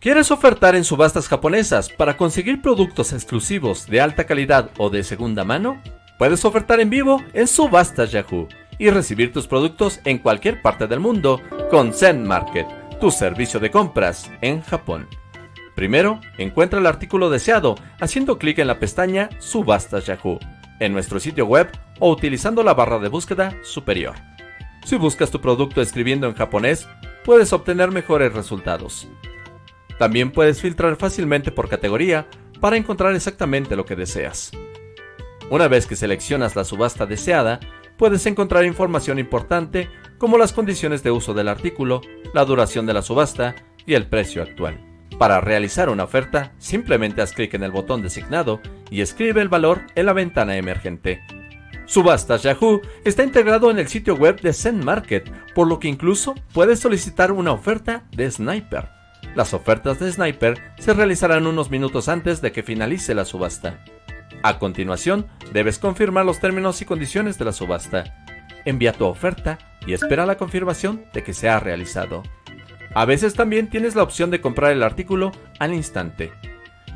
¿Quieres ofertar en subastas japonesas para conseguir productos exclusivos de alta calidad o de segunda mano? Puedes ofertar en vivo en Subastas Yahoo y recibir tus productos en cualquier parte del mundo con Zen Market, tu servicio de compras en Japón. Primero, encuentra el artículo deseado haciendo clic en la pestaña Subastas Yahoo en nuestro sitio web o utilizando la barra de búsqueda superior. Si buscas tu producto escribiendo en japonés, puedes obtener mejores resultados. También puedes filtrar fácilmente por categoría para encontrar exactamente lo que deseas. Una vez que seleccionas la subasta deseada, puedes encontrar información importante como las condiciones de uso del artículo, la duración de la subasta y el precio actual. Para realizar una oferta, simplemente haz clic en el botón designado y escribe el valor en la ventana emergente. Subastas Yahoo está integrado en el sitio web de Zen Market, por lo que incluso puedes solicitar una oferta de Sniper. Las ofertas de Sniper se realizarán unos minutos antes de que finalice la subasta. A continuación, debes confirmar los términos y condiciones de la subasta. Envía tu oferta y espera la confirmación de que se ha realizado. A veces también tienes la opción de comprar el artículo al instante.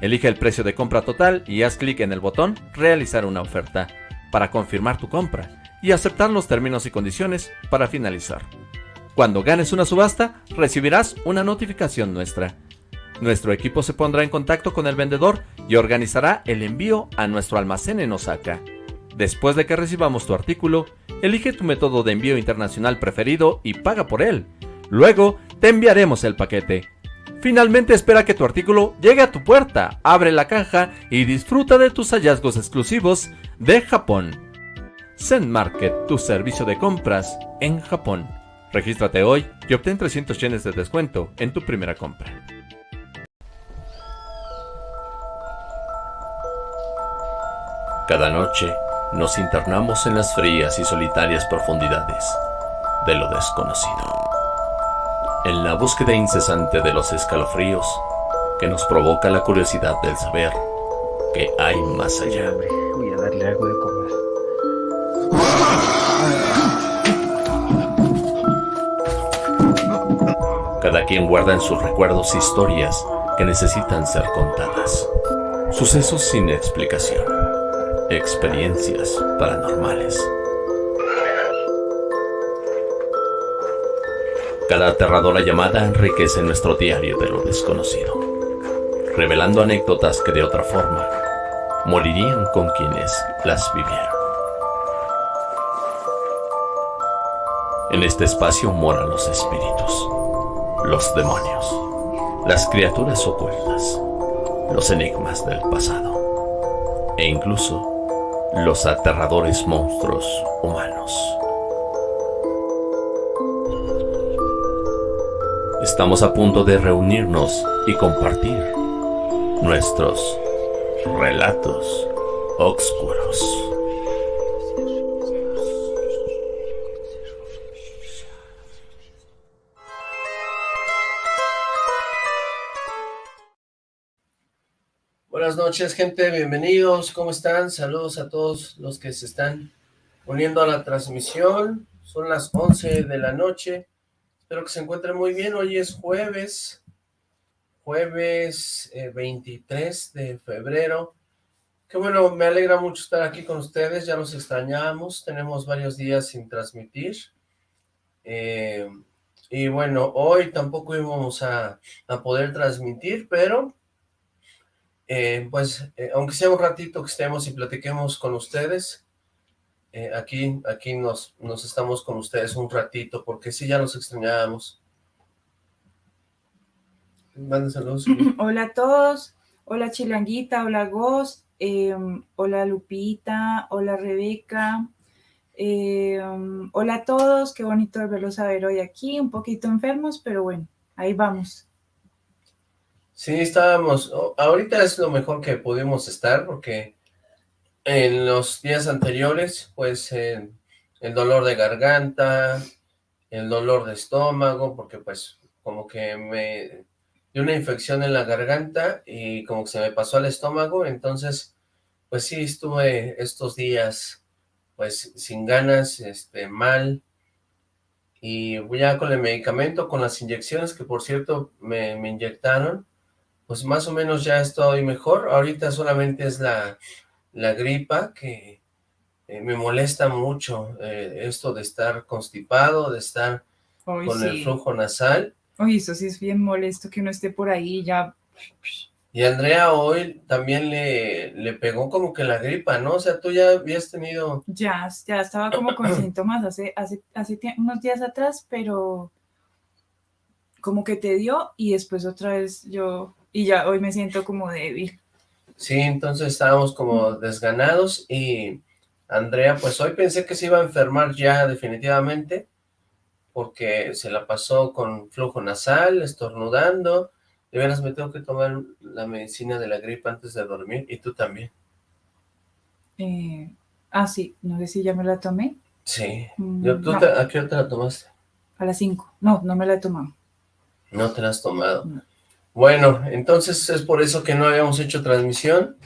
Elige el precio de compra total y haz clic en el botón Realizar una oferta para confirmar tu compra y aceptar los términos y condiciones para finalizar. Cuando ganes una subasta, recibirás una notificación nuestra. Nuestro equipo se pondrá en contacto con el vendedor y organizará el envío a nuestro almacén en Osaka. Después de que recibamos tu artículo, elige tu método de envío internacional preferido y paga por él. Luego, te enviaremos el paquete. Finalmente espera que tu artículo llegue a tu puerta, abre la caja y disfruta de tus hallazgos exclusivos de Japón. Zen Market, tu servicio de compras en Japón. Regístrate hoy y obtén 300 yenes de descuento en tu primera compra. Cada noche nos internamos en las frías y solitarias profundidades de lo desconocido. En la búsqueda incesante de los escalofríos que nos provoca la curiosidad del saber que hay más allá. Voy a darle algo de Cada quien guarda en sus recuerdos historias que necesitan ser contadas. Sucesos sin explicación. Experiencias paranormales. Cada aterradora llamada enriquece nuestro diario de lo desconocido, revelando anécdotas que de otra forma morirían con quienes las vivieron. En este espacio moran los espíritus los demonios, las criaturas ocultas, los enigmas del pasado e incluso los aterradores monstruos humanos. Estamos a punto de reunirnos y compartir nuestros relatos oscuros. Buenas noches, gente. Bienvenidos. ¿Cómo están? Saludos a todos los que se están uniendo a la transmisión. Son las 11 de la noche. Espero que se encuentren muy bien. Hoy es jueves, jueves 23 eh, de febrero. Qué bueno, me alegra mucho estar aquí con ustedes. Ya los extrañamos. Tenemos varios días sin transmitir. Eh, y bueno, hoy tampoco íbamos a, a poder transmitir, pero eh, pues, eh, aunque sea un ratito que estemos y platiquemos con ustedes, eh, aquí, aquí nos, nos estamos con ustedes un ratito, porque sí, ya nos extrañábamos. saludos. Hola a todos, hola Chilanguita, hola Ghost, hola Lupita, hola Rebeca, hola a todos, qué bonito verlos a ver hoy aquí, un poquito enfermos, pero bueno, ahí vamos. Sí, estábamos, ahorita es lo mejor que pudimos estar porque en los días anteriores, pues el dolor de garganta, el dolor de estómago, porque pues como que me dio una infección en la garganta y como que se me pasó al estómago, entonces pues sí estuve estos días pues sin ganas, este, mal, y ya con el medicamento, con las inyecciones que por cierto me, me inyectaron, pues más o menos ya estoy mejor. Ahorita solamente es la, la gripa que eh, me molesta mucho eh, esto de estar constipado, de estar con el flujo nasal. Oye, eso sí es bien molesto que uno esté por ahí ya... Y Andrea hoy también le, le pegó como que la gripa, ¿no? O sea, tú ya habías tenido... Ya, ya estaba como con síntomas hace, hace, hace unos días atrás, pero como que te dio y después otra vez yo... Y ya hoy me siento como débil. Sí, entonces estábamos como desganados y Andrea, pues hoy pensé que se iba a enfermar ya definitivamente porque se la pasó con flujo nasal, estornudando. De veras me tengo que tomar la medicina de la gripe antes de dormir y tú también. Eh, ah, sí, no sé si ya me la tomé. Sí. Mm, ¿A qué hora te la tomaste? A las 5. No, no me la he tomado. No te la has tomado. Bueno, entonces es por eso que no habíamos hecho transmisión.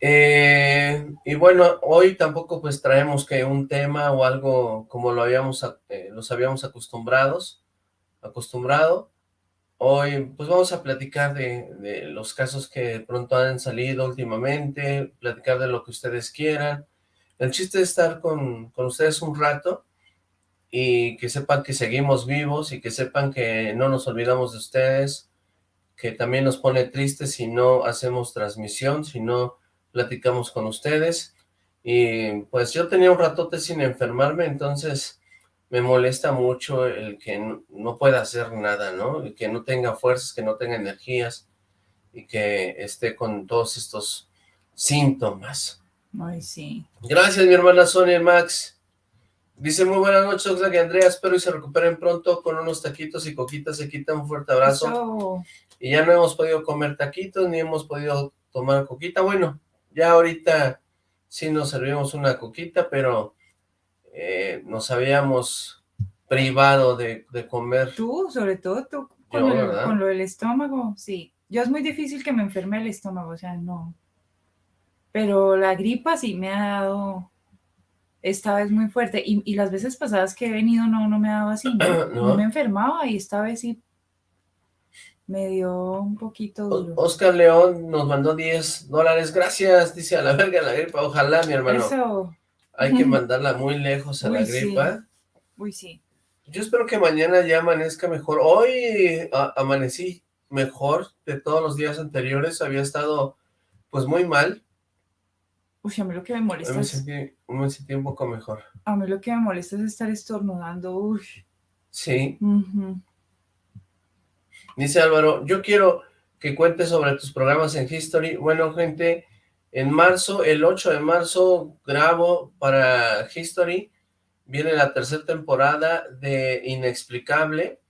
Eh, y bueno, hoy tampoco pues traemos que un tema o algo como lo habíamos, eh, los habíamos acostumbrados, acostumbrado. Hoy pues vamos a platicar de, los casos que pronto han salido últimamente, platicar de lo que ustedes quieran. El chiste es estar con, con ustedes un rato y que sepan que seguimos vivos y que sepan que no nos olvidamos de ustedes, que también nos pone tristes si no hacemos transmisión, si no platicamos con ustedes. Y pues yo tenía un ratote sin enfermarme, entonces me molesta mucho el que no, pueda hacer nada, ¿no? El que no tenga fuerzas, que no tenga energías y que esté con todos estos síntomas. Ay, sí. Gracias, mi hermana Sonia Max. Dice, muy buenas noches, Oxlack y Andrea, espero y se recuperen pronto con unos taquitos y coquitas, se quita un fuerte abrazo. Y ya no hemos podido comer taquitos, ni hemos podido tomar coquita, bueno, ya ahorita sí nos servimos una coquita, pero eh, nos habíamos privado de, comer. Tú, sobre todo tú, con, lo del estómago, sí. Yo es muy difícil que me enferme el estómago, o sea, no. Pero la gripa sí me ha dado esta vez muy fuerte. Y, las veces pasadas que he venido no, no me ha dado así, no, no me enfermaba y esta vez sí me dio un poquito duro. Oscar León nos mandó 10 dólares, gracias, dice a la verga la gripa, ojalá mi hermano. Eso. Hay que mandarla muy lejos a la gripa. Uy, sí. Yo espero que mañana ya amanezca mejor. Hoy amanecí mejor de todos los días anteriores, había estado pues muy mal. Uy, a mí lo que me molesta me sentí, me sentí un poco mejor. A mí lo que me molesta es estar estornudando, uy. Sí. Dice Álvaro, yo quiero que cuentes sobre tus programas en History. Bueno, gente, en marzo, el 8 de marzo, grabo para History. Viene la tercera temporada de Inexplicable.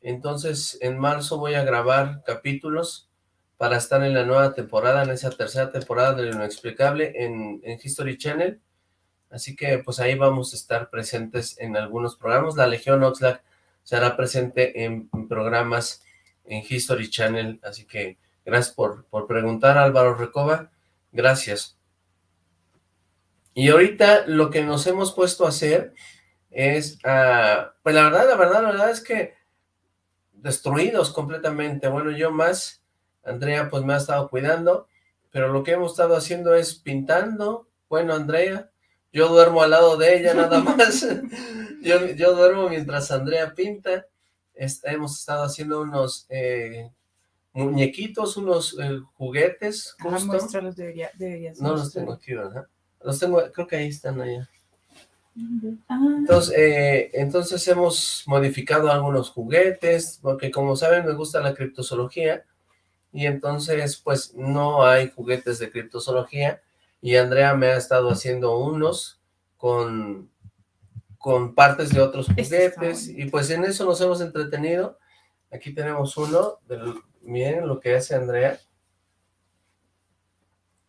Entonces, en marzo voy a grabar capítulos para estar en la nueva temporada, en esa tercera temporada de Inexplicable en, en History Channel. Así que, pues ahí vamos a estar presentes en algunos programas. La Legión Oxlack será presente en programas en History Channel, así que gracias por, por preguntar Álvaro Recoba, gracias. Y ahorita lo que nos hemos puesto a hacer es, uh, pues la verdad, la verdad, la verdad es que destruidos completamente, bueno, yo más, Andrea pues me ha estado cuidando, pero lo que hemos estado haciendo es pintando, bueno, Andrea, yo duermo al lado de ella nada más, yo, yo duermo mientras Andrea pinta, hemos estado haciendo unos eh, muñequitos, unos eh, juguetes. Muéstralos, debería, deberías No los tengo aquí, ¿verdad? Los tengo, creo que ahí están allá. Ah. Entonces, eh, entonces hemos modificado algunos juguetes, porque como saben me gusta la criptozoología, y entonces pues no hay juguetes de criptozoología, y Andrea me ha estado haciendo unos con con partes de otros juguetes, y pues en eso nos hemos entretenido. Aquí tenemos uno, del, miren lo que hace Andrea.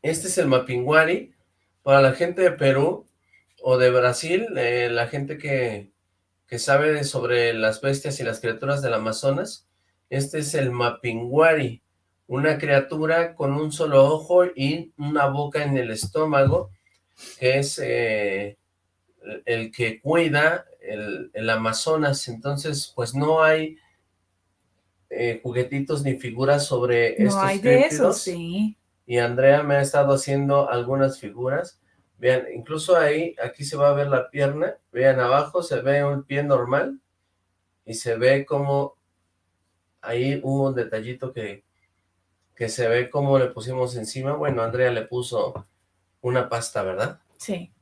Este es el Mapinguari, para la gente de Perú o de Brasil, eh, la gente que, que sabe sobre las bestias y las criaturas del Amazonas, este es el Mapinguari, una criatura con un solo ojo y una boca en el estómago, que es eh, el que cuida el, Amazonas, entonces pues no hay eh, juguetitos ni figuras sobre no estos hay de eso, sí. Y Andrea me ha estado haciendo algunas figuras. Vean, incluso ahí, aquí se va a ver la pierna. Vean, abajo se ve un pie normal. Y se ve como... Ahí hubo un detallito que, que se ve como le pusimos encima. Bueno, Andrea le puso una pasta, ¿verdad? Sí.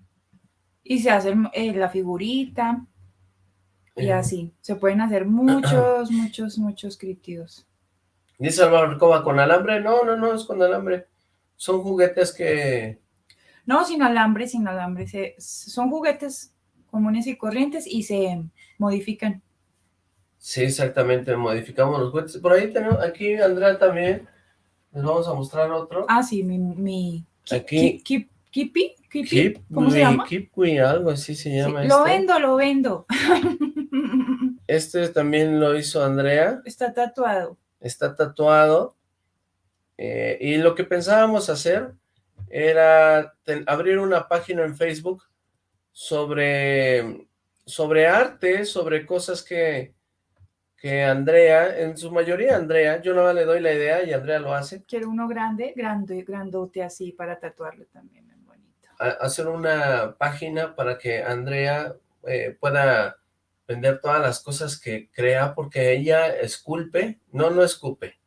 Y se hace eh, la figurita. Y Eh. así. Se pueden hacer muchos, muchos, muchos críptidos. Dice Álvaro Recoba, ¿con alambre? No, no, no, es con alambre. Son juguetes que... No, sin alambre, sin alambre. Se- son juguetes comunes y corrientes y se modifican. Sí, exactamente, modificamos los juguetes. Por ahí tenemos, aquí Andrea también, les vamos a mostrar otro. Ah, sí, mi... mi Aquí. ki- ki- ¿Kipi? ¿Kipi? Keep ¿Cómo se llama? Keep We, algo así se Sí, llama lo este. vendo, lo vendo. Este también lo hizo Andrea, Está tatuado. está tatuado. eh, y lo que pensábamos hacer era ten- abrir una página en Facebook sobre, sobre arte, sobre cosas que, que Andrea, en su mayoría Andrea, yo nada más le doy la idea y Andrea lo hace, Quiero uno grande, grande, grandote así para tatuarlo también, hacer una página para que Andrea eh, pueda vender todas las cosas que crea, porque ella esculpe, no, no escupe,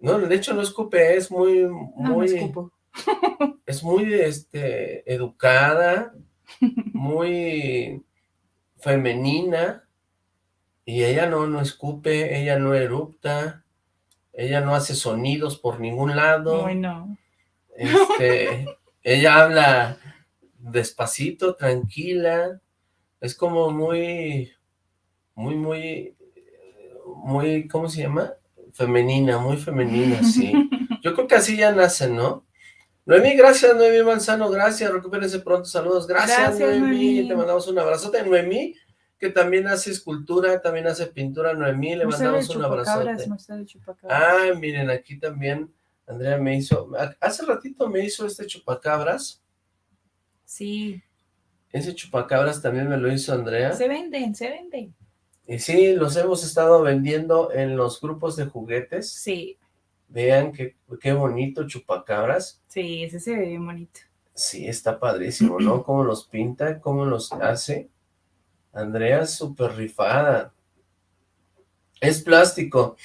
no, de hecho no escupe, es muy, No, no muy, es muy, este, educada, muy femenina, y ella no, no escupe, ella no erupta, ella no hace sonidos por ningún lado, Ay, no. este, ella habla despacito, tranquila, es como muy, muy, muy, muy, ¿cómo se llama? Femenina, muy femenina, sí. Yo creo que así ya nacen, ¿no? Noemí, gracias, Noemí Manzano, gracias, recupérense pronto, saludos, gracias, Gracias, Noemí, Noemí. te mandamos un abrazote, Noemí, que también hace escultura, también hace pintura, Noemí, le mandamos un abrazote. chupacabras. Ah, miren, aquí también Andrea me hizo, hace ratito me hizo este chupacabras, Sí, ese chupacabras también me lo hizo Andrea, se venden, se venden. y sí, los hemos estado vendiendo en los grupos de juguetes, Sí, vean qué, qué bonito chupacabras, sí, ese se ve bien bonito. sí, está padrísimo, ¿no? Cómo los pinta, cómo los hace, Andrea súper rifada, es plástico,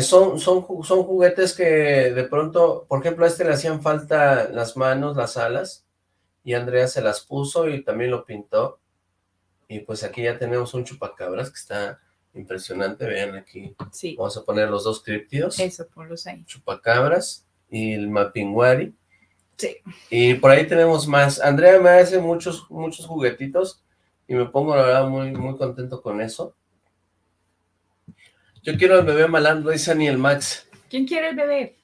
son, son, son juguetes que de pronto, por ejemplo, a este le hacían falta las manos, las alas, y Andrea se las puso y también lo pintó, y pues aquí ya tenemos un chupacabras que está impresionante, vean aquí, Sí, vamos a poner los dos críptidos, eso, ponlos ahí. chupacabras y el mapinguari, Sí. y por ahí tenemos más, Andrea me hace muchos, muchos juguetitos, y me pongo la verdad muy, muy contento con eso, yo quiero al bebé malandro, dice Aniel Max, ¿Quién quiere el bebé?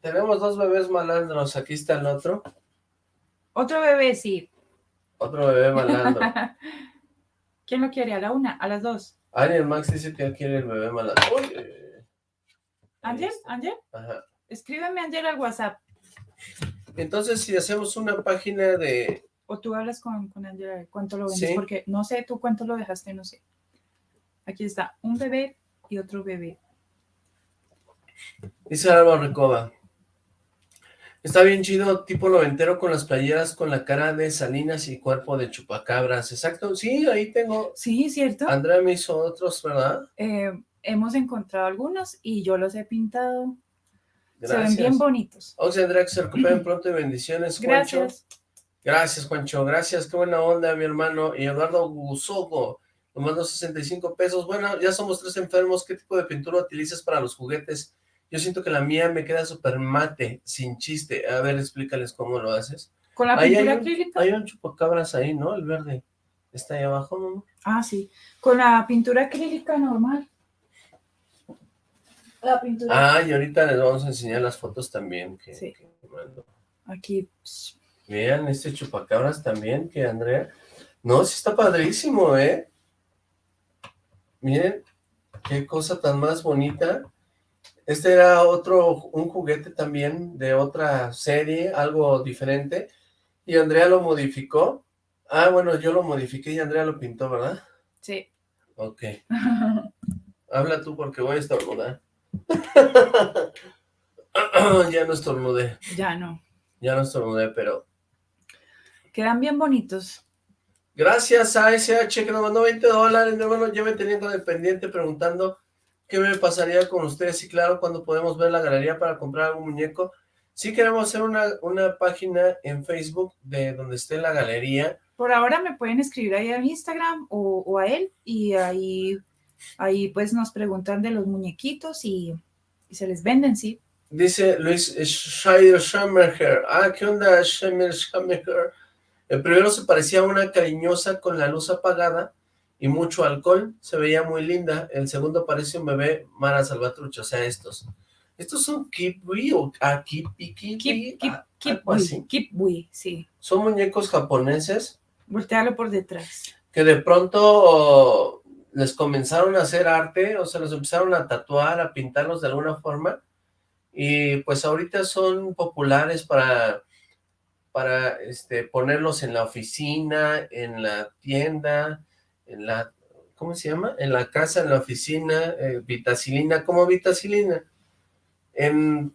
tenemos dos bebés malandros, aquí está el otro, Otro bebé, sí. otro bebé malandro, ¿Quién lo quiere? ¿A la una? ¿A las dos? Aniel Max dice que él quiere el bebé malandro. Ahí ¿Ángel? está. ¿Ángel? Ajá. Escríbeme, Ángel, al WhatsApp. Entonces, si hacemos una página de... O tú hablas con, con Ángel cuánto lo vendes, Sí. porque no sé tú cuánto lo dejaste, no sé. Aquí está, un bebé y otro bebé. Dice Álvaro Recoba. Está bien chido, tipo noventero con las playeras con la cara de Salinas y cuerpo de chupacabras. Exacto, sí, ahí tengo. Sí, ¿cierto? Andrea me hizo otros, ¿verdad? Eh, hemos encontrado algunos y yo los he pintado. Se ven Gracias. bien bonitos. O sea, Andrea, que se recuperen pronto y bendiciones, Juancho. Gracias. Gracias, Juancho. Gracias, qué buena onda, mi hermano. Y Eduardo Gusogo, mandó 65 pesos. Bueno, ya somos tres enfermos. ¿Qué tipo de pintura utilizas para los juguetes? Yo siento que la mía me queda súper mate, sin chiste. A ver, explícales cómo lo haces. Con la Ahí hay pintura un- acrílica. Hay un chupacabras ahí, ¿no? El verde. Está ahí abajo, mamá. Ah, sí. Con la pintura acrílica normal. La pintura. Ah, y ahorita les vamos a enseñar las fotos también que, Sí. que mandó. Aquí. Vean este chupacabras también que Andrea... No, sí está padrísimo, ¿eh? Miren, qué cosa tan más bonita. Este era otro, un juguete también de otra serie, algo diferente. Y Andrea lo modificó. Ah, bueno, yo lo modifiqué y Andrea lo pintó, ¿verdad? Sí. Ok. Habla tú porque voy a estornudar. ya no estornudé. Ya no. Ya no estornudé, pero... Quedan bien bonitos. Gracias a SH que nos mandó 20 dólares, mi hermano. Ya me tenía con el pendiente preguntando qué me pasaría con ustedes. Y claro, cuando podemos ver la galería para comprar algún muñeco. Sí queremos hacer una, una página en Facebook de donde esté la galería. Por ahora me pueden escribir ahí a Instagram o, o a él y ahí, ahí pues nos preguntan de los muñequitos y, y se les venden, sí. Dice Luis Scheider Schammerher. Ah, ¿qué onda Scheider Schammerher? El primero se parecía a una cariñosa con la luz apagada y mucho alcohol. Se veía muy linda. El segundo parece un bebé Mara Salvatrucha, o sea, estos. ¿Estos son Kipwi o ah, Kipi, Kipi? Kip, sí. Son muñecos japoneses. Voltearlo por detrás. Que de pronto les comenzaron a hacer arte, o sea, los empezaron a tatuar, a pintarlos de alguna forma, y pues ahorita son populares para para este, ponerlos en la oficina, en la tienda, en la, ¿cómo se llama? En la casa, en la oficina, eh, vitacilina, como vitacilina. En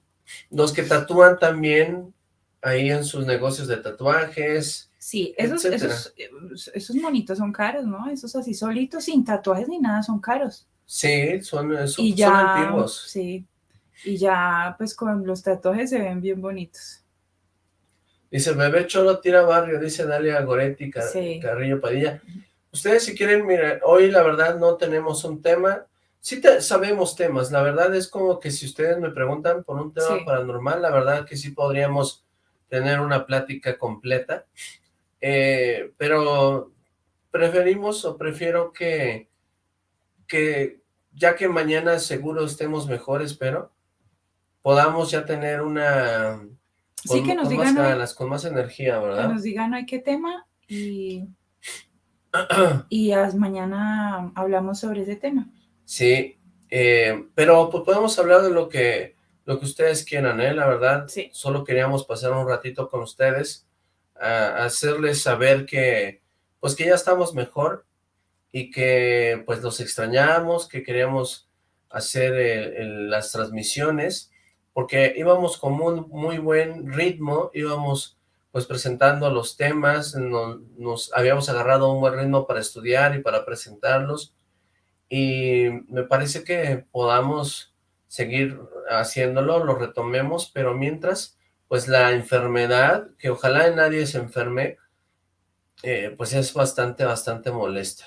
los que tatúan también ahí en sus negocios de tatuajes. Sí, esos, esos, esos, monitos son caros, ¿no? Esos así solitos, sin tatuajes ni nada, son caros. Sí, son, son, son antiguos. Sí, y ya pues con los tatuajes se ven bien bonitos. Dice, bebé cholo tira barrio, dice Dalia Goretti, Carrillo Padilla. Ustedes si quieren, miren, hoy la verdad no tenemos un tema. Sí sabemos temas, la verdad es como que si ustedes me preguntan por un tema paranormal, la verdad que sí podríamos tener una plática completa. Eh, pero preferimos o prefiero que, que ya que mañana seguro estemos mejores, pero podamos ya tener una sí, que nos digan. Más con más energía, ¿verdad? Que nos digan hoy qué tema y. y mañana hablamos sobre ese tema. Sí, eh, pero pues podemos hablar de lo que, lo que ustedes quieran, ¿eh? La verdad, sí. solo queríamos pasar un ratito con ustedes, a, hacerles saber que, pues que ya estamos mejor y que pues los extrañamos, que queríamos hacer las transmisiones porque íbamos con un muy buen ritmo, íbamos pues presentando los temas, nos, habíamos agarrado un buen ritmo para estudiar y para presentarlos, y me parece que podamos seguir haciéndolo, lo retomemos, pero mientras, pues la enfermedad, que ojalá nadie se enferme, eh, pues es bastante, bastante molesta.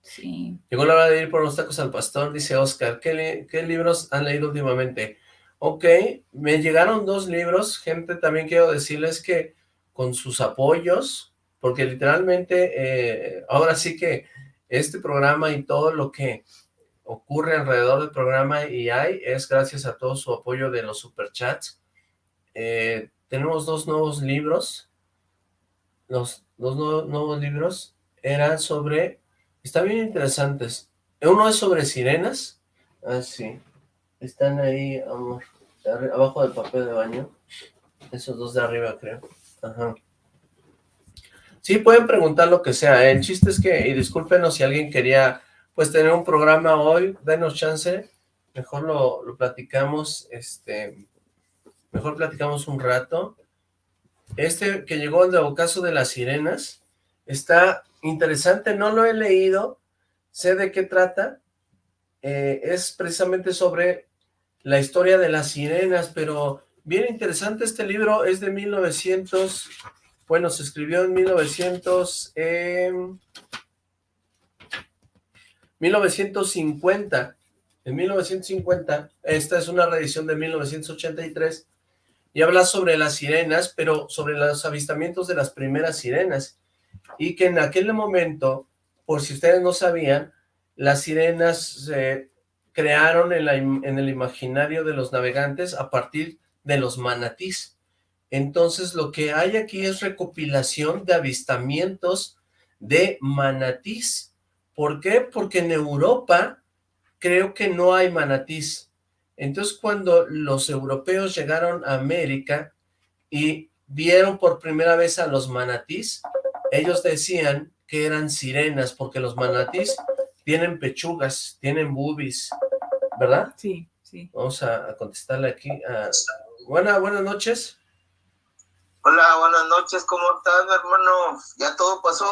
Sí. Llegó la hora de ir por los tacos al pastor, dice Oscar. ¿Qué, ¿Qué, libros han leído últimamente? Ok, me llegaron dos libros, gente, también quiero decirles que con sus apoyos, porque literalmente eh, ahora sí que este programa y todo lo que ocurre alrededor del programa y hay es gracias a todo su apoyo de los superchats. Eh, tenemos dos nuevos libros, los dos nuevos libros eran sobre, están bien interesantes, uno es sobre sirenas, ah sí, están ahí, amor abajo del papel de baño. Esos dos de arriba, creo. Ajá. Sí, pueden preguntar lo que sea. ¿eh? El chiste es que, y discúlpenos si alguien quería, pues, tener un programa hoy, denos chance. Mejor lo, lo platicamos, este, mejor platicamos un rato. Este que llegó el caso de las sirenas, está interesante, no lo he leído, sé de qué trata, eh, es precisamente sobre la historia de las sirenas, pero bien interesante este libro, es de 1900, bueno, se escribió en 1900, 1950, en 1950, esta es una reedición de 1983, y habla sobre las sirenas, pero sobre los avistamientos de las primeras sirenas, y que en aquel momento, por si ustedes no sabían, las sirenas eh, crearon en, el imaginario de los navegantes a partir de los manatís. Entonces lo que hay aquí es recopilación de avistamientos de manatís. ¿Por qué? Porque en Europa creo que no hay manatís. Entonces cuando los europeos llegaron a América y vieron por primera vez a los manatís, ellos decían que eran sirenas porque los manatís tienen pechugas, tienen boobies, ¿verdad? Sí, sí. Vamos a, contestarle aquí. Buena, buenas noches. Hola, buenas noches, ¿cómo estás, hermano? ¿Ya todo pasó?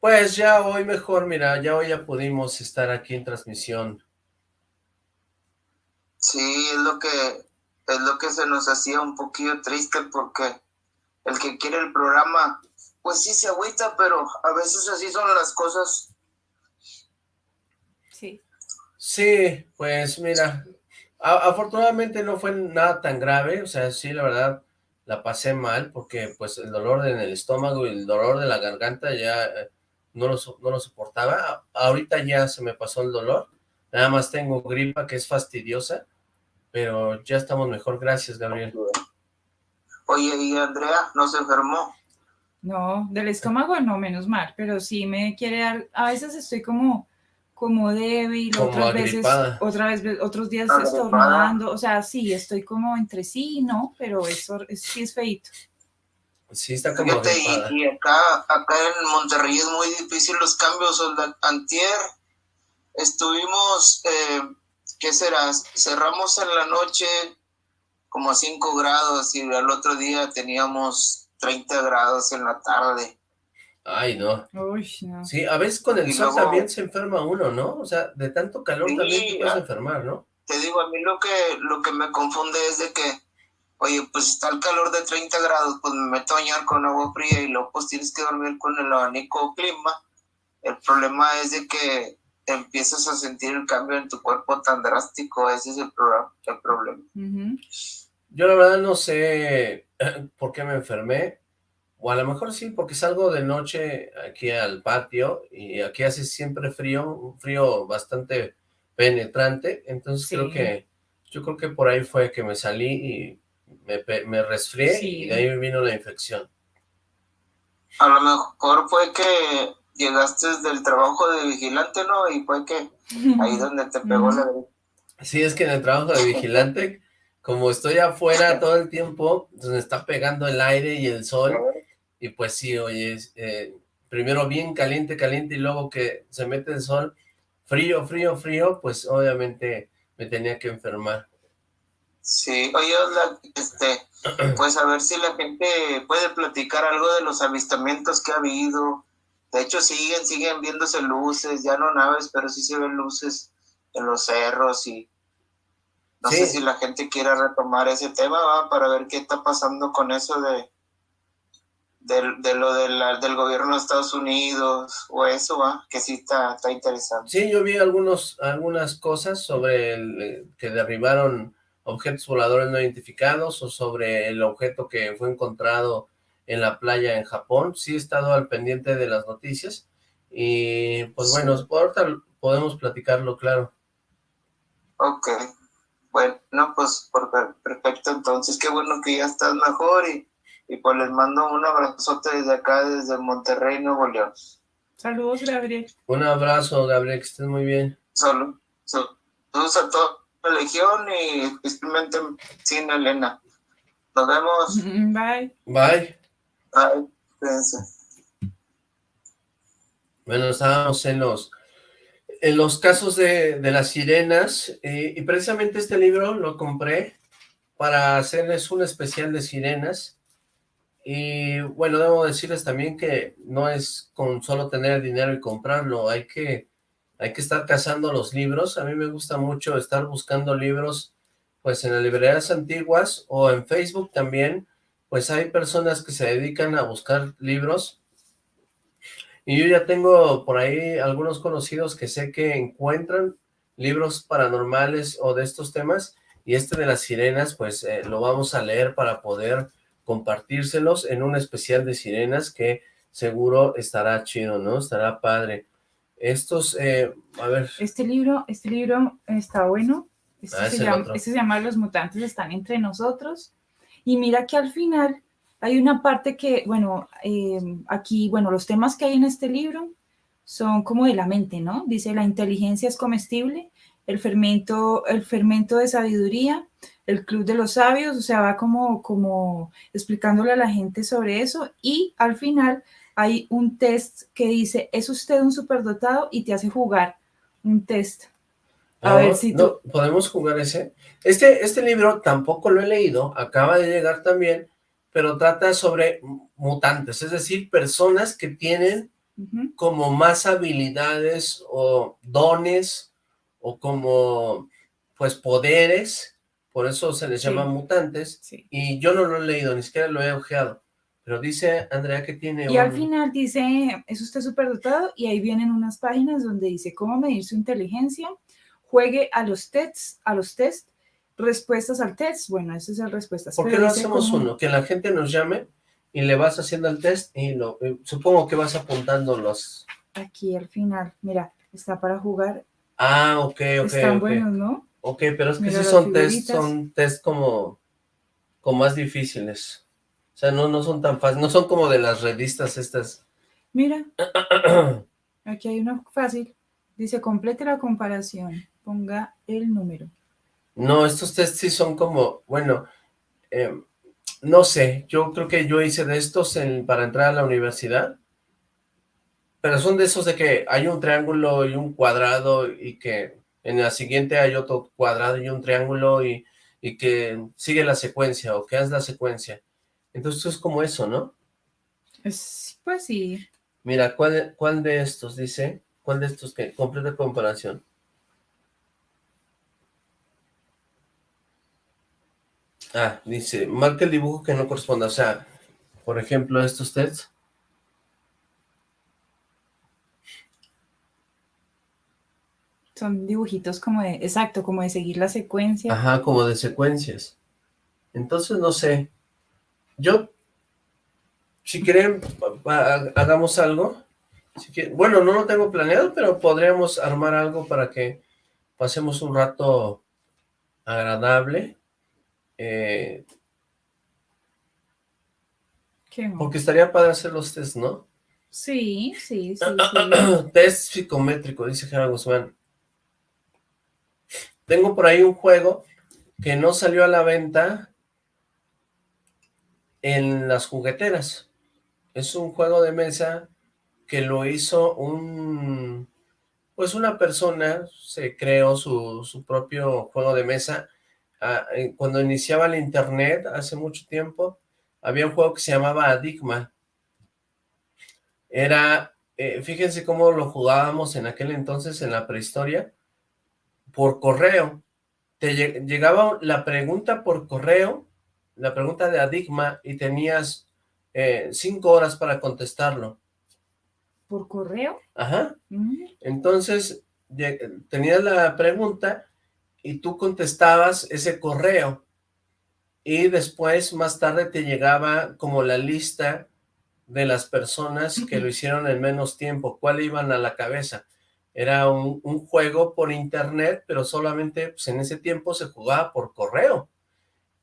Pues ya hoy mejor, mira, ya hoy ya pudimos estar aquí en transmisión. Sí, es lo que es lo que se nos hacía un poquito triste porque el que quiere el programa, pues sí se agüita, pero a veces así son las cosas. Sí. Sí, pues mira, afortunadamente no fue nada tan grave, o sea, sí, la verdad, la pasé mal porque pues el dolor en el estómago y el dolor de la garganta ya eh, no lo, no lo soportaba. Ahorita ya se me pasó el dolor, nada más tengo gripa que es fastidiosa, pero ya estamos mejor. Gracias, Gabriel. Oye, ¿y Andrea no se enfermó? No, del estómago no, menos mal, pero sí me quiere dar, a veces estoy como como débil, otras veces, otra vez, otros días estornudando, o sea, sí, estoy como entre sí, ¿no? Pero eso sí es feito. Sí, está como y, acá, acá en Monterrey es muy difícil los cambios, antier estuvimos, eh, ¿qué será? Cerramos en la noche como a 5 grados y al otro día teníamos 30 grados en la tarde. Ay, no. Sí, a veces con el sol también se enferma uno, ¿no? O sea, de tanto calor también te puedes enfermar, ¿no? Te digo, a mí lo que, lo que me confunde es de que, oye, pues está el calor de 30 grados, pues me meto a bañar con agua fría y luego pues tienes que dormir con el abanico clima. El problema es de que empiezas a sentir el cambio en tu cuerpo tan drástico, ese es el, el problema. Yo la verdad no sé por qué me enfermé, o a lo mejor sí, porque salgo de noche aquí al patio y aquí hace siempre frío, un frío bastante penetrante, entonces creo que, yo creo que por ahí fue que me salí y me, me resfrié y de ahí vino la infección. A lo mejor fue que llegaste del trabajo de vigilante, ¿no? Y fue que ahí donde te pegó la... Sí, es que en el trabajo de vigilante, como estoy afuera todo el tiempo, entonces me está pegando el aire y el sol, y pues sí, oye, eh, primero bien caliente, caliente, y luego que se mete el sol, frío, frío, frío, pues obviamente me tenía que enfermar. Sí, oye, este, pues a ver si la gente puede platicar algo de los avistamientos que ha habido. De hecho, siguen, siguen viéndose luces, ya no naves, pero sí se ven luces en los cerros y no sé si la gente quiera retomar ese tema, ¿va? para ver qué está pasando con eso de, de, lo del gobierno de Estados Unidos o eso, ¿va? que sí está, está interesante. Sí, yo vi algunos, algunas cosas sobre el, eh, que derribaron objetos voladores no identificados o sobre el objeto que fue encontrado en la playa en Japón. Sí he estado al pendiente de las noticias y pues bueno, ahorita podemos platicarlo, claro. Ok, bueno, pues perfecto, entonces qué bueno que ya estás mejor y y pues les mando un abrazote desde acá, desde Monterrey, Nuevo León. Saludos, Gabriel. Un abrazo, Gabriel, que estés muy bien. Solo, saludos a toda la legión y especialmente sin Elena. Nos vemos. Bye. Bye. Bye. Cuídense. Bueno, estábamos en los en los casos de, de las sirenas y precisamente este libro lo compré para hacerles un especial de sirenas y bueno, debo decirles también que no es con solo tener dinero y comprarlo, hay que, hay que estar cazando los libros. A mí me gusta mucho estar buscando libros pues en las librerías antiguas o en Facebook también, pues hay personas que se dedican a buscar libros. Y yo ya tengo por ahí algunos conocidos que sé que encuentran libros paranormales o de estos temas, y este de las sirenas, pues eh, lo vamos a leer para poder compartírselos en un especial de sirenas que seguro estará chido, ¿no? Estará padre. Estos, eh, a ver. Este libro, este libro está bueno. Este, ah, se, llama, este se llama Los mutantes están entre nosotros. Y mira que al final hay una parte que, bueno, eh, aquí, bueno, los temas que hay en este libro son como de la mente, ¿no? Dice, la inteligencia es comestible, el fermento, el fermento de sabiduría, el Club de los Sabios, o sea, va como, como explicándole a la gente sobre eso y al final hay un test que dice, ¿es usted un superdotado? Y te hace jugar un test. A ver si tú... ¿Podemos jugar ese? Este, este libro tampoco lo he leído, acaba de llegar también, pero trata sobre mutantes, es decir, personas que tienen como más habilidades o dones o como pues poderes, por eso se les llama mutantes, y yo no lo he leído, ni siquiera lo he ojeado, pero dice Andrea que tiene Y al final dice, es usted superdotado, y ahí vienen unas páginas donde dice cómo medir su inteligencia, juegue a los tests, a los test, respuestas al test, bueno, esas son respuestas. ¿Por qué no hacemos uno? Que la gente nos llame y le vas haciendo el test y lo, eh, supongo que vas apuntando los... Aquí al final, mira, está para jugar. Ah, ok, ok. Están buenos, ¿no? Ok, pero es que sí son test, son test como, como más difíciles. O sea, no, no son tan fáciles, no son como de las revistas estas. Mira, aquí hay uno fácil. Dice, complete la comparación, ponga el número. No, estos test sí son como, bueno, eh, no sé, yo creo que yo hice de estos para entrar a la universidad, pero son de esos de que hay un triángulo y un cuadrado y que en la siguiente hay otro cuadrado y un triángulo y, que sigue la secuencia o que haz la secuencia. Entonces es como eso, ¿no? Es, pues sí. Mira, ¿cuál, ¿cuál de estos dice? ¿Cuál de estos que? Completa comparación. Ah, dice, marca el dibujo que no corresponda. O sea, por ejemplo, estos tests. Son dibujitos como de, exacto, como de seguir la secuencia. Ajá, como de secuencias. Entonces, no sé. Yo, si quieren, hagamos algo. bueno, no lo tengo planeado, pero podríamos armar algo para que pasemos un rato agradable eh, porque estaría padre hacer los test, ¿no? Sí, sí, sí. test psicométrico, dice Gerardo Guzmán. Tengo por ahí un juego que no salió a la venta en las jugueteras. Es un juego de mesa que lo hizo un... Pues una persona se creó su, su propio juego de mesa Ah, eh, cuando iniciaba el internet, hace mucho tiempo, había un juego que se llamaba Adigma. Era, eh, fíjense cómo lo jugábamos en aquel entonces, en la prehistoria, por correo. Te llegaba la pregunta por correo, la pregunta de Adigma, y tenías eh, cinco horas para contestarlo. ¿Por correo? Ajá. Mm. Entonces, tenías la pregunta y tú contestabas ese correo y después más tarde te llegaba como la lista de las personas que lo hicieron en menos tiempo, cuál iban a la cabeza. Era un, juego por internet, pero solamente pues, en ese tiempo se jugaba por correo.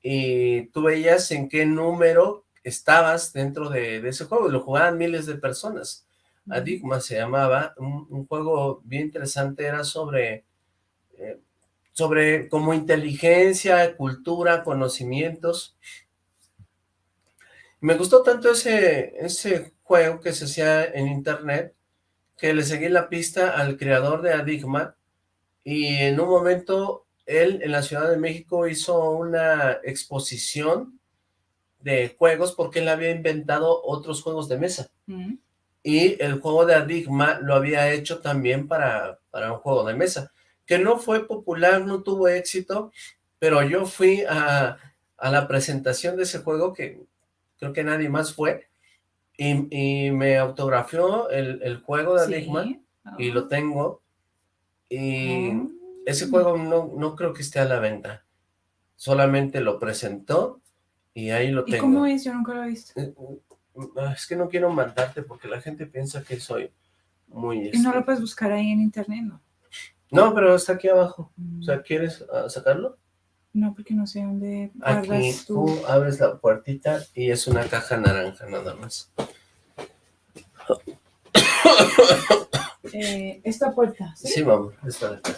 Y tú veías en qué número estabas dentro de, ese juego, y lo jugaban miles de personas. Adigma se llamaba, un, juego bien interesante, era sobre eh, sobre como inteligencia, cultura, conocimientos. Me gustó tanto ese, ese juego que se hacía en internet, que le seguí la pista al creador de Adigma, y en un momento él en la Ciudad de México hizo una exposición de juegos porque él había inventado otros juegos de mesa. Mm. Y el juego de Adigma lo había hecho también para, para un juego de mesa que no fue popular, no tuvo éxito, pero yo fui a, la presentación de ese juego, que creo que nadie más fue, y, me autografió el, juego de Enigma, y lo ah. tengo, y ah. ese juego no, no creo que esté a la venta, solamente lo presentó, y ahí lo tengo. ¿Y cómo es? Yo nunca lo he visto. Eh, es que no quiero mandarte porque la gente piensa que soy muy... ¿Y no lo este puedes buscar ahí en internet, no? No, pero está aquí abajo. O sea, mm. ¿quieres ah, sacarlo? No, porque no sé dónde Aquí tú. tú abres la puertita y es una caja naranja nada más. Eh, esta puerta, ¿sí? Sí, vamos, esta de acá.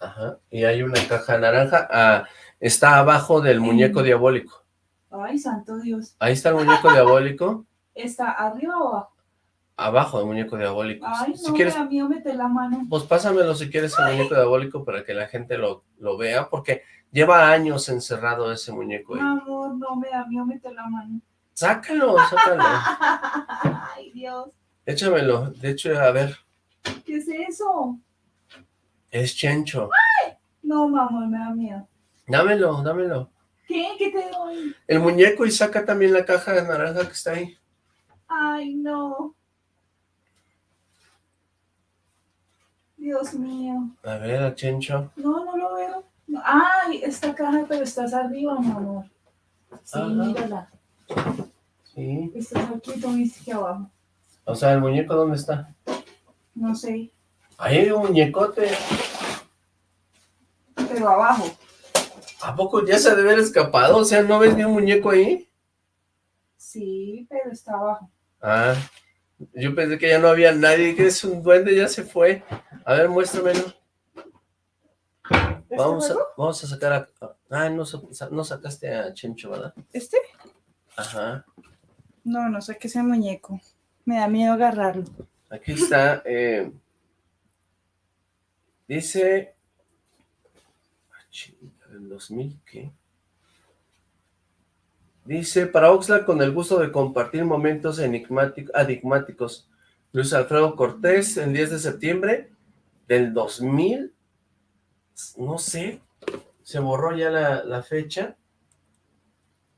Ajá, y hay una caja naranja, ah, está abajo del muñeco diabólico. Ay, santo Dios. Ahí está el muñeco diabólico. ¿Está arriba o abajo? Abajo el muñeco diabólico. Ay, no, si quieres, me da miedo meter la mano. Pues pásamelo si quieres el muñeco diabólico para que la gente lo, lo vea, porque lleva años encerrado ese muñeco ahí. Amor, no, me da miedo meter la mano. Sácalo, sácalo. Ay, Dios. Échamelo. De hecho, a ver, ¿Qué es eso? es Chencho. No, mamá, me da miedo. Dámelo, dámelo. ¿Qué? ¿Qué te doy? El muñeco y saca también la caja de naranja que está ahí. Ay, no. Dios mío. A ver, a Chencho. No, no lo veo. No. Ay, esta caja, pero estás arriba, mi amor. Sí, Ajá. mírala. Sí. Estás aquí, tú viste aquí abajo. O sea, ¿el muñeco dónde está? No sé, Ahí hay un muñecote. pero abajo. ¿A poco ya se ha de haber escapado? O sea, ¿no ves ni un muñeco ahí? Sí, pero está abajo. Ah, yo pensé que ya no había nadie, que es un duende, ya se fue. A ver, muéstramelo. ¿Este Vamos a, vamos a sacar a... Ah, no, no sacaste a Chencho, ¿verdad? ¿Este? Ajá. No, no sé qué es el muñeco. Me da miedo agarrarlo. Aquí está. eh, dice... Ah, chinga, ¿El 2000 qué? Dice, para Oxlack con el gusto de compartir momentos enigmáticos. Luis Alfredo Cortés, el 10 de septiembre del 2000. No sé, se borró ya la, la fecha.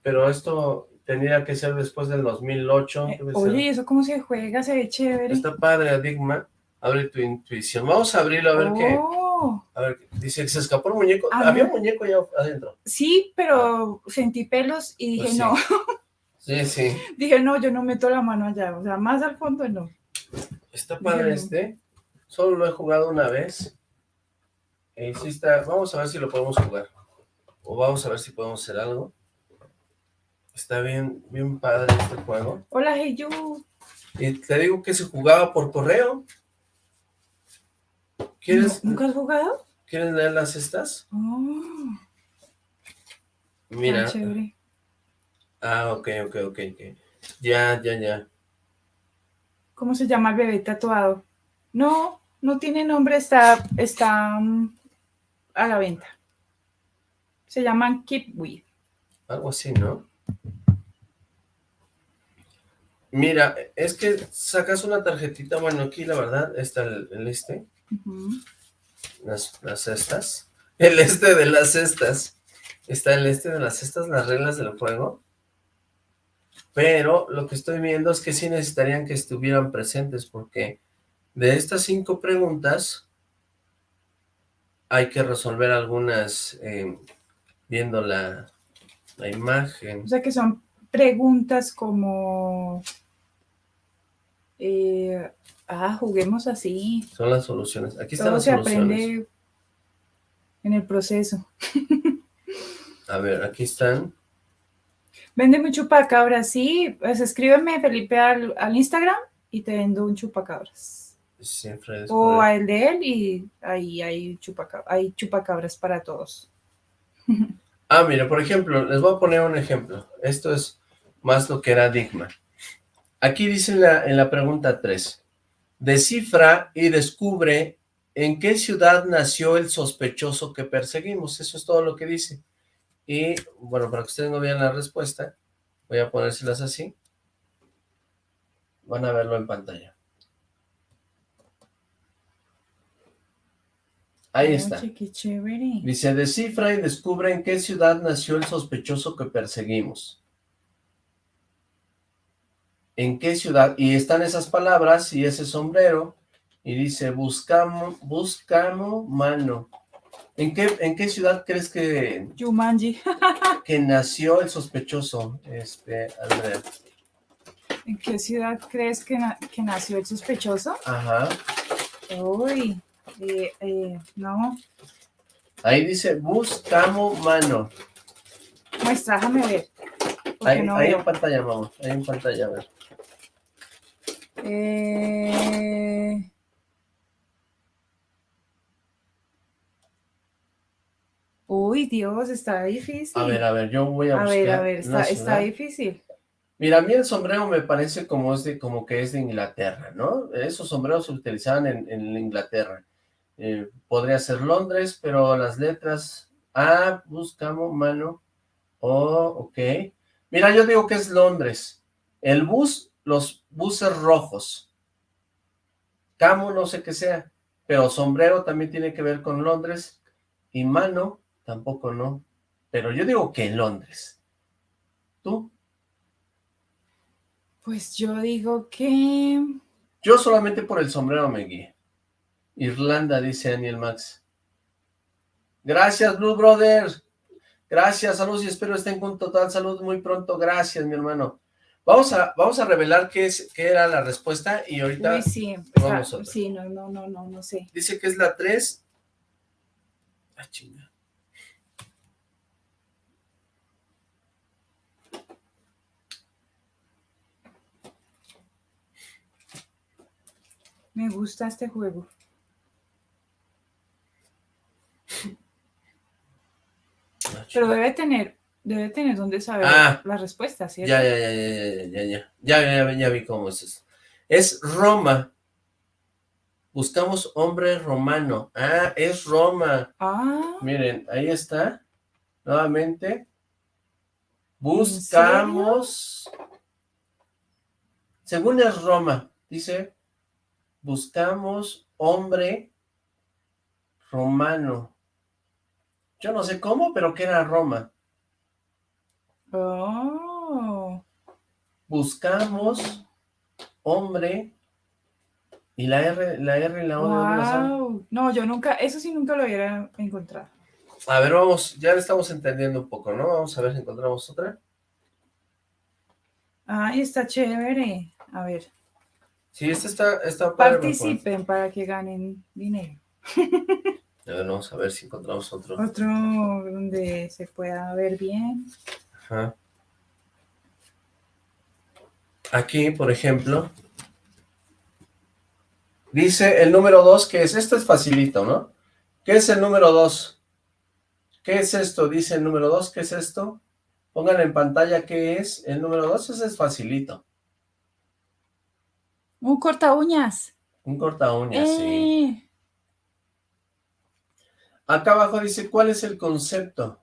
Pero esto tendría que ser después del 2008. Eh, oye, ¿y ¿eso cómo se juega? Se ve chévere. Está padre, Adigma. Abre tu intuición. Vamos a abrirlo a ver qué. A ver, dice que se escapó el muñeco. Ah, Había un muñeco ya adentro. Sí, pero sentí pelos y dije, Pues sí. no. Sí, sí. Dije, no, yo no meto la mano allá. O sea, más al fondo no. Está padre este. Solo lo he jugado una vez. Y sí está. Vamos a ver si lo podemos jugar. O vamos a ver si podemos hacer algo. Está bien, bien padre este juego. Hola, Heyu. Y te digo que se jugaba por correo. ¿Quieres, ¿Nunca has jugado? ¿quieres leer las estas? Oh, Mira. chévere. Ah, ok, ok, ok, ok. Ya, ya, ya. ¿Cómo se llama el bebé tatuado? No, no tiene nombre, está, está mm, a la venta. Se llaman Keep With. Algo así, ¿no? Mira, es que sacas una tarjetita, bueno, aquí la verdad está el, el este, Las, las cestas, el este de las cestas, está el este de las cestas, las reglas del juego, pero lo que estoy viendo es que sí necesitarían que estuvieran presentes, porque de estas cinco preguntas hay que resolver algunas eh, viendo la, la imagen. O sea que son preguntas como... eh, ah, juguemos así. Son las soluciones. Aquí están Todo las se soluciones. aprende en el proceso. A ver, aquí están. Vende un chupacabras, sí. Pues escríbeme, Felipe, al, al Instagram y te vendo un chupacabras. Siempre es O por- a el de él y ahí hay, chupaca- hay chupacabras para todos. Ah, mira, por ejemplo, les voy a poner un ejemplo. Esto es más lo que era Digma. Aquí dice la, en la pregunta 3. Descifra y descubre en qué ciudad nació el sospechoso que perseguimos. Eso es todo lo que dice. Y, bueno, para que ustedes no vean la respuesta, voy a ponérselas así. Van a verlo en pantalla. Ahí está. Dice, descifra y descubre en qué ciudad nació el sospechoso que perseguimos. ¿En qué ciudad? Y están esas palabras y ese sombrero. Y dice, buscamos, buscamos mano. ¿En qué, ¿En qué ciudad crees que, Jumanji. que nació el sospechoso, este, Andrea? ¿En qué ciudad crees que, na- que nació el sospechoso? Ajá. Uy, eh, eh, no. Ahí dice, buscamos mano. Muestra, déjame ver. Ahí, no ahí en pantalla, vamos. Ahí en pantalla, a ver. Eh, Uy, Dios, está difícil. A ver, a ver, yo voy a, a buscar. A ver, a ver, está, está difícil. Mira, a mí el sombrero me parece como, es de, como que es de Inglaterra, ¿no? Esos sombreros se utilizaban en, en Inglaterra. Eh, podría ser Londres, pero las letras A, buscamos mano, O, ok. Mira, yo digo que es Londres. El bus, los buses rojos. Camo, no sé qué sea, pero sombrero también tiene que ver con Londres. Y mano, tampoco no. Pero yo digo que Londres. ¿Tú? Pues yo digo que... Yo solamente por el sombrero me guíe. Irlanda, dice Daniel Max. Gracias, Blue Brothers. Gracias, saludos y espero estén con total salud muy pronto. Gracias, mi hermano. Vamos a, vamos a revelar qué, es, qué era la respuesta y ahorita sí, sí, no, no, no, no, no sé. Dice que es la 3. Ah, chinga. Me gusta este juego. Pero debe tener, debe tener donde saber ah. la respuesta, ¿cierto? Ya, ya, ya, ya, ya, ya, ya, ya, vi cómo es eso. Es Roma. Buscamos hombre romano. Ah, es Roma. Ah. Miren, ahí está. Nuevamente. Buscamos. Según es Roma, dice, buscamos hombre romano. Yo no sé cómo, pero que era Roma. Oh. Buscamos hombre y la R, la R y la O No, yo nunca, eso sí nunca lo hubiera encontrado. A ver, vamos, ya le estamos entendiendo un poco, ¿no? Vamos a ver si encontramos otra. Ay, está chévere. A ver. Sí, esta está, está Participen para que ganen dinero. vamos a ver si encontramos otro. Otro donde se pueda ver bien. Ajá. Aquí, por ejemplo, dice el número 2, que es, esto es facilito, ¿no? ¿Qué es el número 2? ¿Qué es esto? Dice el número 2, ¿qué es esto? Pongan en pantalla qué es el número 2, ese es facilito. Un corta uñas. Un corta uñas, sí. Eh. Acá abajo dice, ¿cuál es el concepto?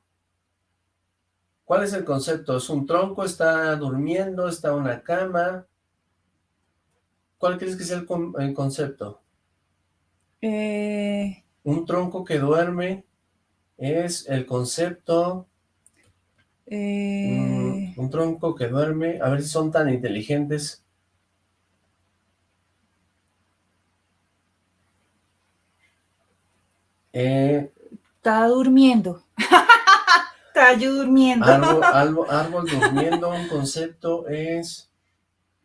¿Cuál es el concepto? ¿Es un tronco? ¿Está durmiendo? ¿Está una cama? ¿Cuál crees que es el, concepto? Eh... Un tronco que duerme es el concepto... Eh... Mm, un tronco que duerme, a ver si son tan inteligentes. Eh, Está durmiendo. Está durmiendo. Árbol, durmiendo, un concepto es...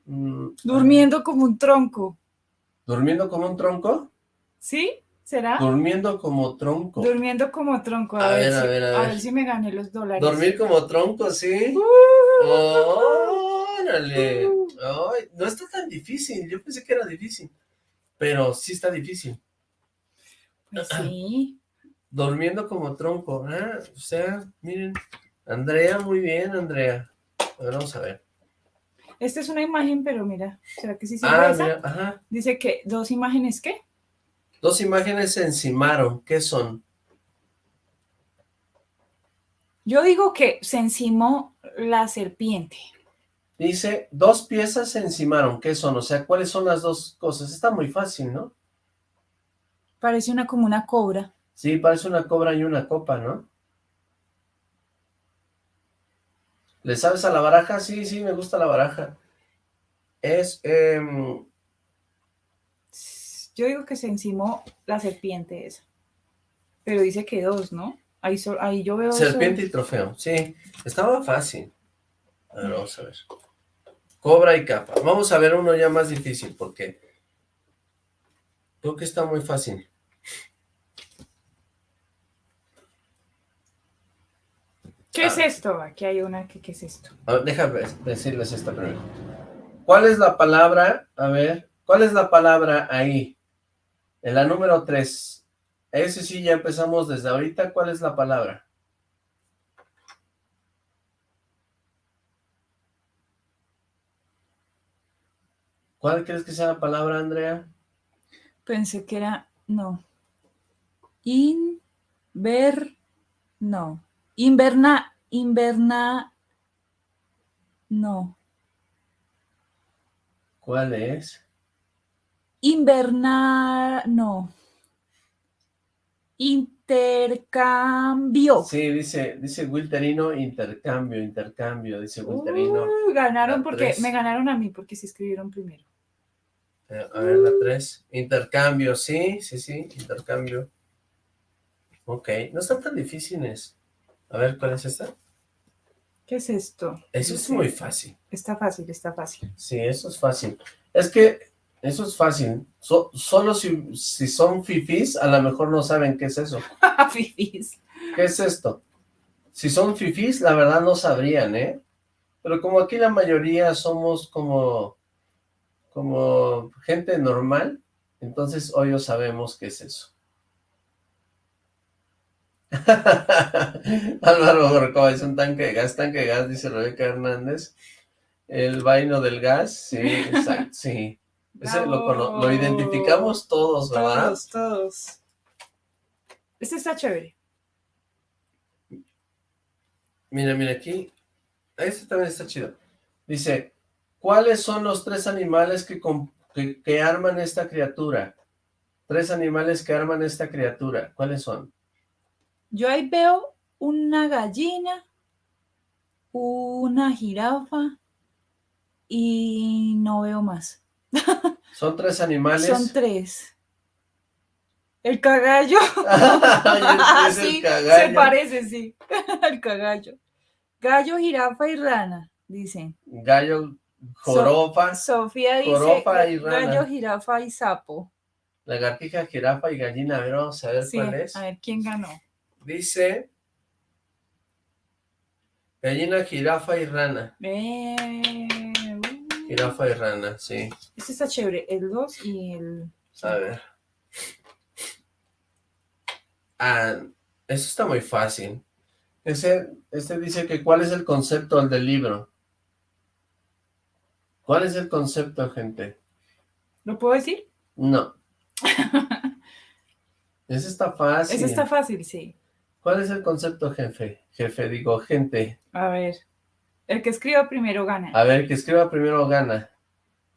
Mm, durmiendo como un tronco. ¿Durmiendo como un tronco? ¿Sí? ¿Será? Durmiendo como tronco. Durmiendo como tronco. A, ver, si, a, ver. si me gané los dólares. Dormir como tronco, ¿sí? Uh. ¡Órale! no está tan difícil. Yo pensé que era difícil. Pero sí está difícil. Pues sí. Durmiendo como tronco. Ah, o sea, miren. Andrea, muy bien, Andrea. A ver, vamos a ver. Esta es una imagen, pero mira, ¿será que sí se ah, Mira, ajá. Dice que dos imágenes, ¿qué? Dos imágenes se encimaron. ¿Qué son? Yo digo que se encimó la serpiente. Dice, dos piezas se encimaron. ¿Qué son? O sea, ¿cuáles son las dos cosas? Está muy fácil, ¿no? Parece una como una cobra. Sí, parece una cobra y una copa, ¿no? ¿Le sabes a la baraja? Sí, sí, me gusta la baraja. Es... Em, Yo digo que se encimó la serpiente esa. Pero dice que dos, ¿no? Ahí, ahí yo veo... Serpiente y trofeo, sí. Estaba fácil. A ver, vamos a ver. Cobra y capa. Vamos a ver uno ya más difícil, porque... Creo que está muy fácil. ¿Qué es ah. esto? Aquí hay una, que, ¿qué es esto? A ver, déjame decirles esta primero. ¿Cuál es la palabra? A ver, ¿cuál es la palabra ahí? En la número 3. Ese sí, ya empezamos desde ahorita. ¿Cuál es la palabra? ¿Cuál crees que sea la palabra, Andrea? Pensé que era, no. Inver, no. Inverna, inverna, no. ¿Cuál es? Inverna, no. Intercambio. Sí, dice, dice Wilterino, intercambio, intercambio, dice Wilterino. Uh, ganaron porque, me ganaron a mí porque se escribieron primero. Eh, a ver, la tres. Intercambio, sí, sí, sí, intercambio. Ok, no están tan difíciles. A ver, ¿cuál es esta? ¿Qué es esto? Eso es muy fácil. Está fácil, está fácil. Sí, eso es fácil. Es que eso es fácil. solo si, si son fifis, a lo mejor no saben qué es eso. fifis. ¿Qué es esto? Si son fifis, la verdad no sabrían, ¿eh? Pero como aquí la mayoría somos como, como gente normal, entonces hoy sabemos qué es eso. Álvaro Gorcoa es un tanque de gas, tanque de gas, dice Rebeca Hernández. El vaino del gas, sí, exacto, sí. lo, identificamos todos, ¿verdad? Todos, todos. Este está chévere. Mira, mira aquí. Este también está chido. Dice, ¿cuáles son los tres animales que, que arman esta criatura? Tres animales que arman esta criatura. ¿Cuáles son? Yo ahí veo una gallina, una jirafa y no veo más. ¿Son tres animales? Son tres. El cagallo. sí, se parece, sí. El cagallo. Gallo, jirafa y rana, dicen. Gallo, jorofa. Sofía dice y rana. gallo, jirafa y sapo. Lagartija, jirafa y gallina. A ver, vamos a ver cuál es. A ver, ¿quién ganó? Dice... Gallina, jirafa y rana. Jirafa y rana, sí. Este está chévere, el 2 y el... A ver. Ah, eso está muy fácil. Ese, este dice que ¿cuál es el concepto del libro? ¿Cuál es el concepto, gente? ¿Lo puedo decir? No. Ese está fácil. Ese está fácil, sí. ¿Cuál es el concepto, jefe? Jefe, digo, gente. A ver. El que escriba primero gana. A ver, el que escriba primero gana.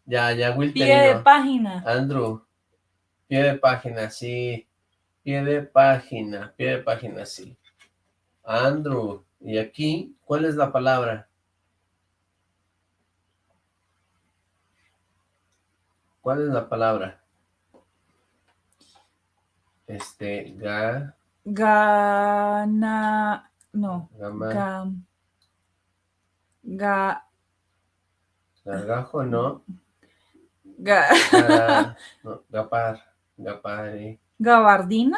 Ya, ya, Will Pie de página. Andrew. Pie de página, sí. Pie de página, pie de página, sí. Andrew. Y aquí, ¿cuál es la palabra? ¿Cuál es la palabra? Este, ga... Gana... No. Gama. Ga... Gargajo, no. Ga... no, gapar. Gapare. ¿Gabardina?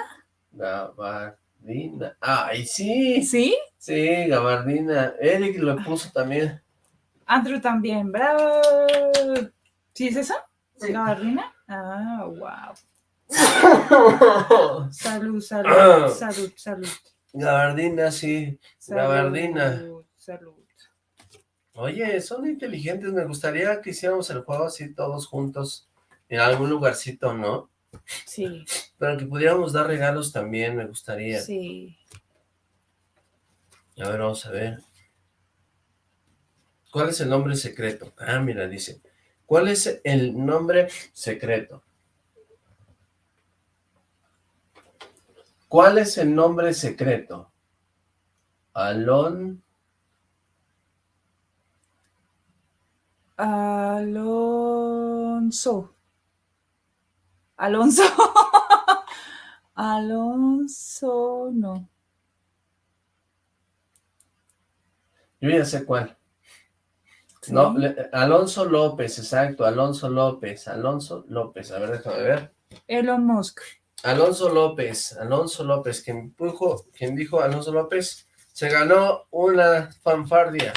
Gabardina. ¡Ay, sí! ¿Sí? Sí, gabardina. Eric lo puso también. Andrew también, bravo. ¿Sí es eso? Sí. ¿Gabardina? Ah, wow. salud, salud, ah. salud, salud. Gabardina, sí. Gabardina. Salud. Oye, son inteligentes. Me gustaría que hiciéramos el juego así todos juntos en algún lugarcito, ¿no? Sí. Pero que pudiéramos dar regalos también, me gustaría. Sí. A ver, vamos a ver. ¿Cuál es el nombre secreto? Ah, mira, dice. ¿Cuál es el nombre secreto? ¿Cuál es el nombre secreto? Alon... Alonso. Alonso. Alonso, no. Yo ya sé cuál. No, Alonso López, exacto, Alonso López, Alonso López, a ver, déjame ver. Elon Musk. Alonso López, Alonso López, quien, dijo, quien dijo Alonso López, se ganó una fanfardia.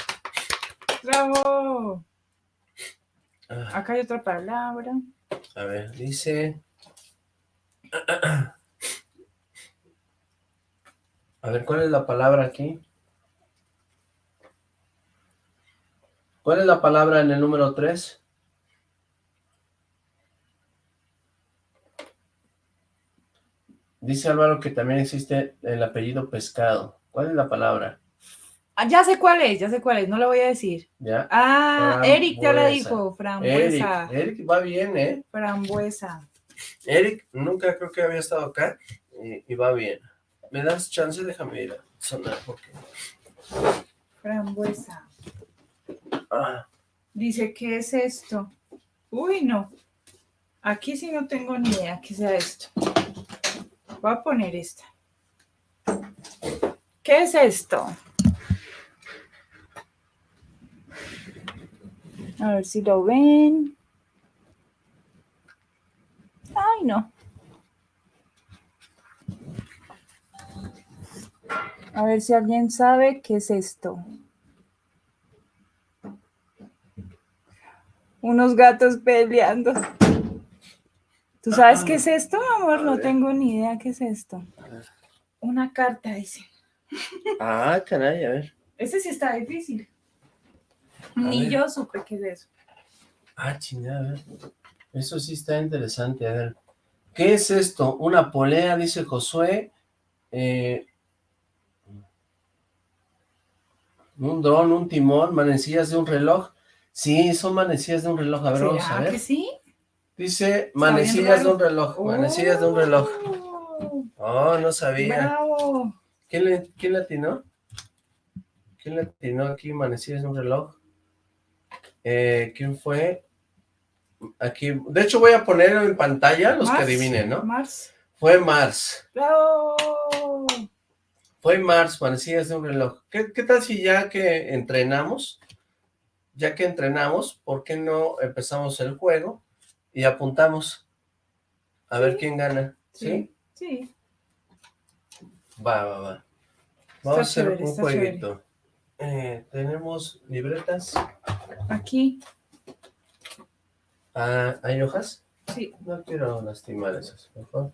¡Bravo! Ah. Acá hay otra palabra. A ver, dice... A ver, ¿cuál es la palabra aquí? ¿Cuál es la palabra en el número 3? Dice Álvaro que también existe el apellido Pescado. ¿Cuál es la palabra? Ah, ya sé cuál es, ya sé cuál es, no lo voy a decir. ¿Ya? Ah, Eric ya la dijo, frambuesa. Eric, Eric va bien, ¿eh? Frambuesa. Eric nunca creo que había estado acá y, va bien. ¿Me das chance? Déjame ir a sonar porque... Frambuesa. Ah. Dice, ¿qué es esto? Uy, no. Aquí sí no tengo ni idea qué sea esto. Voy a poner esta. ¿Qué es esto? A ver si lo ven. Ay, no. A ver si alguien sabe qué es esto. Unos gatos peleando. ¿Tú sabes qué es esto, amor? No tengo ni idea qué es esto. Una carta, dice. Ah, caray, a ver. Ese sí está difícil. Ni yo supe qué es eso. Ah, chingada, a ver. Eso sí está interesante, a ver. ¿Qué es esto? Una polea, dice Josué. Eh, un dron, un timón, manecillas de un reloj. Sí, son manecillas de un reloj. A ver, vamos a ver. que sí? Dice manecillas de un reloj, manecillas de un reloj. Oh, no sabía. Bravo. ¿Quién, le, ¿Quién le atinó? ¿Quién le atinó aquí manecillas de un reloj? Eh, ¿Quién fue? Aquí, de hecho voy a poner en pantalla los que adivinen, ¿no? Mars. Fue Mars. Bravo. Fue Mars, manecillas de un reloj. ¿Qué, ¿Qué tal si ya que entrenamos, ya que entrenamos, ¿por qué no empezamos el juego? Y apuntamos a ver quién gana. ¿Sí? Sí. Va, va, va. Vamos a hacer un jueguito. Eh, tenemos libretas. Aquí. Ah, ¿Hay hojas? Sí. No quiero lastimar esas, mejor.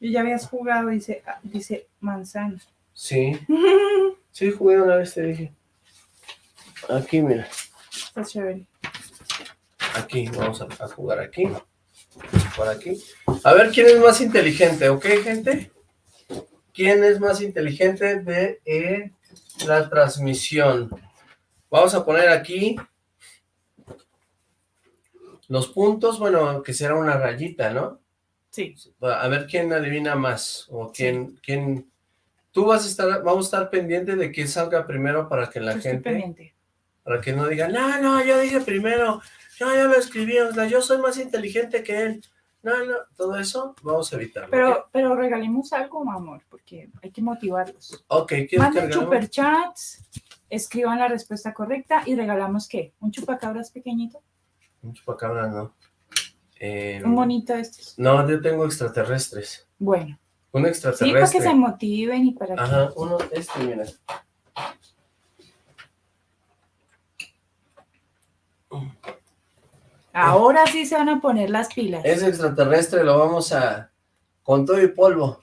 Y ya habías jugado, dice, ah, dice manzana. Sí. sí, jugué una vez, te dije. Aquí, mira. Está chévere. Aquí, vamos a, jugar aquí. Por aquí. A ver quién es más inteligente, ¿ok, gente? ¿Quién es más inteligente de eh, la transmisión? Vamos a poner aquí los puntos, bueno, que será una rayita, ¿no? Sí. A ver quién adivina más, o quién, quién... Tú vas a estar, vamos a estar pendiente de que salga primero para que la gente... Para que no diga, no, no, yo dije primero, yo ya lo escribí, o sea, yo soy más inteligente que él. No, no, todo eso vamos a evitarlo. Pero, pero regalemos algo, amor, porque hay que motivarlos. Ok, ¿quieres Manden superchats, escriban la respuesta correcta y regalamos, ¿qué? ¿Un chupacabras pequeñito? Un chupacabras, no. Em, un bonito estos. No, yo tengo extraterrestres. Bueno. Un extraterrestre. Sí, para que se motiven y para Ajá, uno, este, mira. Ahora sí se van a poner las pilas. Ese extraterrestre lo vamos a... con todo y polvo.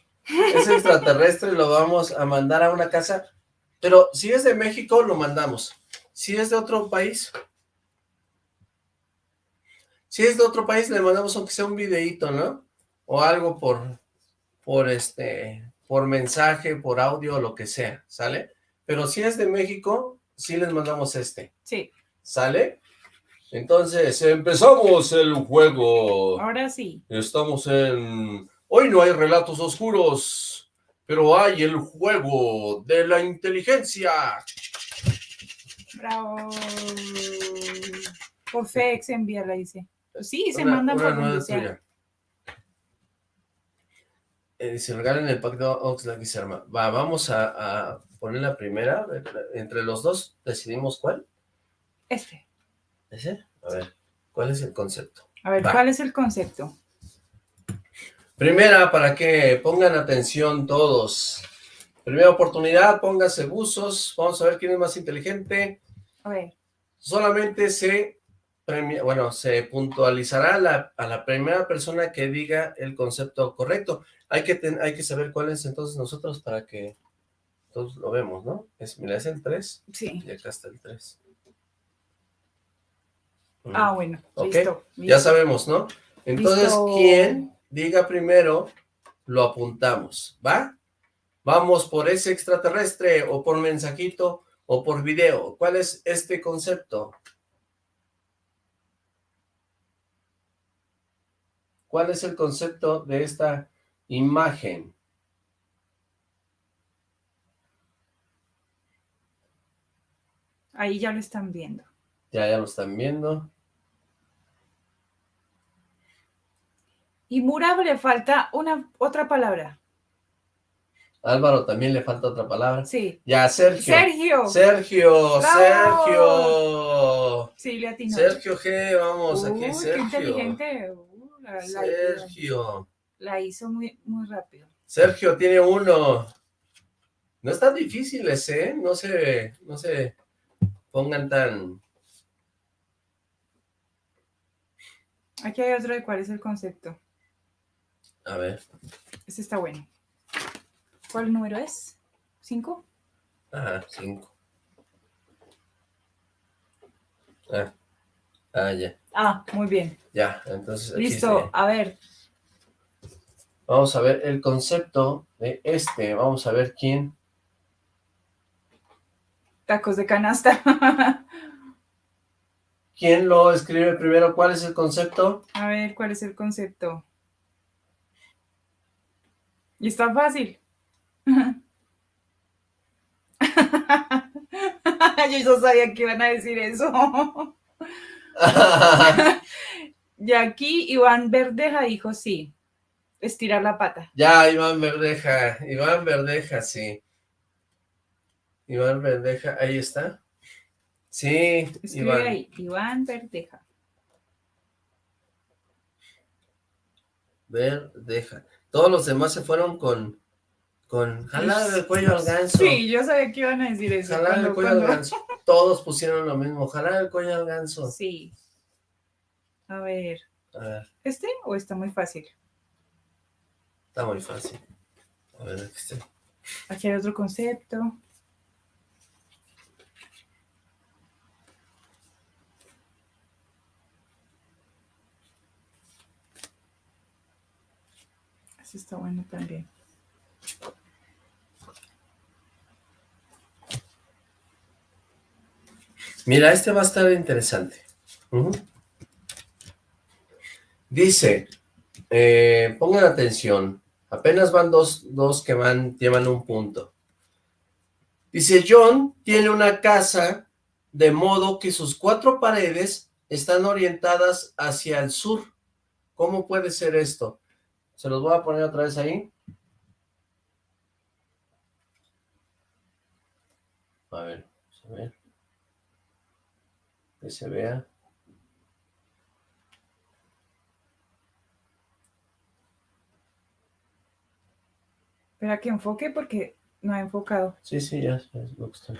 Ese extraterrestre lo vamos a mandar a una casa. Pero si es de México, lo mandamos. Si es de otro país... Si es de otro país, le mandamos aunque sea un videíto, ¿no? O algo por... por este... por mensaje, por audio, lo que sea, ¿sale? Pero si es de México, sí les mandamos este. Sí. ¿Sale? Entonces, empezamos el juego. Ahora sí. Estamos en... Hoy no hay relatos oscuros, pero hay el juego de la inteligencia. Bravo. Por FedEx enviarla, dice. Sí, se manda por donde sea. Eh, se regalan el pack de Oxlack y se arma. Va, vamos a, a poner la primera. Entre los dos decidimos cuál. Este. ¿Ese? A ver, ¿cuál es el concepto? A ver, ¿cuál es el concepto? Primera, para que pongan atención todos. Primera oportunidad, póngase buzos. Vamos a ver quién es más inteligente. A ver. Solamente se premia, bueno, se puntualizará a la primera persona que diga el concepto correcto. Hay que, hay que saber cuál es entonces nosotros para que todos lo vemos, ¿no? Es, mira, es el 3. Sí. Y acá está el 3. Ah, bueno, listo, Ya sabemos, ¿no? Entonces, ¿quién diga primero lo apuntamos, ¿va? Vamos por ese extraterrestre, o por mensajito, o por video. ¿Cuál es este concepto? ¿Cuál es el concepto de esta imagen? Ahí ya lo están viendo. Ya, ya lo están viendo. Y Mura le falta una otra palabra. Álvaro también le falta otra palabra. Sí. Ya, Sergio. Sergio. Sergio, Sergio. Sí, le atinó. Sergio G, vamos, aquí Sergio. Qué inteligente. Uh, la, Sergio. La hizo muy, muy rápido. Sergio tiene uno. No están difíciles, ¿eh? No se, no se pongan tan... Aquí hay otro de cuál es el concepto. A ver. Este está bueno. ¿Cuál número es? ¿Cinco? Ah, cinco. Ah, ah ya. Ah, muy bien. Ya, entonces... Listo, a ver. Vamos a ver el concepto de este. Vamos a ver quién. Tacos de canasta. ¿Quién lo escribe primero? ¿Cuál es el concepto? A ver, ¿cuál es el concepto? Y está fácil. Yo ya sabía que iban a decir eso. y aquí Iván Verdeja dijo sí. Estirar la pata. Ya, Iván Verdeja. Iván Verdeja, sí. Iván Verdeja, ahí está. Sí, Escribe Iván. ahí, Iván Verdeja. Verdeja. Todos los demás se fueron con, con jalar el cuello al ganso. Sí, yo sabía que iban a decir eso. Jalar el cuello al ganso. Todos pusieron lo mismo, jalar el cuello al ganso. Sí. A ver. A ver. ¿Este o está muy fácil? Está muy fácil. A ver, este. Aquí hay otro concepto. Está bueno también. Mira, este va a estar interesante. Dice, eh, pongan atención, apenas van dos, dos que van, llevan un punto. Dice, John tiene una casa de modo que sus cuatro paredes están orientadas hacia el sur. ¿Cómo puede ser esto? Se los voy a poner otra vez ahí. A ver, a ver. Que se vea. Espera que enfoque porque no ha enfocado. Sí, sí, ya es lo que está.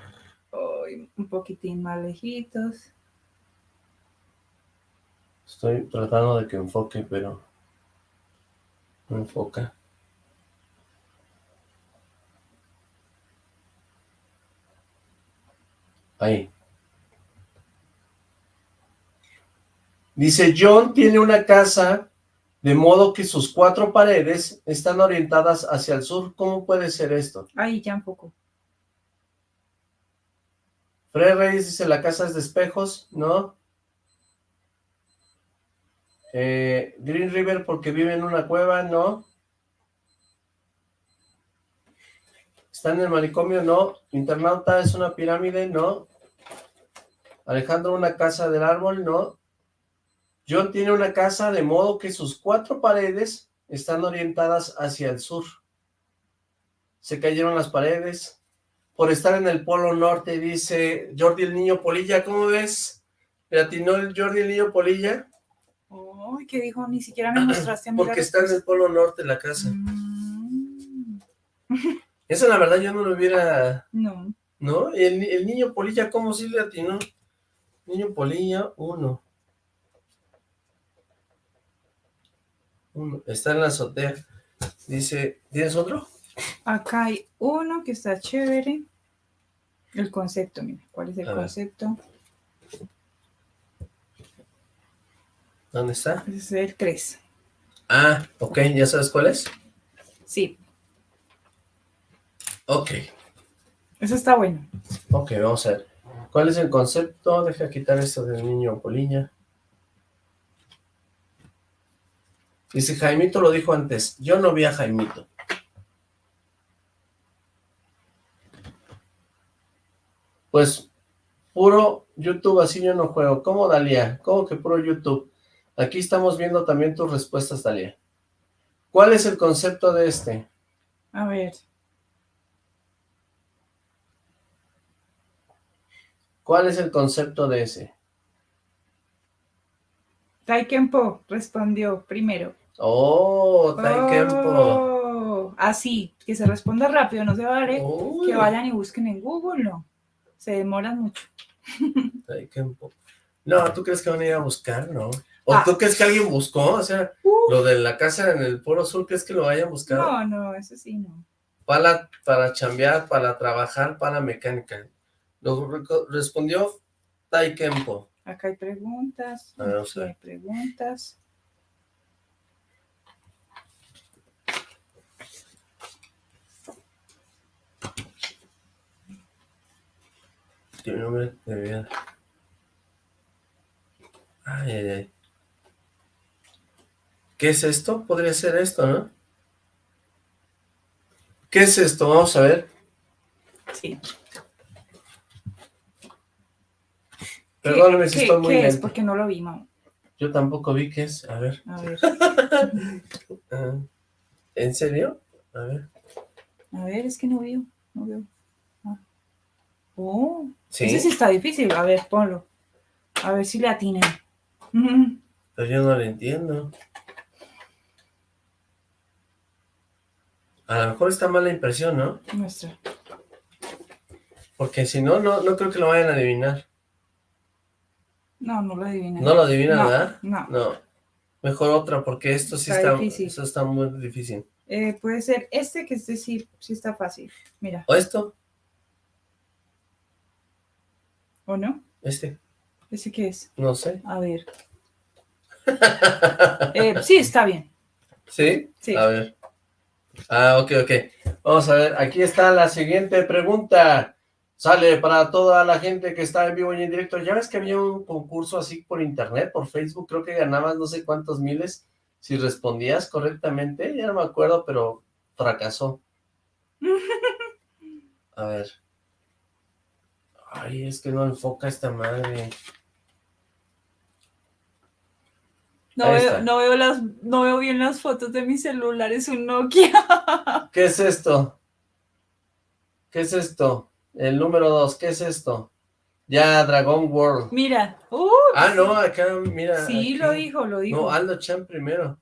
un poquitín más lejitos. Estoy tratando de que enfoque, pero enfoca. Ahí. Dice, John tiene una casa de modo que sus cuatro paredes están orientadas hacia el sur. ¿Cómo puede ser esto? Ahí, ya un poco. Fred Reyes dice, la casa es de espejos, ¿no? Eh, Green River porque vive en una cueva, no. Está en el manicomio, no. Internauta es una pirámide, no. Alejandro una casa del árbol, no. John tiene una casa de modo que sus cuatro paredes están orientadas hacia el sur. Se cayeron las paredes. Por estar en el polo norte, dice Jordi el Niño Polilla, ¿cómo ves? ¿Le atinó el Jordi el Niño Polilla? Uy, ¿qué dijo? Ni siquiera me mostraste. Porque está en el polo norte la casa. Mm. Eso la verdad yo no lo hubiera... No. ¿No? El, el niño Polilla, ¿cómo sí le atinó? Niño Polilla, uno. Uno. Está en la azotea. Dice, ¿tienes otro? Acá hay uno que está chévere. El concepto, mira, ¿cuál es el concepto? ¿Dónde está? Es el 3. Ah, ok, ¿ya sabes cuál es? Sí. Ok. Eso está bueno. Ok, vamos a ver. ¿Cuál es el concepto? Deja quitar esto del niño Polilla. Dice, Jaimito lo dijo antes. Yo no vi a Jaimito. Pues, puro YouTube, así yo no juego. ¿Cómo, Dalia? ¿Cómo que puro YouTube? Aquí estamos viendo también tus respuestas, Dalia. ¿Cuál es el concepto de este? A ver. ¿Cuál es el concepto de ese? Taikempo respondió primero. Oh, Taikempo. Oh, así, que se responda rápido, no se vale que vayan y busquen en Google, no. Se demoran mucho. Taikempo. No, ¿tú crees que van a ir a buscar, no? ¿O ah. tú crees que alguien buscó? O sea, uh. lo de la casa en el Polo Sur, ¿crees que lo vayan a buscar? No, no, eso sí, no. Para, para chambear, para trabajar, para mecánica. Lo respondió Taikempo. Acá hay preguntas. A ver, vamos a ver. Hay preguntas. ¿Qué nombre de vida? Ay, ay, ay. ¿Qué es esto? Podría ser esto, ¿no? ¿Qué es esto? Vamos a ver. Sí. Perdóname si estoy muy ¿Qué es? Porque no lo vi, mamá. Yo tampoco vi qué es. A ver. A ver. Ah, ¿En serio? A ver. A ver, es que no veo. No veo. Ah. Oh. ¿Sí? Ese sí está difícil. A ver, ponlo. A ver si le atinen. Pero yo no lo entiendo. A lo mejor está mala impresión, ¿no? Nuestra. Porque si no, no, no creo que lo vayan a adivinar. No, no lo adivina. ¿No lo adivina, verdad? No. No. Mejor otra, porque esto sí está, Eso está muy difícil. Eh, puede ser este, que este sí, sí está fácil. Mira. ¿O esto? ¿O no? Este. ¿Ese qué es? No sé. A ver. Eh, sí, está bien. ¿Sí? Sí. A ver. Ah, ok, ok. Vamos a ver, aquí está la siguiente pregunta. Sale para toda la gente que está en vivo y en directo. Ya ves que había un concurso así por internet, por Facebook, creo que ganabas no sé cuántos miles si respondías correctamente. Ya no me acuerdo, pero fracasó. A ver. Ay, es que no enfoca esta madre. No veo, no veo, las, no veo bien las fotos de mi celular, es un Nokia. ¿Qué es esto? ¿Qué es esto? El número dos, ¿qué es esto? Ya, Dragon World. Mira. ah, no, acá, mira. Sí, lo dijo, lo dijo. No, Aldo Chan primero.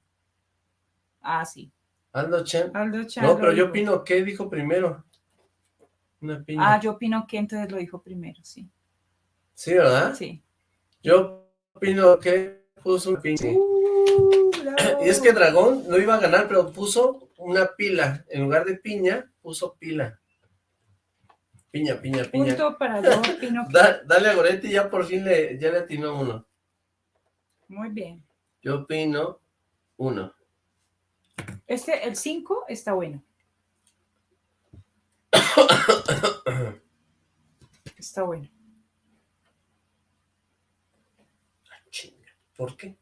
Ah, sí. Aldo Chan. Aldo Chan. No, pero yo opino, ¿qué dijo primero? Una piña. Ah, yo opino que entonces lo dijo primero, sí. ¿Sí, verdad? Sí. Yo opino que puso una piña. Uh, y es que Dragón no iba a ganar, pero puso una pila. En lugar de piña, puso pila. Piña, piña, piña. Punto para yo, opino dale a Goretti, ya por fin le, ya le atinó uno. Muy bien. Yo opino uno. Este, el 5, está bueno. está bueno. Ah, ¿Por qué?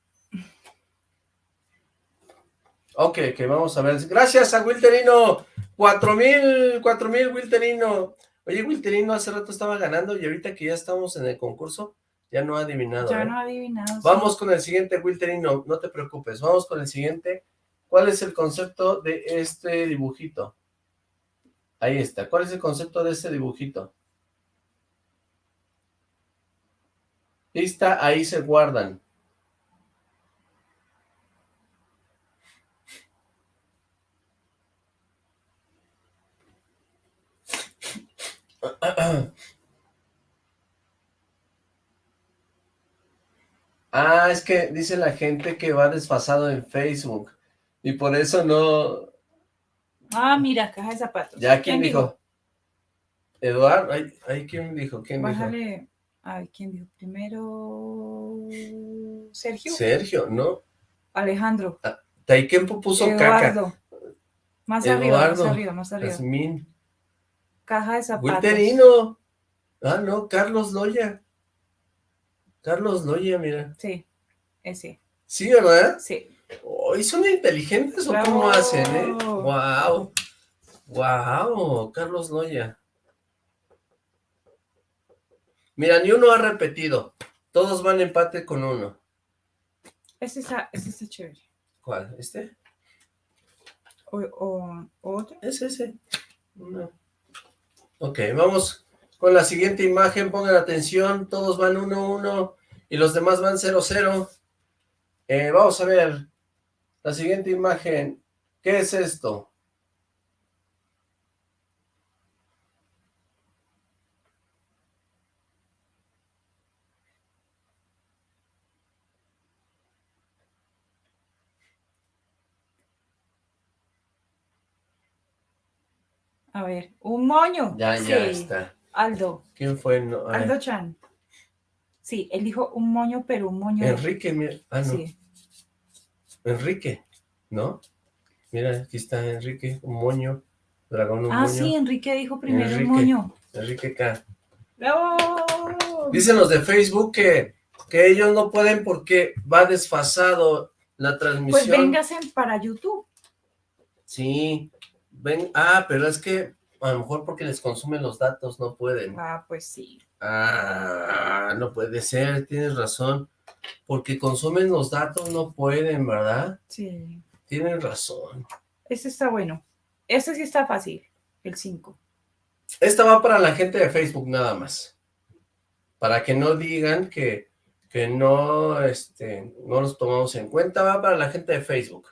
Ok, que vamos a ver. Gracias a Wilterino. Cuatro mil, cuatro mil, Wilterino. Oye, Wilterino hace rato estaba ganando y ahorita que ya estamos en el concurso, ya no ha adivinado. Ya ¿eh? no ha adivinado. Vamos con el siguiente, Wilterino, no te preocupes. Vamos con el siguiente. ¿Cuál es el concepto de este dibujito? Ahí está. ¿Cuál es el concepto de este dibujito? Lista, ahí se guardan. Ah, es que dice la gente que va desfasado en Facebook y por eso no... Ah, mira, caja de zapatos. ¿Ya quién, dijo? Eduardo, ¿ahí, quién dijo? ¿Quién Bájale, ay, ¿quién dijo? Primero... Sergio. Sergio, ¿no? Alejandro. Ah, Taikempo puso caca. Más arriba, más arriba, más arriba. Jasmine. Caja de zapatos. Wilterino. Ah, no, Carlos Loya. Carlos Loya, mira. Sí, ese. ¿Sí, verdad? Sí. ¿Y son inteligentes o cómo hacen, eh? Wow. Wow, Carlos Loya. Mira, ni uno ha repetido. Todos van empate con uno. Ese está, ese está chévere. ¿Cuál? ¿Este? ¿O, o, otro? Es ese. No. Ok, vamos con la siguiente imagen. Pongan atención. Todos van 1-1 y los demás van 0-0. Eh, vamos a ver la siguiente imagen. ¿Qué es esto? Ver, un moño. Ya, ya está. Aldo. ¿Quién fue? Aldo Chan. Sí, él dijo un moño, pero un moño. Enrique, mira. Ah, no. Sí. Enrique, ¿no? Mira, aquí está Enrique, un moño. Dragón, un ah, sí, Enrique dijo primero un moño. Enrique K. ¡Bravo! Dicen los de Facebook que, que ellos no pueden porque va desfasado la transmisión. Pues vénganse para YouTube. Sí, Ven, ah, pero es que a lo mejor porque les consumen los datos no pueden. Ah, pues sí. Ah, no puede ser, tienes razón. Porque consumen los datos no pueden, ¿verdad? Sí. Tienes razón. Ese está bueno. Ese sí está fácil, el 5. Esta va para la gente de Facebook nada más. Para que no digan que, que no, este, no los tomamos en cuenta, va para la gente de Facebook.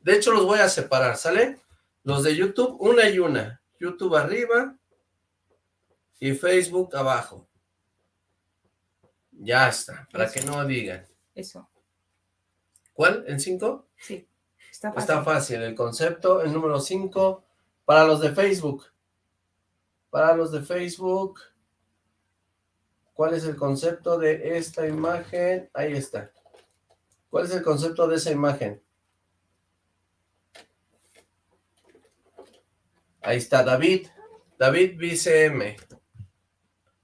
De hecho, los voy a separar, ¿sale? Los de YouTube, una y una. YouTube arriba y Facebook abajo. Ya está, para que no digan. Eso. ¿Cuál? ¿En cinco? Sí, está fácil. Está fácil. El concepto, el número cinco, para los de Facebook. Para los de Facebook, ¿cuál es el concepto de esta imagen? Ahí está. ¿Cuál es el concepto de esa imagen? Ahí está David. David BCM.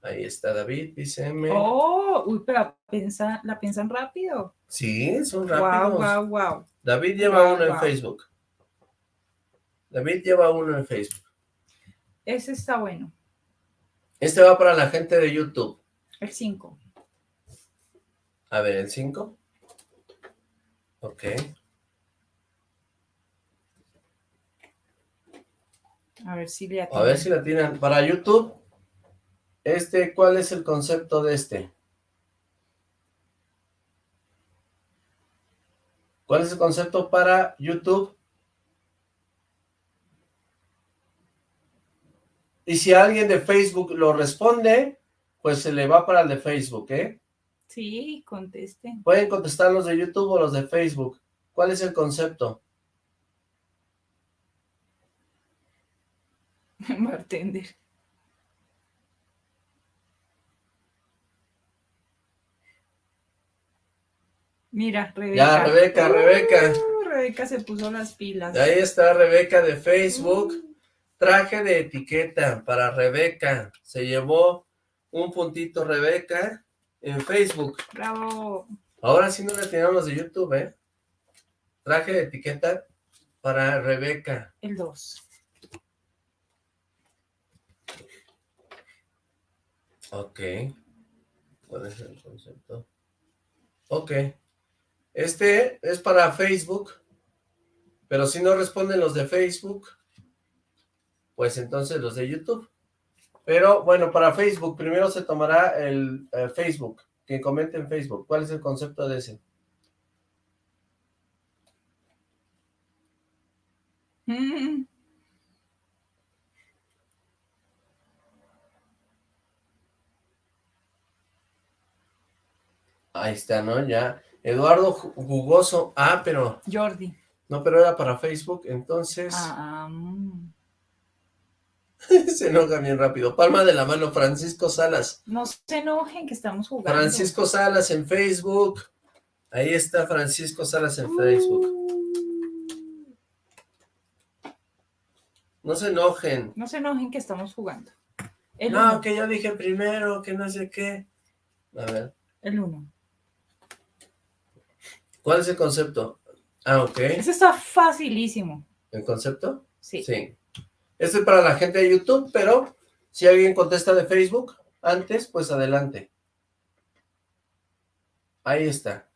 Ahí está David BCM. Oh, uy, pero piensa, la piensan rápido. Sí, son rápidos. Wow, wow, wow. David lleva uno en Facebook. David lleva uno en Facebook. Ese está bueno. Este va para la gente de YouTube. El 5. A ver, el 5. Ok. A ver si le A ver si la tienen. Para YouTube, este, ¿cuál es el concepto de este? ¿Cuál es el concepto para YouTube? Y si alguien de Facebook lo responde, pues se le va para el de Facebook, ¿eh? Sí, contesten. Pueden contestar los de YouTube o los de Facebook. ¿Cuál es el concepto? bartender. Mira, Rebeca. Ya, Rebeca, Rebeca. Uh, Rebeca se puso las pilas. Ahí está Rebeca de Facebook. Uh. Traje de etiqueta para Rebeca. Se llevó un puntito Rebeca en Facebook. Bravo. Ahora sí no le tenemos de YouTube, ¿eh? Traje de etiqueta para Rebeca. El 2. Ok. ¿Cuál es el concepto? Ok. Este es para Facebook, pero si no responden los de Facebook, pues entonces los de YouTube. Pero bueno, para Facebook, primero se tomará el eh, Facebook, que comente en Facebook. ¿Cuál es el concepto de ese? Mm. Ahí está, ¿no? Ya. Eduardo Jugoso. Ah, pero... Jordi. No, pero era para Facebook, entonces... Ah, mm. se enoja bien rápido. Palma de la mano, Francisco Salas. No se enojen que estamos jugando. Francisco Salas en Facebook. Ahí está Francisco Salas en Facebook. No se enojen. No se enojen que estamos jugando. no, que yo dije primero, que no sé qué. A ver. El uno. ¿Cuál es el concepto? Ah, ok. Eso está facilísimo. ¿El concepto? Sí. Sí. Este es para la gente de YouTube, pero si alguien contesta de Facebook antes, pues adelante. Ahí está.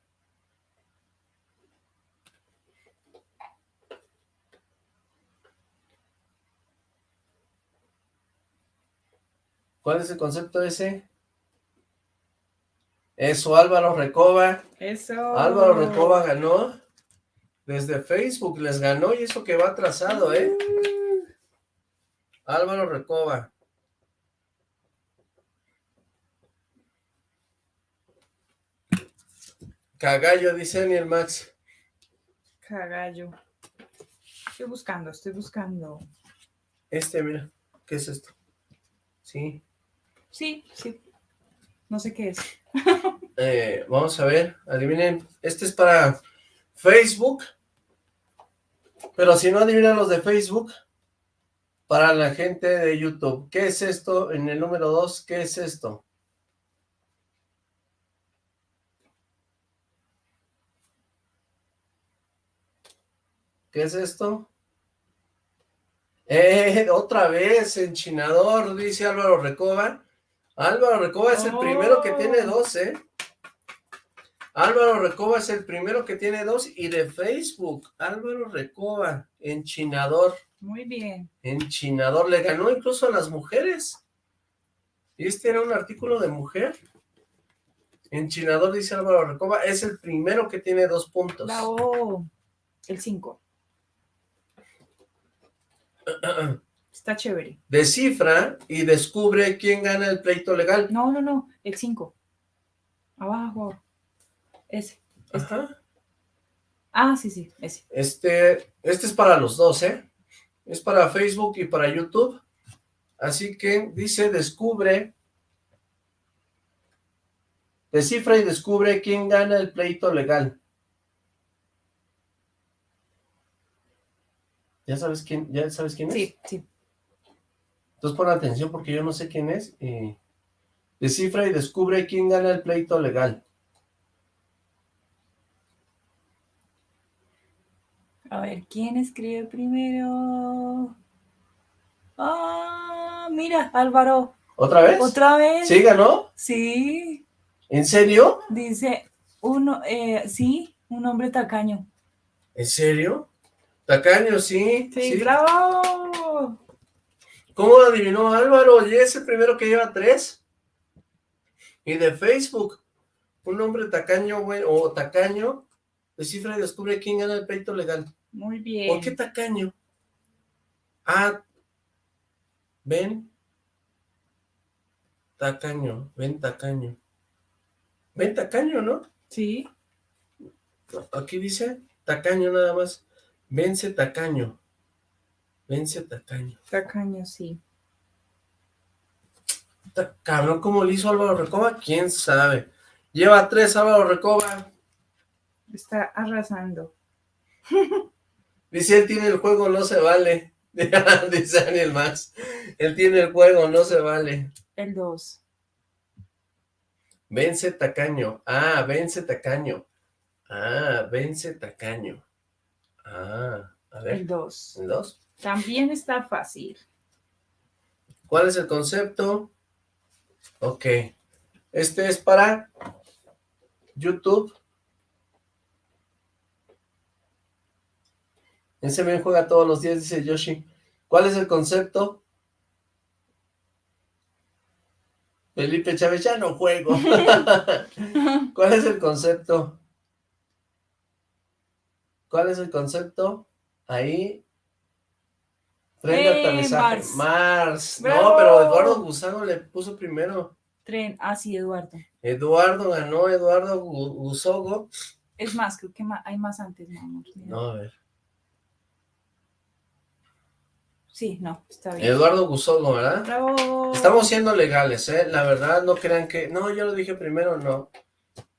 ¿Cuál es el concepto ese? Eso, Álvaro Recoba. Eso. Álvaro Recoba ganó. Desde Facebook les ganó y eso que va atrasado, ¿eh? Álvaro Recoba. Cagallo, dice Daniel Max. Cagallo. Estoy buscando, estoy buscando. Este, mira, ¿qué es esto? Sí. Sí, sí. No sé qué es. Eh, vamos a ver, adivinen. Este es para Facebook. Pero si no adivinan los de Facebook, para la gente de YouTube. ¿Qué es esto? En el número 2, ¿qué es esto? ¿Qué es esto? Eh, otra vez, enchinador, dice Álvaro Recoba. Álvaro Recoba es el primero que tiene oh. dos, ¿eh? Álvaro Recoba es el primero que tiene dos y de Facebook, Álvaro Recoba, enchinador. Muy bien. Enchinador, le ganó incluso a las mujeres. Y este era un artículo de mujer. Enchinador, dice Álvaro Recoba, es el primero que tiene dos puntos. el cinco. Está chévere. Descifra y descubre quién gana el pleito legal. No, no, no, el 5. Abajo. Ese. Este. Ah, sí, sí, ese. Este, este es para los dos, ¿eh? Es para Facebook y para YouTube. Así que dice, descubre, descifra y descubre quién gana el pleito legal. ¿Ya sabes quién, ya sabes quién es? Sí, sí. Entonces pon atención porque yo no sé quién es. descifra y descubre quién gana el pleito legal. A ver, ¿quién escribe primero? Ah, mira, Álvaro. ¿Otra vez? ¿Otra vez? ¿Sí ganó? Sí. ¿En serio? Dice, uno, eh, sí, un hombre tacaño. ¿En serio? Tacaño, sí. Sí, bravo. ¿Cómo adivinó Álvaro? Y es el primero que lleva tres. Y de Facebook, un hombre tacaño, güey, o tacaño, descifra y descubre quién gana el peito legal. Muy bien. ¿Por qué tacaño? Ah, ven. Tacaño, ven tacaño. Ven tacaño, ¿no? Sí. Aquí dice tacaño nada más. Vence tacaño. Vence tacaño. Tacaño, sí. Cabrón, ¿cómo le hizo Álvaro Recoba? ¿Quién sabe? Lleva tres Álvaro Recoba. Está arrasando. Dice, él tiene el juego, no se vale. Dice Daniel Max. Él tiene el juego, no se vale. El dos. Vence tacaño. Ah, vence tacaño. Ah, vence tacaño. Ah, a ver. El 2. ¿El 2? También está fácil. ¿Cuál es el concepto? Ok. Este es para YouTube. Ese bien juega todos los días, dice Yoshi. ¿Cuál es el concepto? Felipe Chávez, ya no juego. ¿Cuál es el concepto? ¿Cuál es el concepto? Ahí. Tren de aterrizaje. Mars. No, pero Eduardo Gusano le puso primero. Tren, ah, sí, Eduardo. Eduardo ganó, Eduardo Gusogo. Es más, creo que hay más antes, no, no, a ver. Sí, no, está bien. Eduardo Gusogo, ¿verdad? Bravo. Estamos siendo legales, ¿eh? La verdad, no crean que... No, yo lo dije primero, no.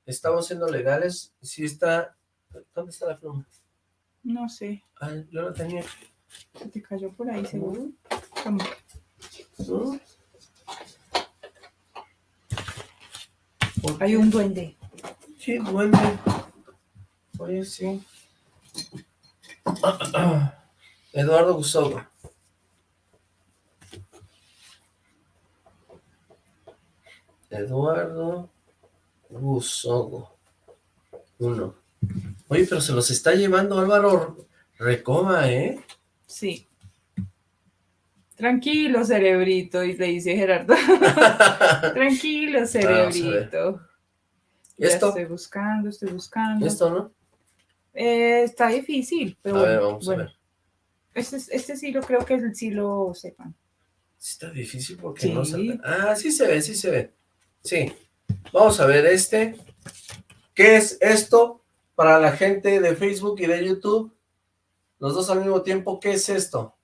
Estamos siendo legales. Sí está... ¿Dónde está la pluma? No sé. Ay, yo lo tenía. Se te cayó por ahí, seguro. Hay un duende. Sí, duende. Oye, sí. Eduardo Gusogo. Eduardo Gusogo. Uno. Oye, pero se los está llevando Álvaro Recoma, ¿eh? Sí. Tranquilo, cerebrito, y le dice Gerardo. Tranquilo, cerebrito. ¿Esto? estoy buscando, estoy buscando. ¿Esto no? Eh, está difícil, pero a ver, vamos a ver. Este, este sí lo creo que sí lo sepan. Está difícil porque no se Ah, sí se ve, sí se ve. Sí. Vamos a ver este. ¿Qué es esto para la gente de Facebook y de YouTube? Los dos al mismo tiempo, ¿qué es esto?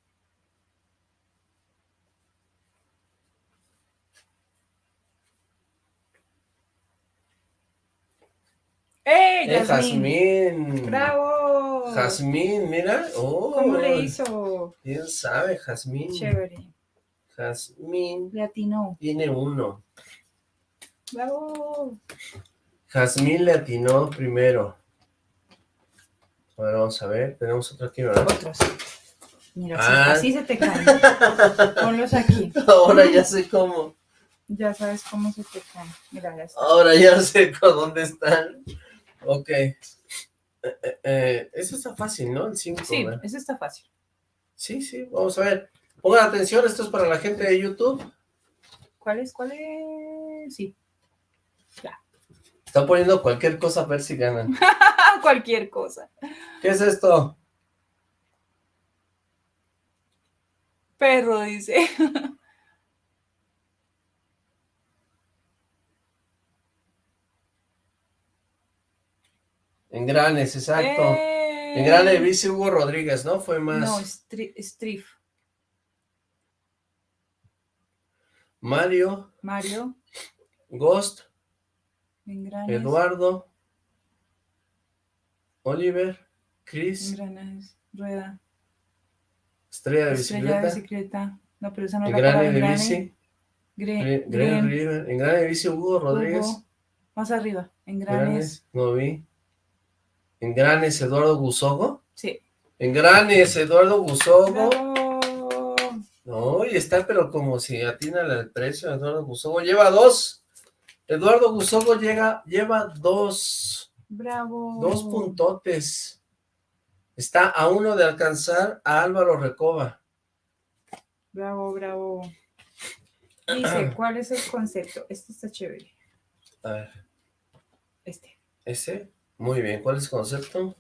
¡Eh, ¡Eh, Jazmín! ¡Bravo! Jazmín, mira. Oh, ¿Cómo le hizo? ¿Quién sabe, Jazmín? Chévere. Jazmín. Le atinó. Tiene uno. ¡Bravo! Jazmín le atinó primero. Ahora vamos a ver, tenemos otro aquí, ¿verdad? Otros. Mira, así, ah. se te caen. Ponlos aquí. Ahora ya sé cómo. Ya sabes cómo se te caen. Mira, ya Ahora ya sé con dónde están. Ok. Eh, eh, eh, eso está fácil, ¿no? El 5. Sí, eso está fácil. Sí, sí, vamos a ver. Pongan atención, esto es para la gente de YouTube. ¿Cuál es? ¿Cuál es? Sí. Ya. Están poniendo cualquier cosa a ver si ganan. cualquier cosa. ¿Qué es esto? Perro, dice. En Granes, exacto. En eh. Granes dice Hugo Rodríguez, ¿no? Fue más... No, Strif. Mario. Mario. Ghost. Eduardo. Oliver. Chris. Rueda. Estrella de bicicleta. de bicicleta. No, pero esa no es la de bici. En Grane de bici Hugo Rodríguez. Más arriba. En Granes. No vi. ¿En Granes Eduardo Gusogo? Sí. En Granes Eduardo Gusogo. No, y está pero como si atina el precio Eduardo Gusogo. Lleva dos. Eduardo Gusogo llega, lleva dos. Bravo. Dos puntotes. Está a uno de alcanzar a Álvaro Recoba. Bravo, bravo. Dice, ¿cuál es el concepto? Este está chévere. A ver. Este. ¿Ese? Muy bien, ¿cuál es el concepto?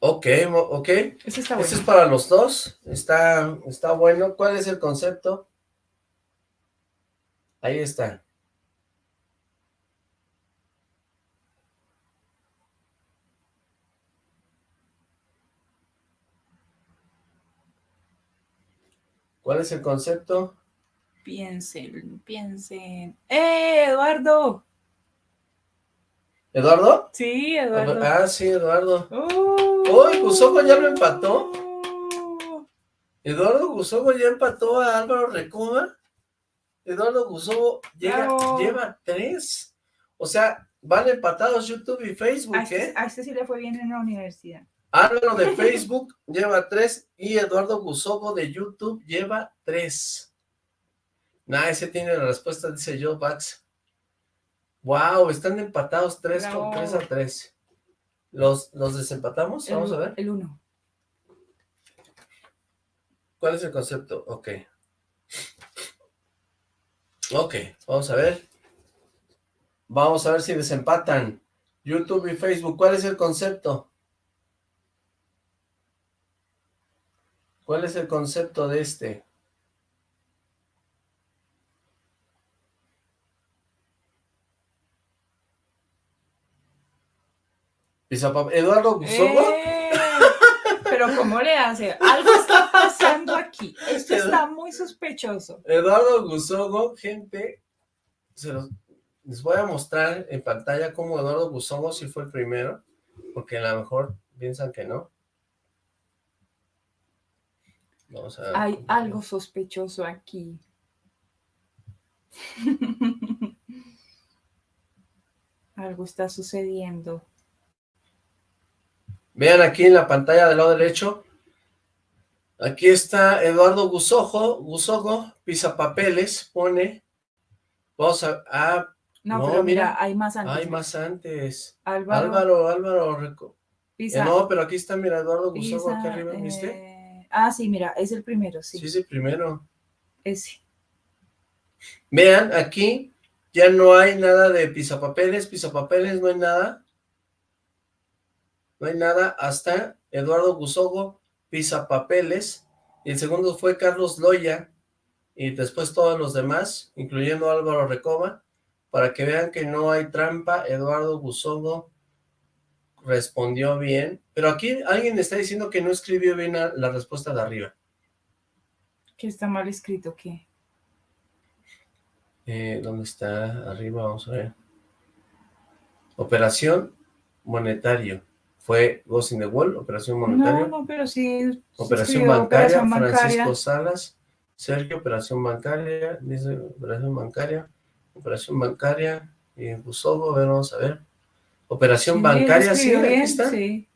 Ok, ok. Ese está bueno. Ese es para los dos. Está, está bueno. ¿Cuál es el concepto? Ahí está. ¿Cuál es el concepto? Piensen, piensen. ¡Eh, Eduardo! ¿Eduardo? Sí, Eduardo. Ah, sí, Eduardo. ¡Uy, Gusogo ya lo empató! Eduardo Gusogo ya empató a Álvaro Recoma. Eduardo Gusogo lleva tres. O sea, van empatados YouTube y Facebook, a este, ¿eh? A este sí le fue bien en la universidad. Álvaro de Facebook lleva tres y Eduardo Gusogo de YouTube lleva tres. Nah, ese tiene la respuesta, dice Joe Bax. Wow, están empatados 3 con 3 a 3. ¿Los, ¿Los desempatamos? Vamos a ver. El 1. ¿Cuál es el concepto? Ok. Ok, vamos a ver. Vamos a ver si desempatan. YouTube y Facebook, ¿cuál es el concepto? ¿Cuál es el concepto de este? Eduardo Gusogo. Eh, pero ¿cómo le hace? Algo aquí. Esto está muy sospechoso. Eduardo Gusogo, gente, se los, les voy a mostrar en pantalla cómo Eduardo Gusogo sí fue el primero, porque a lo mejor piensan que no. Hay algo sospechoso aquí. algo está sucediendo. Vean aquí en la pantalla del lado derecho. Aquí está Eduardo Gusojo, Gusojo, papeles, pone. Vamos a... no, pero mira, hay más antes. Hay más antes. Álvaro, Álvaro, eh, no, pero aquí está, mira, Eduardo Gusojo, aquí arriba, ¿viste? Eh, ah, sí, mira, es el primero, sí. Sí, es el primero. Ese. Vean, aquí ya no hay nada de pisapapeles, pisapapeles, no hay nada no hay nada, hasta Eduardo Gusogo, Pisa Papeles, y el segundo fue Carlos Loya, y después todos los demás, incluyendo Álvaro Recoba, para que vean que no hay trampa, Eduardo Gusogo respondió bien, pero aquí alguien está diciendo que no escribió bien la respuesta de arriba. ¿Que está mal escrito qué? Eh, ¿Dónde está? Arriba, vamos a ver. Operación monetario fue Ghost in the Wall, Operación Monetaria. No, no, pero sí. Operación bancaria, Francisco Salas. Sergio, Operación Bancaria, dice Operación Bancaria, Operación Bancaria, y Busogo, a ver, vamos a ver. Operación Bancaria, ¿sí? Aquí está. Sí.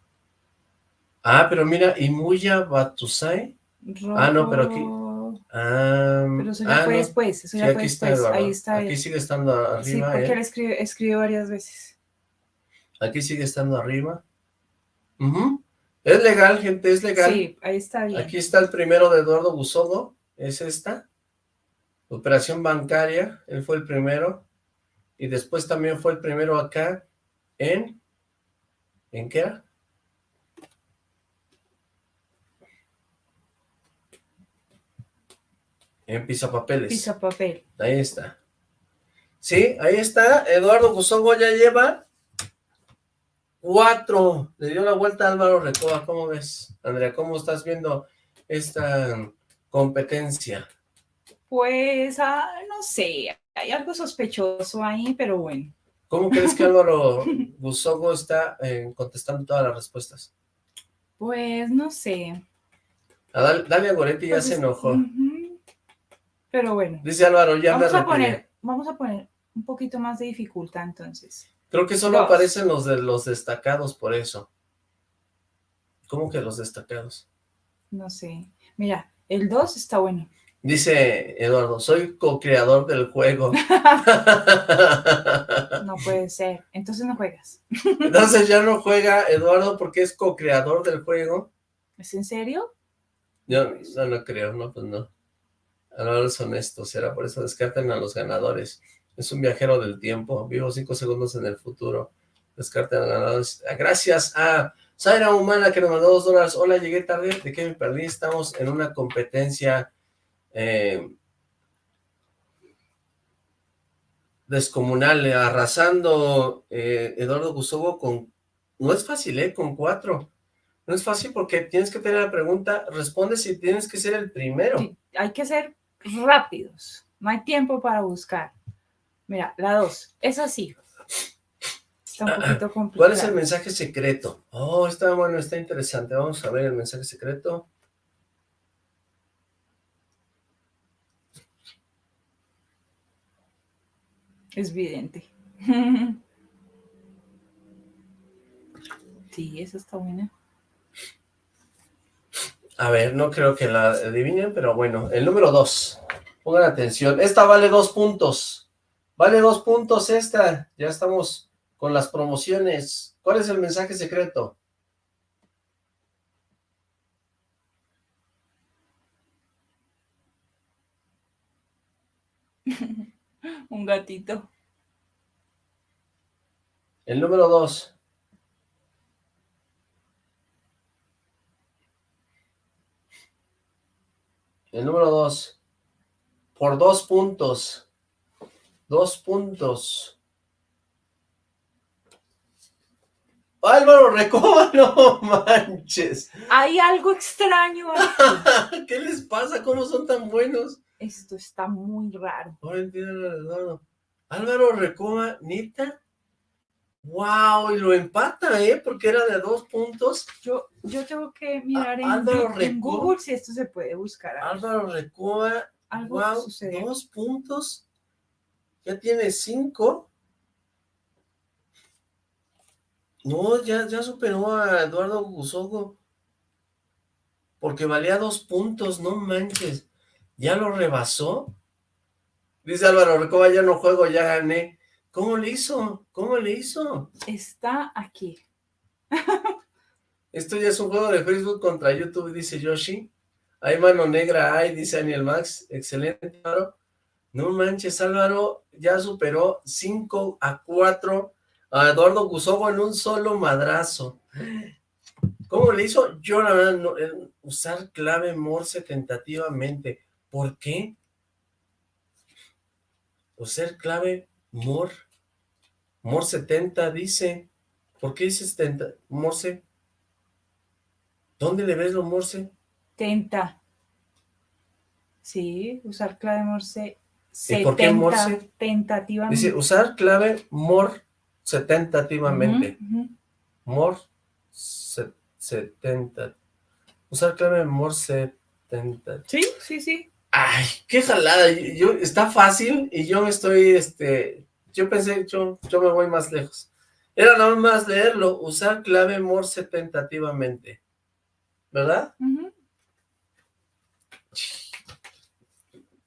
Ah, pero mira, Imuya Batusai. Ah, no, pero aquí... Ah, pero eso ya ah, fue después, eso ya fue después, ahí está. Aquí sigue estando arriba. Sí, porque él escribe, escribe varias veces. Aquí sigue estando arriba. Es legal, gente, es legal. Sí, ahí está bien. Aquí está el primero de Eduardo Busogo, es esta. Operación bancaria, él fue el primero. Y después también fue el primero acá en... ¿En qué era? En Pizapapeles. Pisapapel. Ahí está. Sí, ahí está. Eduardo Busogo ya lleva Cuatro. Le dio la vuelta a Álvaro Recoba. ¿Cómo ves, Andrea? ¿Cómo estás viendo esta competencia? Pues, ah, no sé. Hay algo sospechoso ahí, pero bueno. ¿Cómo crees que Álvaro Busogo está eh, contestando todas las respuestas? Pues, no sé. A Dalia Goretti ya pues se enojó. Pero bueno. Dice Álvaro, ya vamos a poner, Vamos a poner un poquito más de dificultad entonces. Creo que solo aparecen los de los destacados por eso. ¿Cómo que los destacados? No sé. Mira, el 2 está bueno. Dice Eduardo, soy co-creador del juego. no puede ser. Entonces no juegas. Entonces ya no juega Eduardo porque es co-creador del juego. ¿Es en serio? Yo no, no creo, no, pues no. Ahora es honesto, será por eso descarten a los ganadores. Es un viajero del tiempo. Vivo cinco segundos en el futuro. Descarte Gracias a Zaira Humana que nos mandó dos dólares. Hola, llegué tarde. ¿De qué me perdí? Estamos en una competencia eh, descomunal, arrasando eh, Eduardo Gusogo con... No es fácil, ¿eh? Con cuatro. No es fácil porque tienes que tener la pregunta, responde si tienes que ser el primero. hay que ser rápidos. No hay tiempo para buscar. Mira, la dos, es así. Está un poquito complicado. ¿Cuál es el mensaje secreto? Oh, está bueno, está interesante. Vamos a ver el mensaje secreto. Es evidente. Sí, esa está buena. A ver, no creo que la adivinen, pero bueno, el número dos. Pongan atención. Esta vale dos puntos. Vale dos puntos esta. Ya estamos con las promociones. ¿Cuál es el mensaje secreto? Un gatito. El número dos. El número dos. Por dos puntos. Dos puntos. Álvaro Recoba, no manches. Hay algo extraño. ¿Qué les pasa? ¿Cómo son tan buenos? Esto está muy raro. Álvaro Recoba, ¿nita? ¡Wow! Y lo empata, ¿eh? Porque era de dos puntos. Yo, yo tengo que mirar en, Google si esto se puede buscar. Álvaro Recoba, wow, dos puntos. Ya tiene cinco. No, ya, ya superó a Eduardo Gusogo. Porque valía dos puntos, no manches. ¿Ya lo rebasó? Dice Álvaro Recoba, ya no juego, ya gané. ¿Cómo le hizo? ¿Cómo le hizo? Está aquí. Esto ya es un juego de Facebook contra YouTube, dice Yoshi. Hay mano negra, hay, dice Daniel Max. Excelente, Álvaro. No manches, Álvaro ya superó 5 a 4 a Eduardo Gusobo en un solo madrazo. ¿Cómo le hizo? Yo la verdad, no, eh, usar clave Morse tentativamente. ¿Por qué? Usar clave Mor, Mor 70 dice, ¿por qué dice 70? Morse, ¿dónde le ves lo Morse? Tenta. Sí, usar clave Morse. ¿Y por qué Morse? Tentativamente. Dice, usar clave Mor tentativamente. Mor 70. Usar clave Mor 70. Sí, sí, sí. Ay, qué jalada, yo, está fácil y yo me estoy, este, yo pensé, yo, yo me voy más lejos. Era nada más leerlo, usar clave Morse tentativamente, ¿verdad?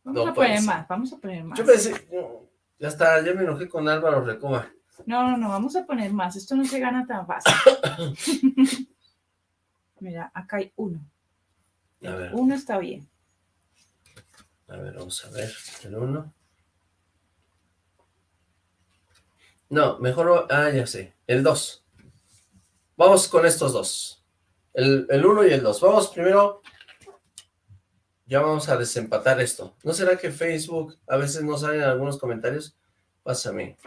Vamos a poner más, vamos a poner más. Yo pensé, ya está, ya me enojé con Álvaro Recoba. No, no, no, vamos a poner más, esto no se gana tan fácil. Mira, acá hay uno. Uno está bien. A ver, vamos a ver, el 1. No, mejor, ah, ya sé, el 2. Vamos con estos dos. El 1 y el 2. Vamos primero, ya vamos a desempatar esto. ¿No será que Facebook a veces no salen algunos comentarios? Pásame.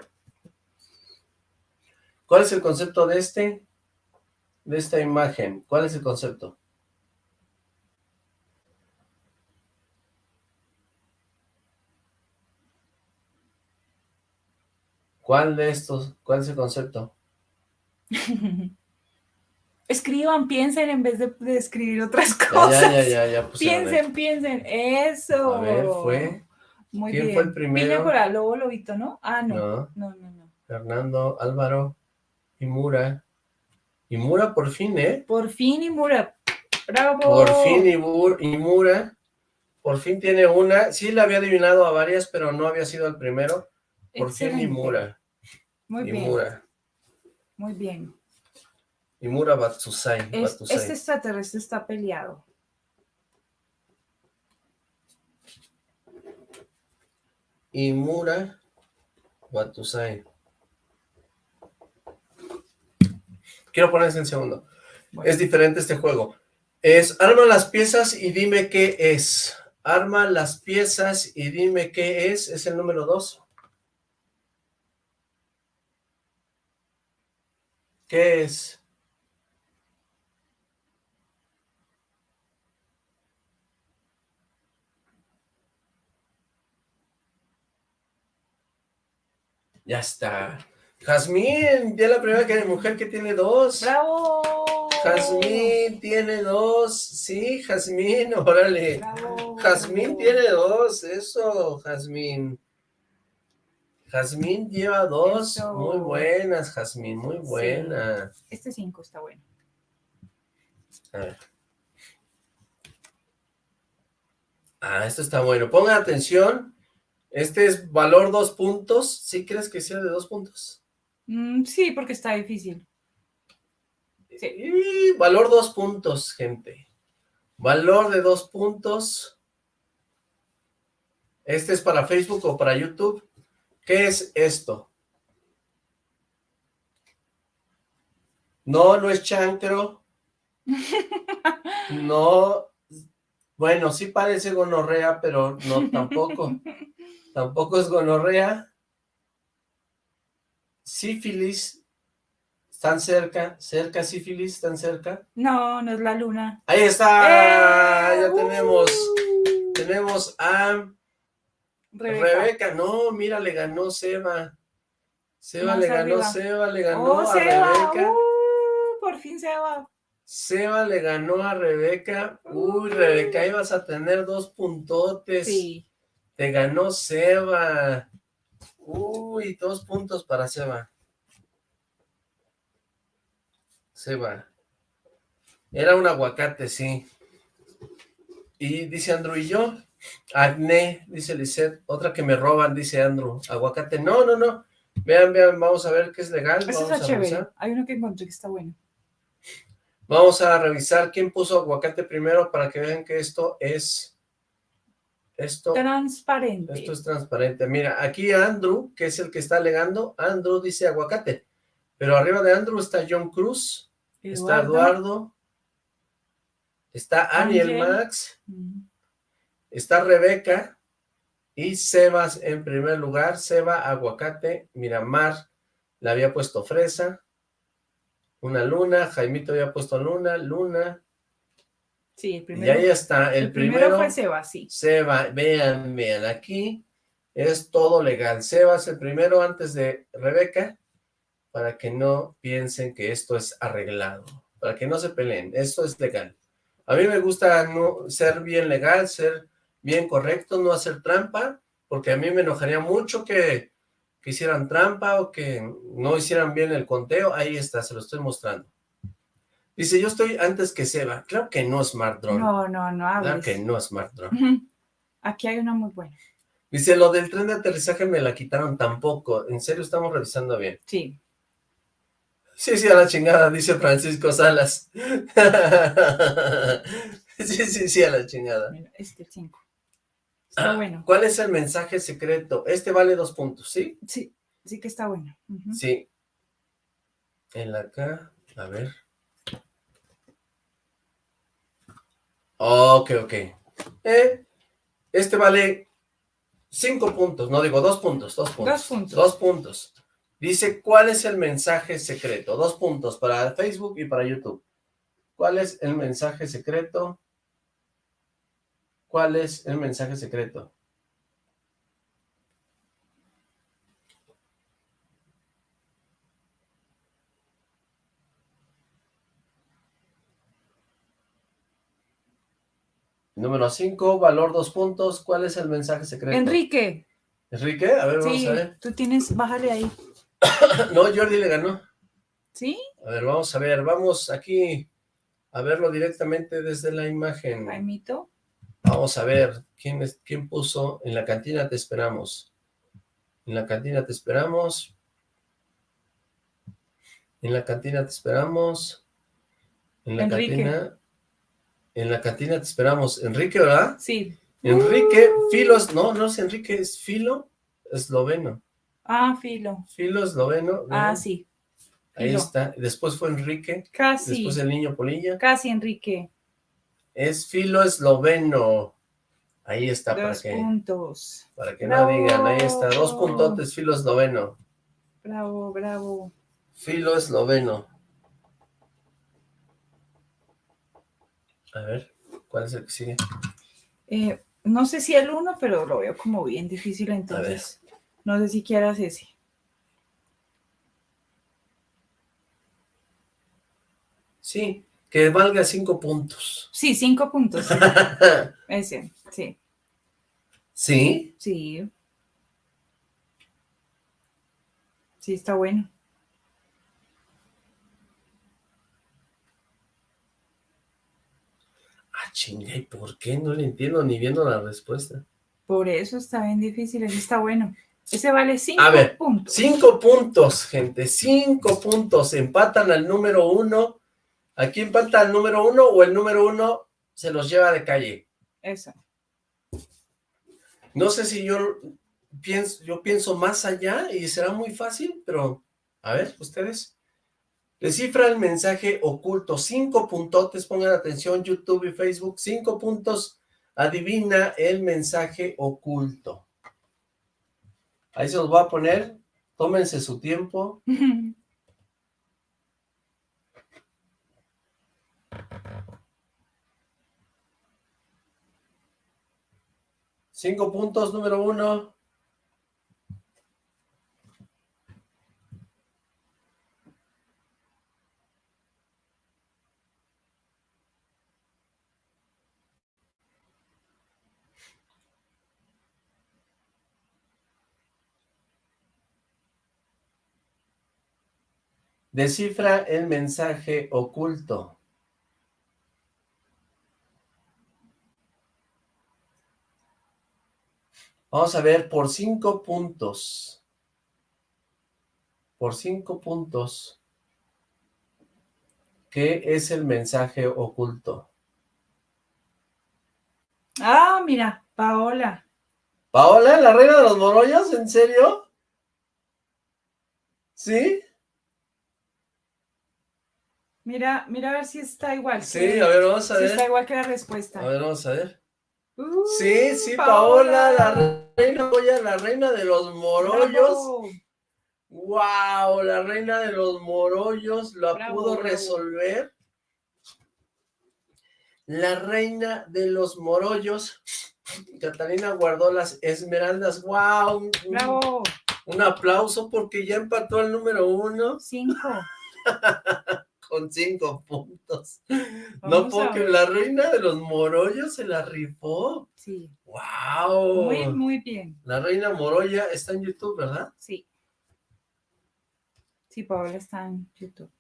¿Cuál es el concepto de este? De esta imagen. ¿Cuál es el concepto? ¿Cuál de estos? ¿Cuál es el concepto? Escriban, piensen en vez de, escribir otras cosas. Ya, ya, ya, ya piensen, piensen, eso. A ver, fue. Muy ¿Quién fue el primero? Piña Lobo Lobito, ¿no? Ah, no. No, no, no. Fernando, Álvaro, y Mura. Y Mura por fin, ¿eh? Por fin y Mura. ¡Bravo! Por fin y, y Mura. Por fin tiene una. Sí, la había adivinado a varias, pero no había sido el primero. Por fin y Mura. Muy bien. Muy bien. Imura Batsusai. Este extraterrestre está peleado. Imura Batusai. Quiero ponerse en segundo. Es diferente este juego. Es arma las piezas y dime qué es. Arma las piezas y dime qué es. Es el número dos. ¿Qué es? Ya está. Jazmín, ya la primera que mujer que tiene dos. ¡Bravo! Jazmín tiene dos. Sí, Jazmín, órale. Bravo. Jazmín tiene dos. Eso, Jazmín. Jazmín lleva dos. Muy buenas, Jazmín, muy buena. Este cinco está bueno. A ver. Ah, esto está bueno. Pongan atención. Este es valor dos puntos. ¿Sí crees que sea de dos puntos? Mm, sí, porque está difícil. Sí. valor dos puntos, gente. Valor de dos puntos. Este es para Facebook o para YouTube. ¿Qué es esto? No, no es chancro. No, bueno, sí parece gonorrea, pero no, tampoco. tampoco es gonorrea. Sífilis, ¿están cerca? ¿Cerca sífilis? ¿Están cerca? No, no es la luna. Ahí está, ¡Eh! ya tenemos, tenemos a Rebeca. no, mira, le ganó Seba. Seba le ganó, Seba le ganó oh, a Rebeca. Uh, por fin Seba. Seba le ganó a Rebeca. Uy, Rebeca, ibas a tener dos puntotes. Sí. Te ganó Seba. Uy, dos puntos para Seba. Seba. Era un aguacate, sí. Y dice Andrew, ¿y yo? Acné, dice Lisette. Otra que me roban, dice Andrew. Aguacate. No, no, no. Vean, vean, vamos a ver qué es legal. Ese es chévere. Hay uno que encontré que está bueno. Vamos a revisar quién puso aguacate primero para que vean que esto es... Esto, transparente. Esto es transparente. Mira, aquí Andrew, que es el que está alegando, Andrew dice aguacate. Pero arriba de Andrew está John Cruz, está Eduardo, está Aniel Max, está Rebeca, y Sebas en primer lugar, Seba, aguacate, Miramar, le había puesto fresa, una luna, Jaimito había puesto luna, luna. Sí, el primero. Y ahí está, el, primero, fue Seba, sí. Seba, vean, vean, aquí es todo legal. Sebas el primero antes de Rebeca, para que no piensen que esto es arreglado, para que no se peleen, esto es legal. A mí me gusta no, ser bien legal, ser bien correcto, no hacer trampa, porque a mí me enojaría mucho que, hicieran trampa o que no hicieran bien el conteo. Ahí está, se lo estoy mostrando. Dice, yo estoy antes que Seba. Claro que no, Smart Drone. No, no, no hables. Claro que no, Smart Drone. Aquí hay una muy buena. Dice, lo del tren de aterrizaje me la quitaron tampoco. En serio, estamos revisando bien. Sí. Sí, sí, a la chingada, dice Francisco Salas. sí, sí, sí, a la chingada. este 5. Está ah, bueno. ¿Cuál es el mensaje secreto? Este vale dos puntos, ¿sí? Sí, sí que está bueno. Sí. En la acá, a ver. Ok, ok. Eh, este vale cinco puntos, no digo dos puntos, dos puntos. Dos puntos. Dos puntos. Dice, ¿cuál es el mensaje secreto? Dos puntos para Facebook y para YouTube. ¿Cuál es el mensaje secreto? ¿Cuál es el mensaje secreto? Número 5, valor dos puntos. ¿Cuál es el mensaje secreto? Enrique. ¿Enrique? A ver, vamos a ver. tú tienes, bájale ahí. no, Jordi le ganó. ¿Sí? A ver, vamos a ver. Vamos aquí a verlo directamente desde la imagen. Jaimito. Vamos a ver, ¿quién, es, ¿quién puso? En la cantina te esperamos. En la cantina te esperamos. En la cantina te esperamos. En la cantina... En la cantina te esperamos. Enrique, ¿verdad? Sí. Enrique, Filo, no, no es Enrique, es Filo esloveno. Ah, Filo. Filo esloveno. Ah, sí. Ahí está. Después fue Enrique. Casi. Después el niño Polilla. Casi, Enrique. Es filo esloveno. Ahí está Dos para que... puntos. Para que no digan, ahí está. Dos puntotes, filo esloveno. Bravo, bravo. Filo esloveno. A ver, ¿cuál es el que sigue? Eh, no sé si el uno, pero lo veo como bien difícil, entonces no sé si quieras ese. Sí, que valga cinco puntos. Sí, cinco puntos. Ese, sí. ¿Sí? Sí. Sí, está bueno. Ah, chinga, ¿y por qué? No le entiendo ni viendo la respuesta. Por eso está bien difícil, ese está bueno. Ese vale cinco A ver, puntos. Cinco puntos, gente, cinco puntos. Empatan al número uno ¿Aquí empata el número uno o el número uno se los lleva de calle? Eso. No sé si yo pienso, yo pienso más allá y será muy fácil, pero a ver, ustedes. Descifra el mensaje oculto. Cinco puntotes, pongan atención, YouTube y Facebook. Cinco puntos, adivina el mensaje oculto. Ahí se los voy a poner. Tómense su tiempo. Cinco puntos, número uno. Descifra el mensaje oculto. Vamos a ver por cinco puntos. Por cinco puntos. ¿Qué es el mensaje oculto? Ah, mira, Paola. ¿Paola, la reina de los morollos? ¿En serio? ¿Sí? Mira, mira a ver si está igual. Sí, a ver, vamos a ver. Si está igual que la respuesta. A ver, vamos a ver. Uh, sí, sí, Paola, la reina la reina de los morollos. Wow, la reina de los morollos la pudo resolver. La reina de los morollos. Catalina guardó las esmeraldas. Wow. Bravo. Un, aplauso porque ya empató el número uno. Cinco. Con cinco puntos. no porque la reina de los morollos se la rifó. Sí. Wow. Muy, muy bien. La reina morolla está en YouTube, ¿verdad? Sí. Sí, Paola está en YouTube.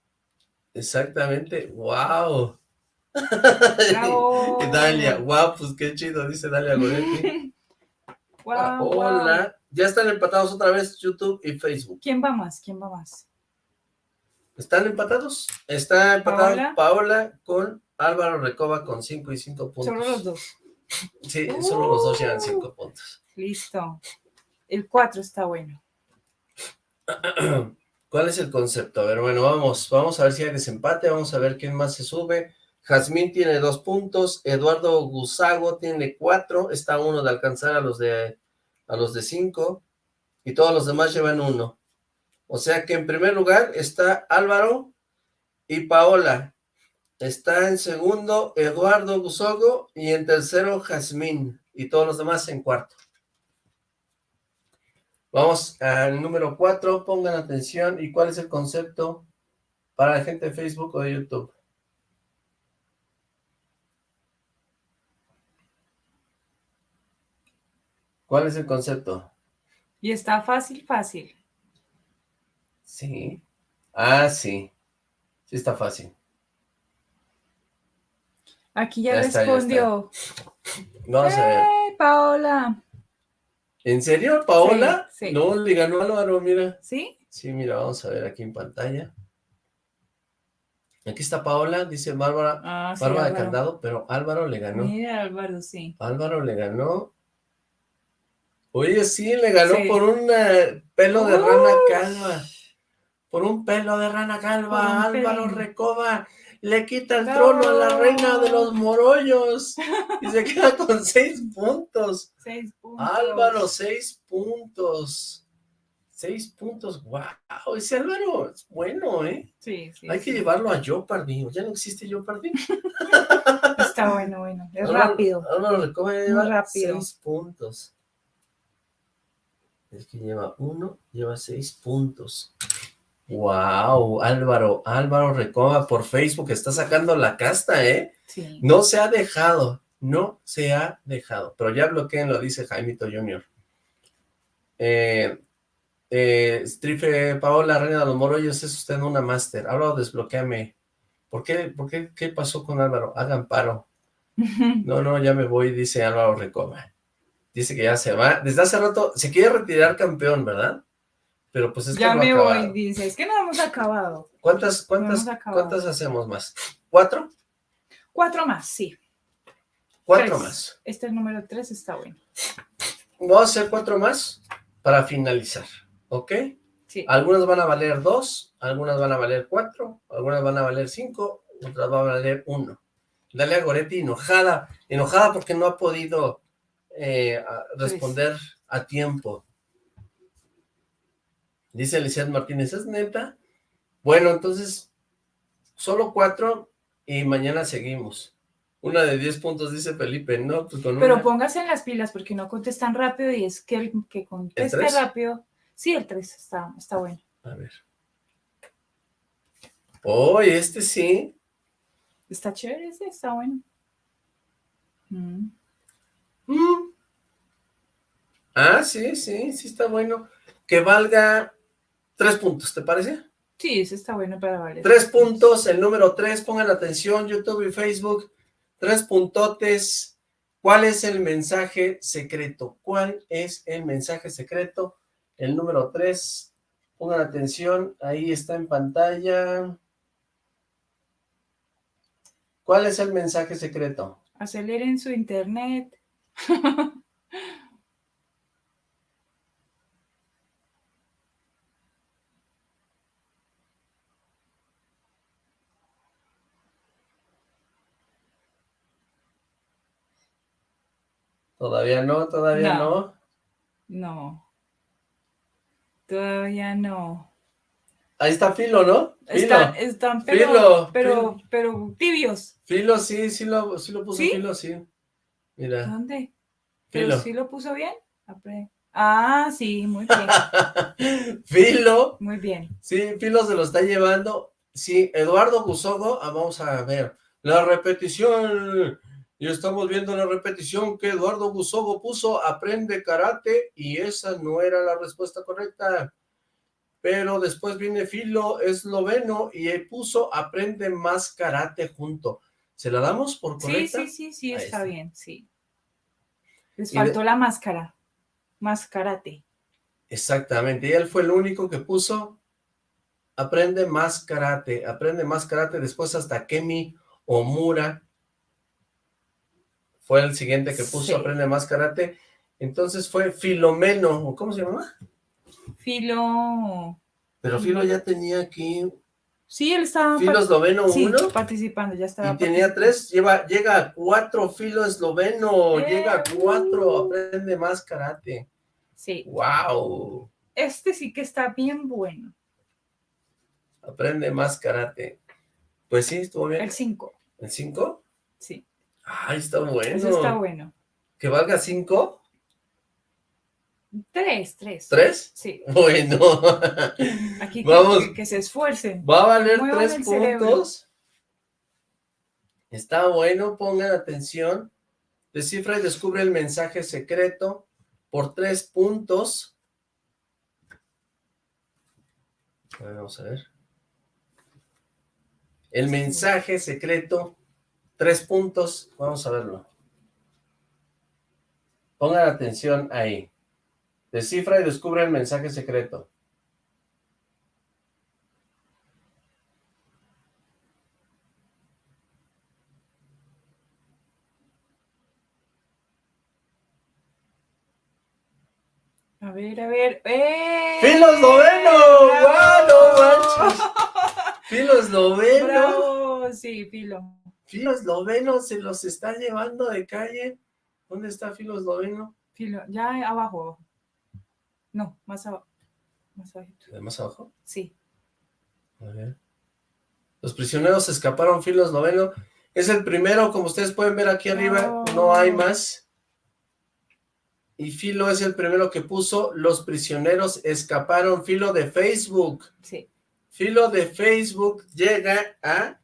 Exactamente. Wow. Dalia, guau, pues qué chido, dice Dalia Goretti. Hola. Ya están empatados otra vez YouTube y Facebook. ¿Quién va más? ¿Quién va más? ¿Están empatados? Está empatada Paola, con Álvaro Recoba con 5 y 5 puntos. Solo los dos. Sí, solo los dos llevan 5 puntos. Listo. El 4 está bueno. ¿Cuál es el concepto? A ver, bueno, vamos, vamos a ver si hay desempate, vamos a ver quién más se sube. Jazmín tiene dos puntos, Eduardo Gusago tiene cuatro, está uno de alcanzar a los de a los de cinco, y todos los demás llevan uno. O sea que en primer lugar está Álvaro y Paola. Está en segundo Eduardo Gusago y en tercero Jazmín, y todos los demás en cuarto. Vamos al número cuatro, pongan atención, ¿y cuál es el concepto para la gente de Facebook o de YouTube? ¿Cuál es el concepto? Y está fácil, fácil. Sí. Ah, sí. Sí está fácil. Aquí ya, respondió. Vamos a ver. ¡Eh, Paola! ¿En serio, Paola? Sí, No, le ganó Álvaro, mira. ¿Sí? Sí, mira, vamos a ver aquí en pantalla. Aquí está Paola, dice Bárbara, ah, Bárbara de Candado, pero Álvaro le ganó. Mira, Álvaro, sí. Álvaro le ganó Oye, sí, le ganó por un eh, pelo de rana calva. Por un pelo de rana calva, Álvaro Recoba le quita el trono a la reina de los morollos y se queda con seis puntos. Seis puntos. Álvaro, seis puntos. Seis puntos, wow, ese Álvaro es bueno, ¿eh? Sí, sí. Hay que llevarlo a Jeopardy, ya no existe Jeopardy. Está bueno, bueno, es rápido. Álvaro Recoba lleva rápido. seis puntos. Es que lleva uno, lleva seis puntos. Wow, Álvaro, Álvaro Recoba por Facebook está sacando la casta, ¿eh? Sí. No se ha dejado, no se ha dejado, pero ya bloqueen, lo dice Jaimito Junior. Eh, eh, Strife Paola, Reina de los Morollos, es usted una máster. Álvaro, desbloqueame. ¿Por qué, por qué, qué pasó con Álvaro? Hagan paro. No, no, ya me voy, dice Álvaro Recoba. Dice que ya se va. Desde hace rato se quiere retirar campeón, ¿verdad? Pero pues es que Ya me voy, dice. Es que no hemos acabado. ¿Cuántas, cuántas, cuántas hacemos más? ¿Cuatro? Cuatro más, sí. Cuatro más. Este número tres está bueno. Vamos a hacer cuatro más para finalizar, ¿ok? Sí. Algunas van a valer dos, algunas van a valer cuatro, algunas van a valer cinco, otras van a valer uno. Dale a Goretti enojada, enojada porque no ha podido eh, responder a tiempo. Dice Elisabeth Martínez, ¿es neta? Bueno, entonces, solo cuatro y mañana seguimos. Una de diez puntos, dice Felipe, ¿no? Pues Pero póngase en las pilas porque no contestan rápido y es que el que conteste rápido... Sí, el tres está, está bueno. A ver. Oh, este sí. Está chévere ese, está bueno. Mm. Mm. Ah, sí, sí, sí está bueno. Que valga tres puntos, ¿te parece? Sí, ese está bueno para valer. Tres puntos, el número tres, pongan atención, YouTube y Facebook. Tres puntotes. ¿Cuál es el mensaje secreto? ¿Cuál es el mensaje secreto? El número tres, pongan atención, ahí está en pantalla. ¿Cuál es el mensaje secreto? Aceleren su internet. Todavía no, todavía no. No. Todavía no. Ahí está Filo, ¿no? Filo. están, pero, pero, pero tibios. Filo, sí, sí lo, sí lo puso Filo, sí. Mira. ¿Dónde? Filo. sí lo puso bien? Ah, sí, muy bien. Filo. Muy bien. Sí, Filo se lo está llevando. Sí, Eduardo Gusogo, ah, vamos a ver. La repetición y estamos viendo la repetición que Eduardo Busogo puso, aprende karate, y esa no era la respuesta correcta. Pero después viene Filo esloveno y puso aprende más karate junto. ¿Se la damos por correcta? Sí, sí, sí, sí, está, bien, sí. Les faltó la máscara, más karate. Exactamente, y él fue el único que puso aprende más karate, aprende más karate, después hasta Kemi Omura fue el siguiente que puso Aprende Más Karate. Entonces fue Filomeno, ¿cómo se llama? Filo... Pero Filo ya tenía aquí... Sí, él estaba... Filo esloveno sí, uno. participando, ya estaba. Y tenía tres, lleva, llega a cuatro Filo esloveno, llega a cuatro, aprende más karate. Sí. Wow. Este sí que está bien bueno. Aprende más karate. Pues sí, estuvo bien. El cinco. ¿El cinco? Sí. Ay, está bueno. Eso está bueno. ¿Que valga cinco? Tres, tres. ¿Tres? Sí. Bueno. Aquí Vamos. Que, se esfuercen. Va a valer tres puntos. Está bueno, pongan atención. Descifra y descubre el mensaje secreto por tres puntos. Vamos a ver. El mensaje secreto Tres puntos, vamos a verlo. Pongan atención ahí. Descifra y descubre el mensaje secreto. A ver, a ver. ¡Eh! ¡Filos noveno! ¡Wow! ¡Filos noveno! ¡Bravo! Sí, filo. Filo esloveno se los está llevando de calle. ¿Dónde está Filo esloveno? Filo, ya abajo. No, más abajo. Más abajo. ¿De más abajo? Sí. A ver. Los prisioneros escaparon Filo esloveno. Es el primero, como ustedes pueden ver aquí arriba, no hay más. Y Filo es el primero que puso, los prisioneros escaparon, Filo de Facebook. Sí. Filo de Facebook llega a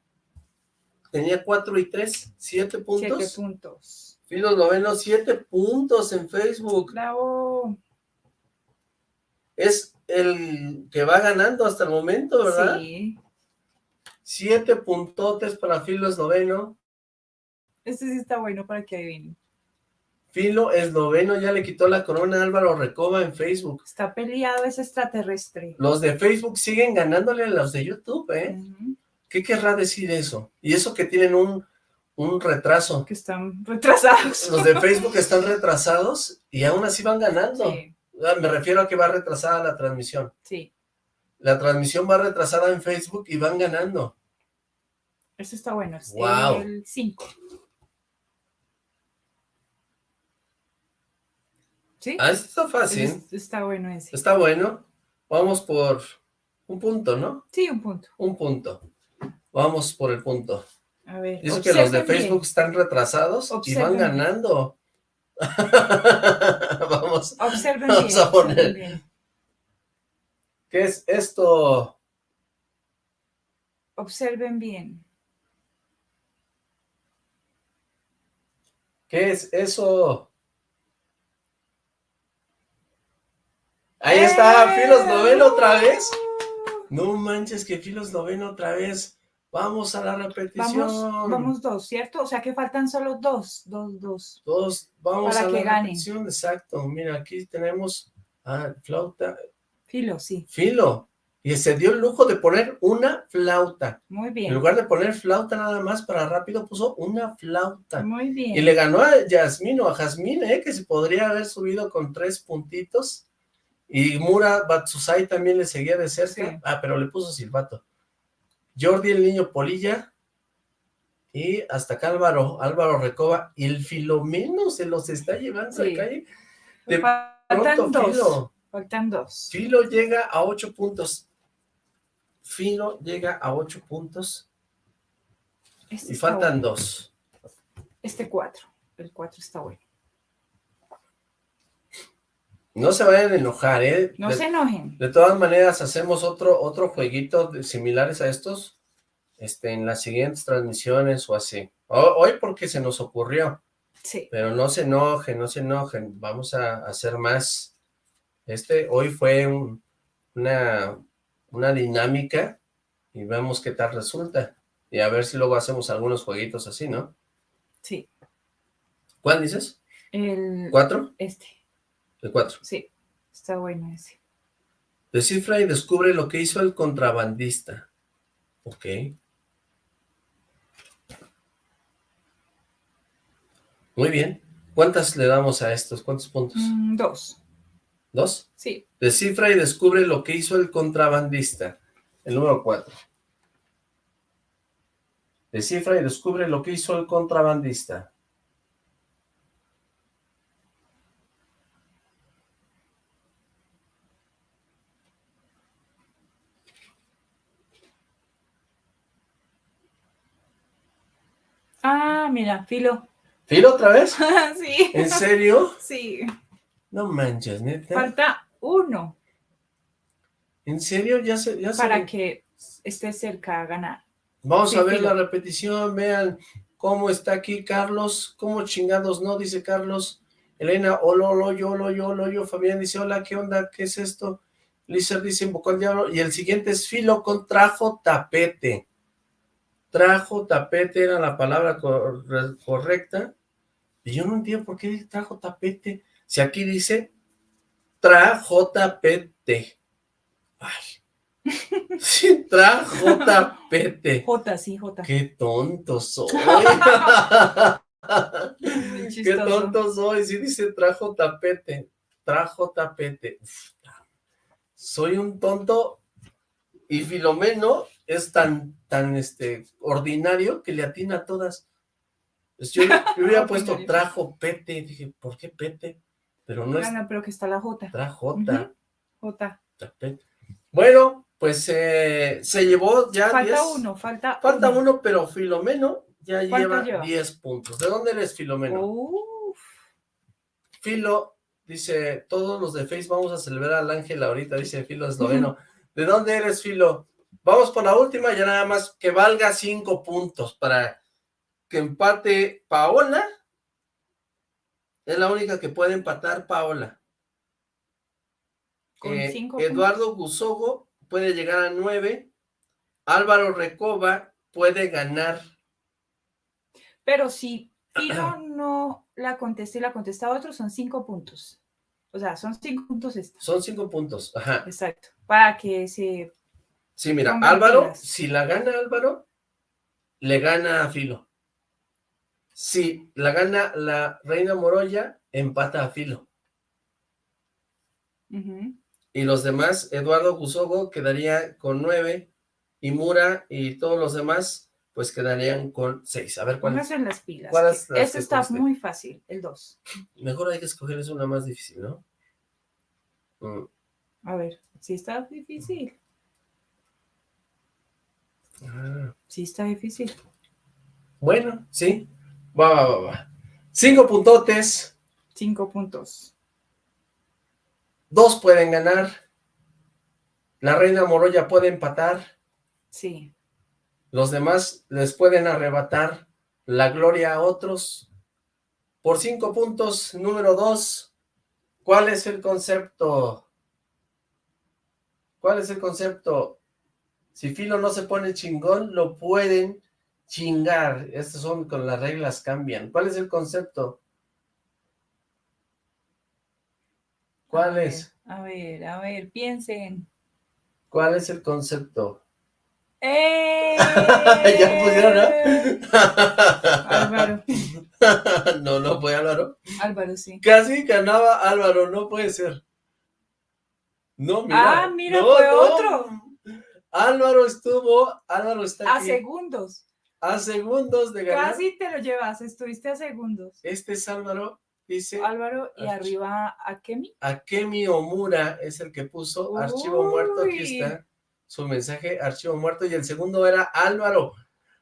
Tenía cuatro y tres, siete puntos. Siete puntos. Filos noveno, siete puntos en Facebook. Bravo. Es el que va ganando hasta el momento, ¿verdad? Sí. Siete puntotes para Filo noveno. Este sí está bueno para que adivinen. Filo esloveno ya le quitó la corona a Álvaro Recoba en Facebook. Está peleado ese extraterrestre. Los de Facebook siguen ganándole a los de YouTube, ¿eh? ¿Qué querrá decir eso? Y eso que tienen un, un retraso. Que están retrasados. Los de Facebook están retrasados y aún así van ganando. Sí. Me refiero a que va retrasada la transmisión. Sí. La transmisión va retrasada en Facebook y van ganando. Eso está bueno. Es wow. el 5. ¿Sí? Ah, está fácil. está bueno ese. Está bueno. Vamos por un punto, ¿no? Sí, un punto. Un punto. Vamos por el punto. A ver, Dice que los de Facebook están retrasados y van ganando. vamos, observen vamos bien, a poner. ¿Qué es esto? Observen bien. ¿Qué es eso? Ahí está, Filos Noveno otra vez. No manches, que Filos lo ven otra vez. Vamos a la repetición. Vamos, vamos dos, ¿cierto? O sea que faltan solo dos, dos, dos. Dos, vamos Para a que la gane. repetición, exacto. Mira, aquí tenemos a flauta. Filo, sí. Filo. Y se dio el lujo de poner una flauta. Muy En bien. lugar de poner flauta nada más para rápido, puso una flauta. Muy bien. Y le ganó a Yasmín o a Jazmín, ¿eh? que se podría haber subido con tres puntitos. Y Mura Batsusai también le seguía de cerca. Sí. Ah, pero le puso silbato. Jordi el niño Polilla. Y hasta acá Álvaro, Álvaro Recoba. Y el Filomeno se los está llevando Sí. a calle. De Faltan pronto, dos. Filo. Faltan dos. Filo llega a ocho puntos. Filo llega a ocho puntos. Este Y faltan bueno. dos. Este cuatro. El cuatro está bueno. No se vayan a enojar, ¿eh? No De- se enojen. De todas maneras, hacemos otro, otro jueguito de- similares a estos este, en las siguientes transmisiones o así. Ho- Hoy porque se nos ocurrió, Sí. pero no se enojen, no se enojen. Vamos a hacer más. Este, hoy fue un- una, una dinámica y vemos qué tal resulta. Y a ver si luego hacemos algunos jueguitos así, ¿no? Sí. ¿Cuál dices? El, ¿Cuatro? Este. El cuatro. Sí. Está bueno ese. Descifra y descubre lo que hizo el contrabandista. Ok. Muy bien. ¿Cuántas le damos a estos? ¿Cuántos puntos? Mm, dos. ¿Dos? Sí. Descifra y descubre lo que hizo el contrabandista. El número cuatro. Descifra y descubre lo que hizo el contrabandista. Ah, mira, filo. ¿Filo otra vez? sí. ¿En serio? Sí. No manches, neta. Falta uno ¿En serio? Ya se, ya se- para que esté cerca a ganar. Vamos Sí, a ver filo. la repetición, vean cómo está aquí Carlos, cómo chingados no, dice Carlos. Elena, hola, hola, yo, hola, yo, hola, yo. Fabián dice, hola, ¿qué onda? ¿Qué es esto? Lizard dice, invocó al diablo. Y el siguiente es filo con trajo tapete. Trajo tapete era la palabra cor- correcta. Y yo no entiendo por qué trajo tapete. Si aquí dice trajo tapete. Ay. Sí, trajo tapete. J, sí, J. Qué tonto soy. Qué tonto soy. Sí dice trajo tapete. Trajo tapete. Uf, soy un tonto y Filomeno es tan, tan, este, ordinario que le atina a todas. Pues yo, yo hubiera puesto trajo pete. Dije, ¿por qué pete? Pero no es Ah, no, pero que está la J. trajota. J. tapete. Bueno, pues eh, se llevó ya Falta 10. uno, falta Falta uno, pero Filomeno ya ¿Cuánto lleva lleva? 10 puntos. ¿De dónde eres, Filomeno? Uf, Filo, dice, todos los de Face vamos a celebrar al ángel ahorita, dice Filo esloveno. ¿De dónde eres, Filo? Vamos por la última, ya nada más que valga 5 puntos para que empate Paola. Es la única que puede empatar Paola. Con Eh, cinco Eduardo Gusogo puede llegar a 9. Álvaro Recoba puede ganar. pero si Filo no la contesta y la contesta otro, son cinco puntos. O sea, son cinco puntos esta. Son 5 puntos. Ajá. Exacto. Para que se... Sí, mira, Pongan Álvaro, pilas. si la gana Álvaro, le gana a Filo. Si la gana la Reina Moroya, empata a Filo. Ujú. Y los demás, Eduardo Gusogo quedaría con nueve, y Mura y todos los demás, pues quedarían con seis. A ver, ¿cuál? Pónganse en las pilas. ¿Cuál que es la Este está conste? muy fácil, el 2. Mejor hay que escoger es una más difícil, ¿no? Mm, A ver, sí está difícil. Ah, Sí está difícil. Bueno, sí. Va, va, va, va. Cinco puntotes, Cinco puntos. dos pueden ganar. La Reina Moroya puede empatar. Sí. Los demás les pueden arrebatar la gloria a otros. Por cinco puntos, número dos, ¿cuál es el concepto? ¿Cuál es el concepto? Si Filo no se pone chingón, lo pueden chingar. Estas son con las reglas cambian. ¿Cuál es el concepto? ¿Cuál es? A ver, a ver, piensen. ¿Cuál es el concepto? ¡Eh! ¿Ya pusieron, no? Álvaro. no, no fue Álvaro. Álvaro, sí. Casi ganaba Álvaro, no puede ser. No, mira. Ah, mira, fue otro. Álvaro estuvo, Álvaro está A segundos. A segundos de ganar. Casi te lo llevas, estuviste a segundos. Este es Álvaro, dice. Álvaro, y arriba Akemi. Akemi Omura es el que puso archivo muerto, aquí está su mensaje archivo muerto y el segundo era Álvaro.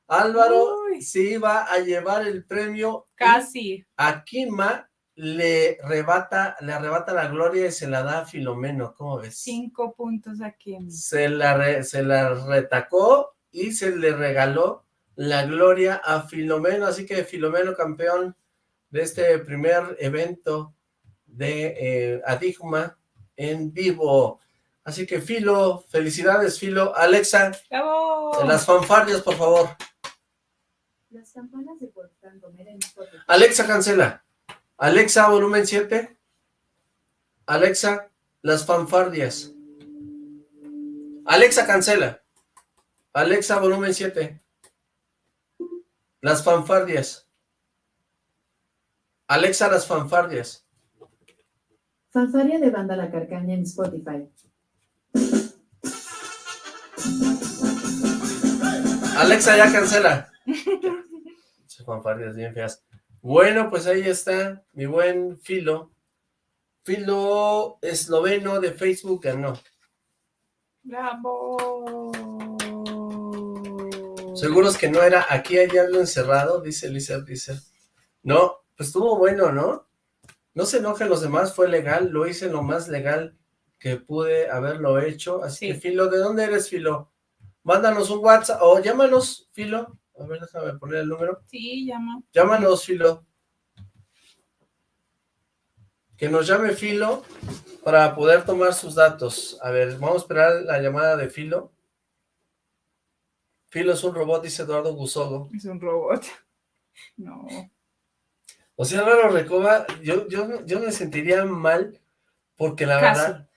Álvaro sí iba a llevar el premio. Casi. A Kima le arrebata, le arrebata la gloria y se la da a Filomeno, ¿cómo ves? Cinco puntos a Kima. Se la, se la retacó y se le regaló la gloria a Filomeno, así que Filomeno campeón de este primer evento de eh, Adigma en vivo. Así que Filo, felicidades Filo. Alexa, ¡Bravo! las fanfardias, por favor. Las campanas de Alexa, cancela. Alexa, volumen 7. Alexa, las fanfardias. Alexa, cancela. Alexa, volumen 7. Las fanfardias. Alexa, las fanfardias. Fanfardia de banda La Carcaña en Spotify. Alexa, ya cancela. fanfardias bien feas. Bueno, pues ahí está mi buen Filo. Filo esloveno de Facebook ganó. ¡Bravo! Seguros que no era, aquí hay algo encerrado, dice Lisa, dice. No, pues estuvo bueno, ¿no? No se enojen los demás, fue legal, lo hice lo más legal que pude haberlo hecho. Así que, Filo, ¿de dónde eres, Filo? Mándanos un WhatsApp o llámanos, Filo. A ver, déjame poner el número. Sí, llama. Llámanos, Filo. Que nos llame Filo para poder tomar sus datos. A ver, vamos a esperar la llamada de Filo. Filo es un robot, dice Eduardo Gusogo. Es un robot. No. O sea, Álvaro Recoba, yo, yo, yo me sentiría mal porque la verdad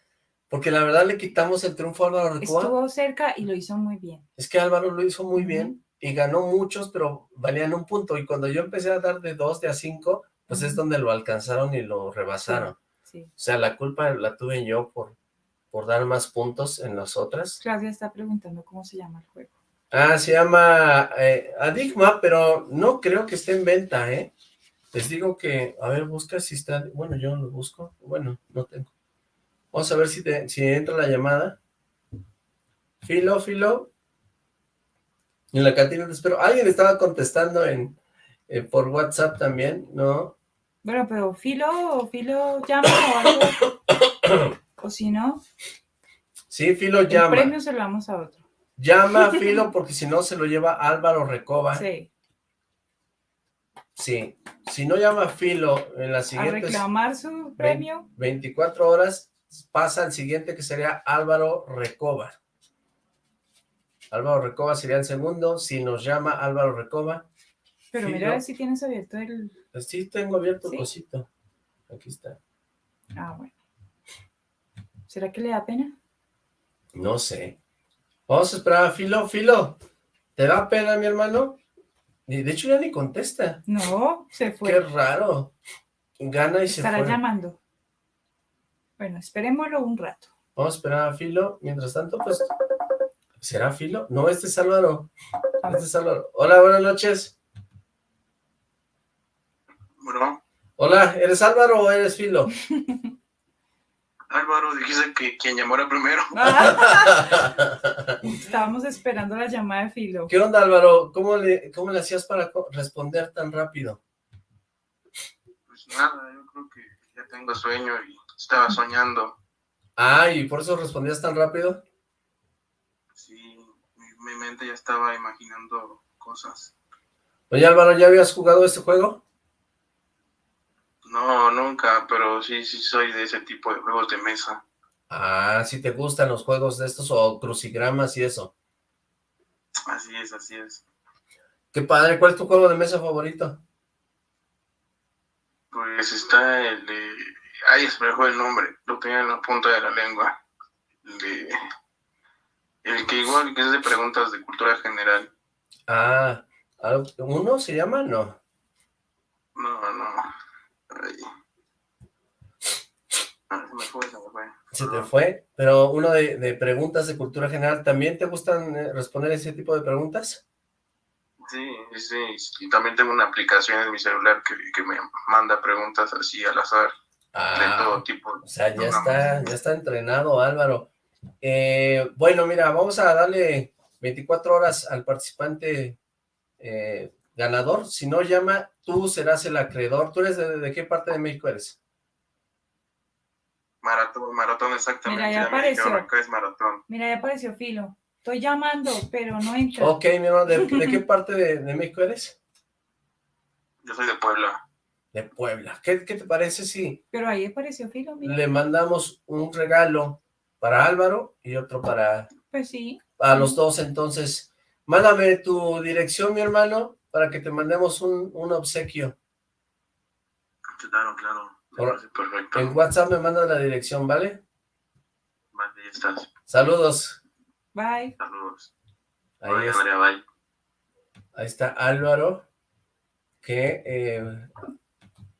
porque la verdad le quitamos el triunfo a Álvaro Recoba. Estuvo cerca y lo hizo muy bien. Es que Álvaro lo hizo muy bien y ganó muchos, pero valían un punto. Y cuando yo empecé a dar de dos, de a cinco, pues es donde lo alcanzaron y lo rebasaron. Sí, O sea, la culpa la tuve yo por, por dar más puntos en las otras. Claudia está preguntando cómo se llama el juego. Ah, se llama eh, Adigma, pero no creo que esté en venta, ¿eh? Les digo que, a ver, busca si está, bueno, yo lo busco, bueno, no tengo. Vamos a ver si, si entra la llamada. Filo, Filo. En la cantina te espero. Alguien estaba contestando en eh, por WhatsApp también, ¿no? Bueno, pero Filo, Filo llama o algo. o si no. Sí, Filo llama. El premio se lo damos a otro. Llama a Filo porque si no se lo lleva Álvaro Recoba. Sí. Sí. Si no llama a Filo en la siguiente... A reclamar su premio. 24 horas pasa al siguiente que sería Álvaro Recoba. Álvaro Recoba sería el segundo, si nos llama Álvaro Recoba. Pero mira a ver si tienes abierto el... Pues sí, tengo abierto el cosito. Aquí está. Ah, bueno. ¿Será que le da pena? No sé. Vamos a esperar a Filo. Filo, ¿te da pena, mi hermano? De hecho, ya ni contesta. No, se fue. Qué raro. Gana y se fue. Estará llamando. Bueno, esperémoslo un rato. Vamos a esperar a Filo. Mientras tanto, pues... ¿Será Filo? No, este es Álvaro. Este es Álvaro. Hola, buenas noches. Bueno. Hola, ¿eres Álvaro o eres Filo? Álvaro, dijiste que quien llamara primero. Estábamos esperando la llamada de Filo. ¿Qué onda, Álvaro? ¿Cómo le, cómo le hacías para responder tan rápido? Pues nada, yo creo que ya tengo sueño y estaba soñando. Ah, ¿y por eso respondías tan rápido? Mi, mente ya estaba imaginando cosas. Oye, Álvaro, ¿ya habías jugado este juego? No, nunca, pero sí, sí soy de ese tipo de juegos de mesa. Ah, ¿sí te gustan los juegos de estos o crucigramas y eso? Así es, así es. Qué padre, ¿cuál es tu juego de mesa favorito? Pues está el de... Ay, se me dejó el nombre, lo tenía en la punta de la lengua. El, de... el que igual que es de preguntas de cultura general. Ah, ¿uno se llama? No. No, no. Ay. Ah, se me fue, se me fue. Se te fue, pero uno de, de preguntas de cultura general, ¿también te gustan eh, responder ese tipo de preguntas? Sí, sí, y también tengo una aplicación en mi celular que, que me manda preguntas así al azar, de Ah, todo tipo. o sea, ya está, ya está entrenado Álvaro. Eh, bueno, mira, vamos a darle 24 horas al participante eh, ganador. Si no llama, tú serás el acreedor. ¿Tú eres de, de qué parte de México eres? Maratón, maratón exactamente. Mira, ya apareció. es maratón. Mira, ya apareció Filo. Estoy llamando, pero no entra. Ok, mi hermano, ¿de, de qué parte de, de México eres? Yo soy de Puebla. De Puebla. ¿Qué, qué te parece si Pero ahí apareció Filo, mira. le mandamos un regalo para Álvaro y otro para, Pues sí. para los dos? Entonces, mándame tu dirección, mi hermano, para que te mandemos un, un obsequio. Claro, claro. Parece perfecto. En WhatsApp me mandas la dirección, ¿vale? Vale, ya estás. Saludos. Bye. Saludos. Ahí, Bye, es- María, bye. ahí está Álvaro, que, eh,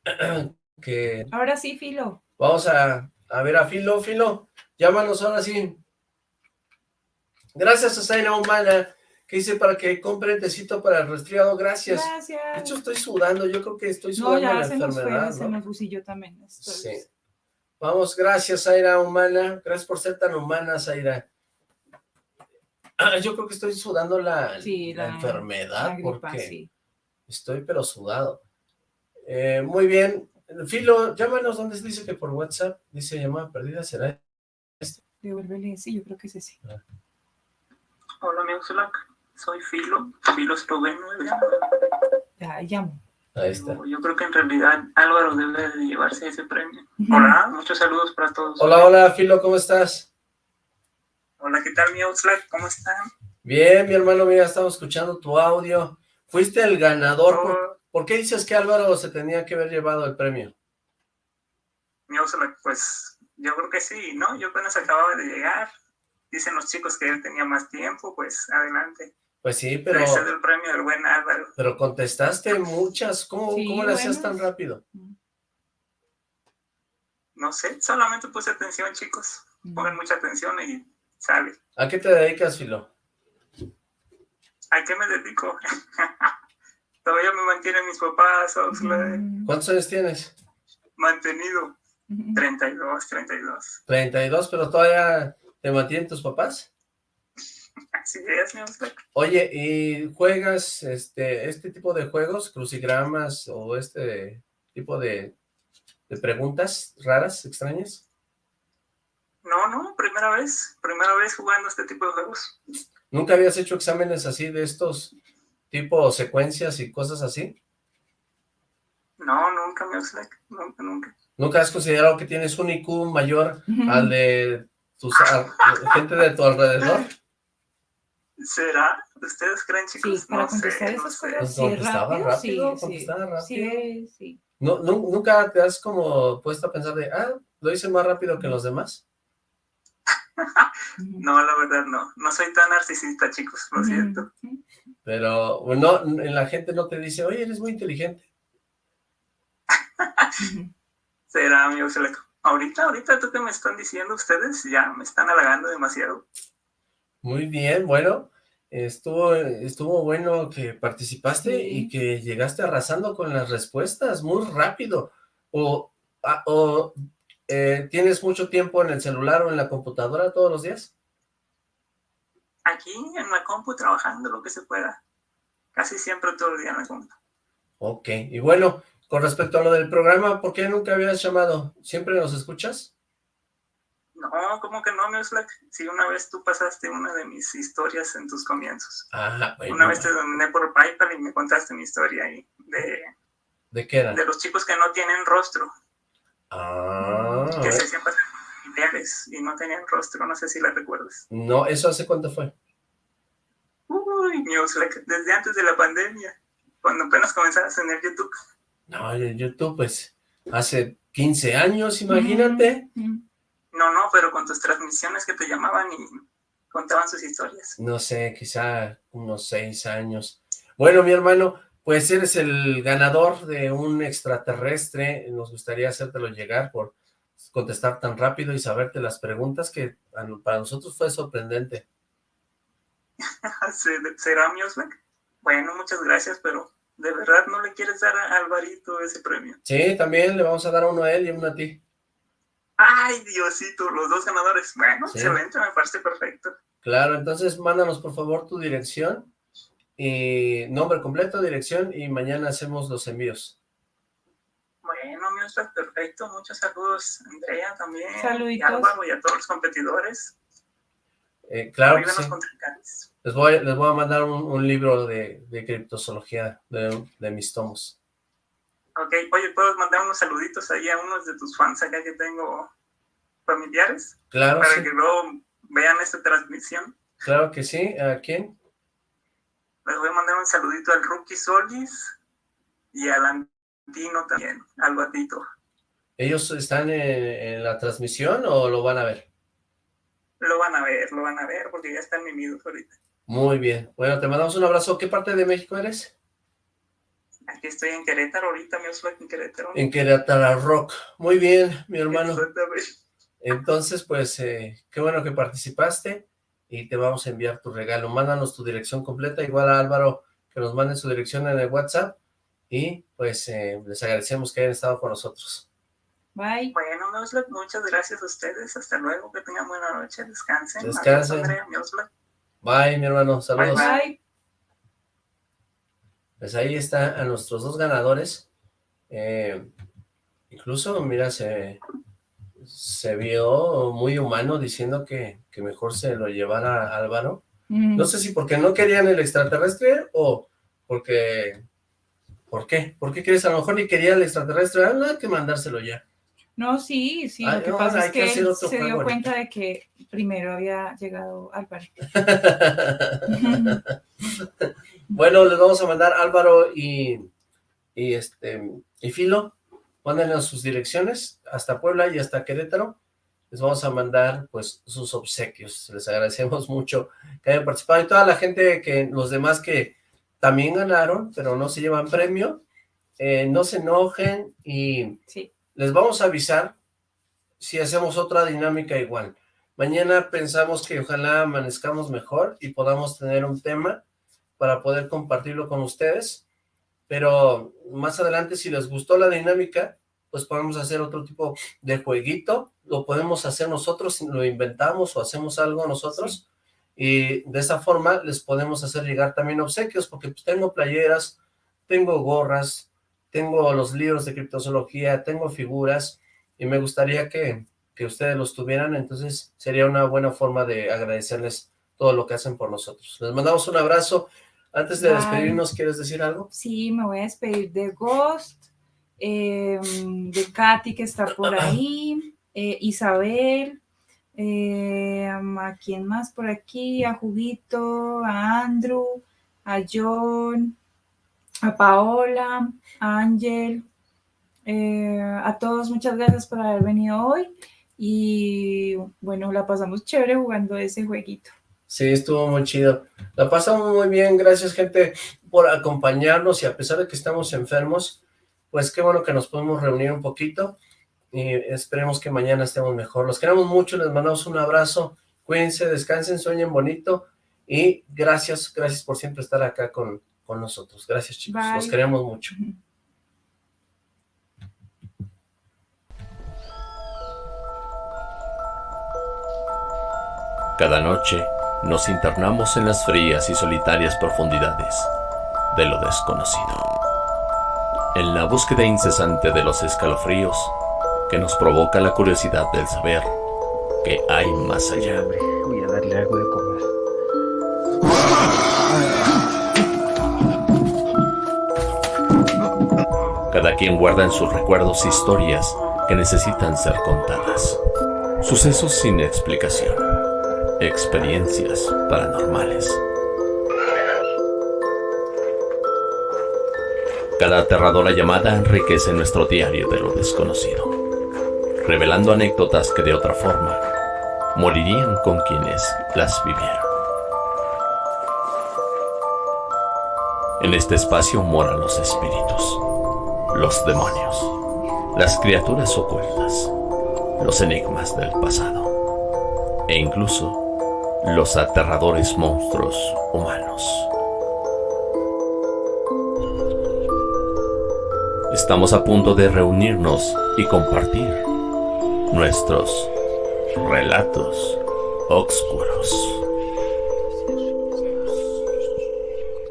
que Ahora sí, Filo. vamos a, a ver a Filo. Filo, llámanos ahora sí. Gracias a Zaina Humana, que dice para que compre tecito para el resfriado. Gracias. De Gracias. hecho, estoy sudando. Yo creo que estoy no, sudando ya la se nos fue, enfermedad, se ¿no? nos yo también. estoy- Sí. Vamos, gracias, Zaira Humana. Gracias por ser tan humana, Zaira. Ah, yo creo que estoy sudando la, Sí, la la- enfermedad La gripa, porque sí. estoy pero sudado. Eh, muy bien. Filo, llámanos donde dice que por WhatsApp dice llamada perdida, ¿será? Devuélvele, sí, yo creo que es ese. Hola, amigo Slack. Soy Filo, Filo esloveno. Ya, llamo. Ahí está. Yo creo que en realidad Álvaro debe de llevarse ese premio. Hola, muchos saludos para todos. Hola, hola, Filo, ¿cómo estás? Hola, ¿qué tal, mi Slack? ¿Cómo están? Bien, mi hermano, mira, estamos escuchando tu audio. Fuiste el ganador. ¿Por, Oh, por qué dices que Álvaro se tenía que haber llevado el premio? mi Slack, pues yo creo que sí, ¿no? Yo apenas acababa de llegar. Dicen los chicos que él tenía más tiempo, pues adelante. Pues sí, pero, el premio del buen Álvaro. pero contestaste muchas. ¿Cómo, Sí, cómo le hacías tan rápido? No sé, solamente puse atención, chicos. Pongan mucha atención y sale. ¿A qué te dedicas, Filo? ¿A qué me dedico? Todavía me mantienen mis papás. Mm, ¿Cuántos años tienes? Mantenido. Ujú. 32, 32. 32, pero todavía te mantienen tus papás. Así es, mi. Oye, ¿y juegas este, este tipo de juegos, crucigramas o este tipo de, de preguntas raras, extrañas? No, no, primera vez. Primera vez jugando este tipo de juegos. ¿Nunca habías hecho exámenes así de estos tipo secuencias y cosas así? No, nunca, mi Oxlack. Nunca, nunca. ¿Nunca has considerado que tienes un IQ mayor al de tus a- gente de tu alrededor? ¿Será? ¿Ustedes creen, Sí, chicos? para no contestar sé, esas cosas, Pues sí, contestaba rápido, rápido, sí, sí, contestaba rápido. sí, sí. ¿No, nu- ¿Nunca te has como puesto a pensar de, ah, lo hice más rápido que los demás? No, la verdad no. No soy tan narcisista, chicos. Lo siento. Pero no, en la gente no te dice, oye, eres muy inteligente. Será, mi Oxlack. Ahorita, ahorita, tú que me están diciendo ustedes, ya me están halagando demasiado. Muy bien, bueno, estuvo, estuvo bueno que participaste Sí. y que llegaste arrasando con las respuestas muy rápido. O, ah, o eh, ¿tienes mucho tiempo en el celular o en la computadora todos los días? Aquí en la compu trabajando lo que se pueda. Casi siempre todo el día en la compu. Ok, y bueno, con respecto a lo del programa, ¿por qué nunca habías llamado? ¿Siempre nos escuchas? No, ¿cómo que no, mi Oxlack? Si una vez tú pasaste una de mis historias en tus comienzos. Ah, bueno, Una vez te dominé por PayPal y me contaste mi historia ahí de, ¿de qué era? de los chicos que no tienen rostro, Ah, que se hacían pasar familiares y no tenían rostro, no sé si la recuerdas. no, ¿eso hace cuánto fue? Uy, desde antes de la pandemia, cuando apenas comenzabas en el YouTube. No, YouTube, pues, hace 15 años, imagínate. No, no, pero con tus transmisiones que te llamaban y contaban sus historias. No sé, quizá unos 6 años. Bueno, mi hermano, pues eres el ganador de un extraterrestre. Nos gustaría hacértelo llegar por contestar tan rápido y saberte las preguntas que para nosotros fue sorprendente. ¿Será mi Bueno, muchas gracias, pero ¿de verdad no le quieres dar a Alvarito ese premio? Sí, también le vamos a dar uno a él y uno a ti. ¡Ay, Diosito! Los dos ganadores. Bueno, excelente, me parece perfecto. Claro, entonces mándanos por favor tu dirección y nombre completo, dirección y mañana hacemos los envíos. Bueno, mi perfecto. Muchos saludos, Andrea, también. Saluditos. Y Álvaro y a todos los competidores. Eh, claro Les voy, les voy a mandar un, libro de, de criptozoología de, mis tomos. Ok, oye, ¿puedo mandar unos saluditos ahí a unos de tus fans acá que tengo familiares? Claro, Para que luego vean esta transmisión. Claro que sí. ¿A quién? Les voy a mandar un saludito al Rookie Solis y al Antino también, al Batito. ¿Ellos están en la transmisión o lo van a ver? Lo van a ver, lo van a ver, porque ya están mimidos ahorita. Muy bien. Bueno, te mandamos un abrazo. ¿Qué parte de México eres? Aquí estoy en Querétaro, ahorita me en Querétaro. En Querétaro Rock. Muy bien, mi hermano. Entonces, pues, eh, qué bueno que participaste y te vamos a enviar tu regalo. Mándanos tu dirección completa, igual a Álvaro, que nos mande su dirección en el WhatsApp y, pues, eh, les agradecemos que hayan estado con nosotros. Bye. Bueno, muchas gracias a ustedes. Hasta luego. Que tengan buena noche. Descansen. Descansen. Bye, mi hermano. Saludos. Bye, Pues ahí está a nuestros dos ganadores. Eh, incluso, mira, se, se vio muy humano diciendo que, que mejor se lo llevara Álvaro. Mm. No sé si porque no querían el extraterrestre o porque... ¿Por qué? ¿Por qué crees? A lo mejor ni quería el extraterrestre. Ah, no hay que mandárselo ya. No, sí, sí, lo que pasa es que, él se dio cuenta de que primero había llegado Álvaro. bueno, les vamos a mandar Álvaro y, y este y Filo, mándenos sus direcciones hasta Puebla y hasta Querétaro. Les vamos a mandar pues sus obsequios. Les agradecemos mucho que hayan participado y toda la gente que los demás que también ganaron, pero no se llevan premio, eh, no se enojen y sí les vamos a avisar si hacemos otra dinámica igual. Mañana pensamos que ojalá amanezcamos mejor y podamos tener un tema para poder compartirlo con ustedes, pero más adelante si les gustó la dinámica, pues podemos hacer otro tipo de jueguito, lo podemos hacer nosotros, lo inventamos o hacemos algo nosotros, y de esa forma les podemos hacer llegar también obsequios, porque pues tengo playeras, tengo gorras, tengo los libros de criptozoología, tengo figuras, y me gustaría que, ustedes los tuvieran, entonces sería una buena forma de agradecerles todo lo que hacen por nosotros. Les mandamos un abrazo. Antes de despedirnos, ¿quieres decir algo? Sí, me voy a despedir de Ghost, em, de Katy que está por ahí, eh, Isabel, em, a quién más por aquí, a Juguito, a Andrew, a John, a Paola, a Ángel, eh, a todos muchas gracias por haber venido hoy y bueno, la pasamos chévere jugando ese jueguito. Sí, estuvo muy chido. La pasamos muy bien, gracias gente por acompañarnos y a pesar de que estamos enfermos, pues qué bueno que nos podemos reunir un poquito y esperemos que mañana estemos mejor. Los queremos mucho, les mandamos un abrazo, cuídense, descansen, sueñen bonito y gracias, gracias por siempre estar acá con, con nosotros. Gracias chicos, los queremos mucho. Cada noche nos internamos en las frías y solitarias profundidades de lo desconocido. En la búsqueda incesante de los escalofríos que nos provoca la curiosidad del saber que hay más allá. Cada quien guarda en sus recuerdos historias que necesitan ser contadas. Sucesos sin explicación. Experiencias paranormales. Cada aterradora llamada enriquece nuestro diario de lo desconocido, revelando anécdotas que de otra forma morirían con quienes las vivieron. En este espacio moran los espíritus los demonios, las criaturas ocultas, los enigmas del pasado e incluso los aterradores monstruos humanos. Estamos a punto de reunirnos y compartir nuestros relatos oscuros.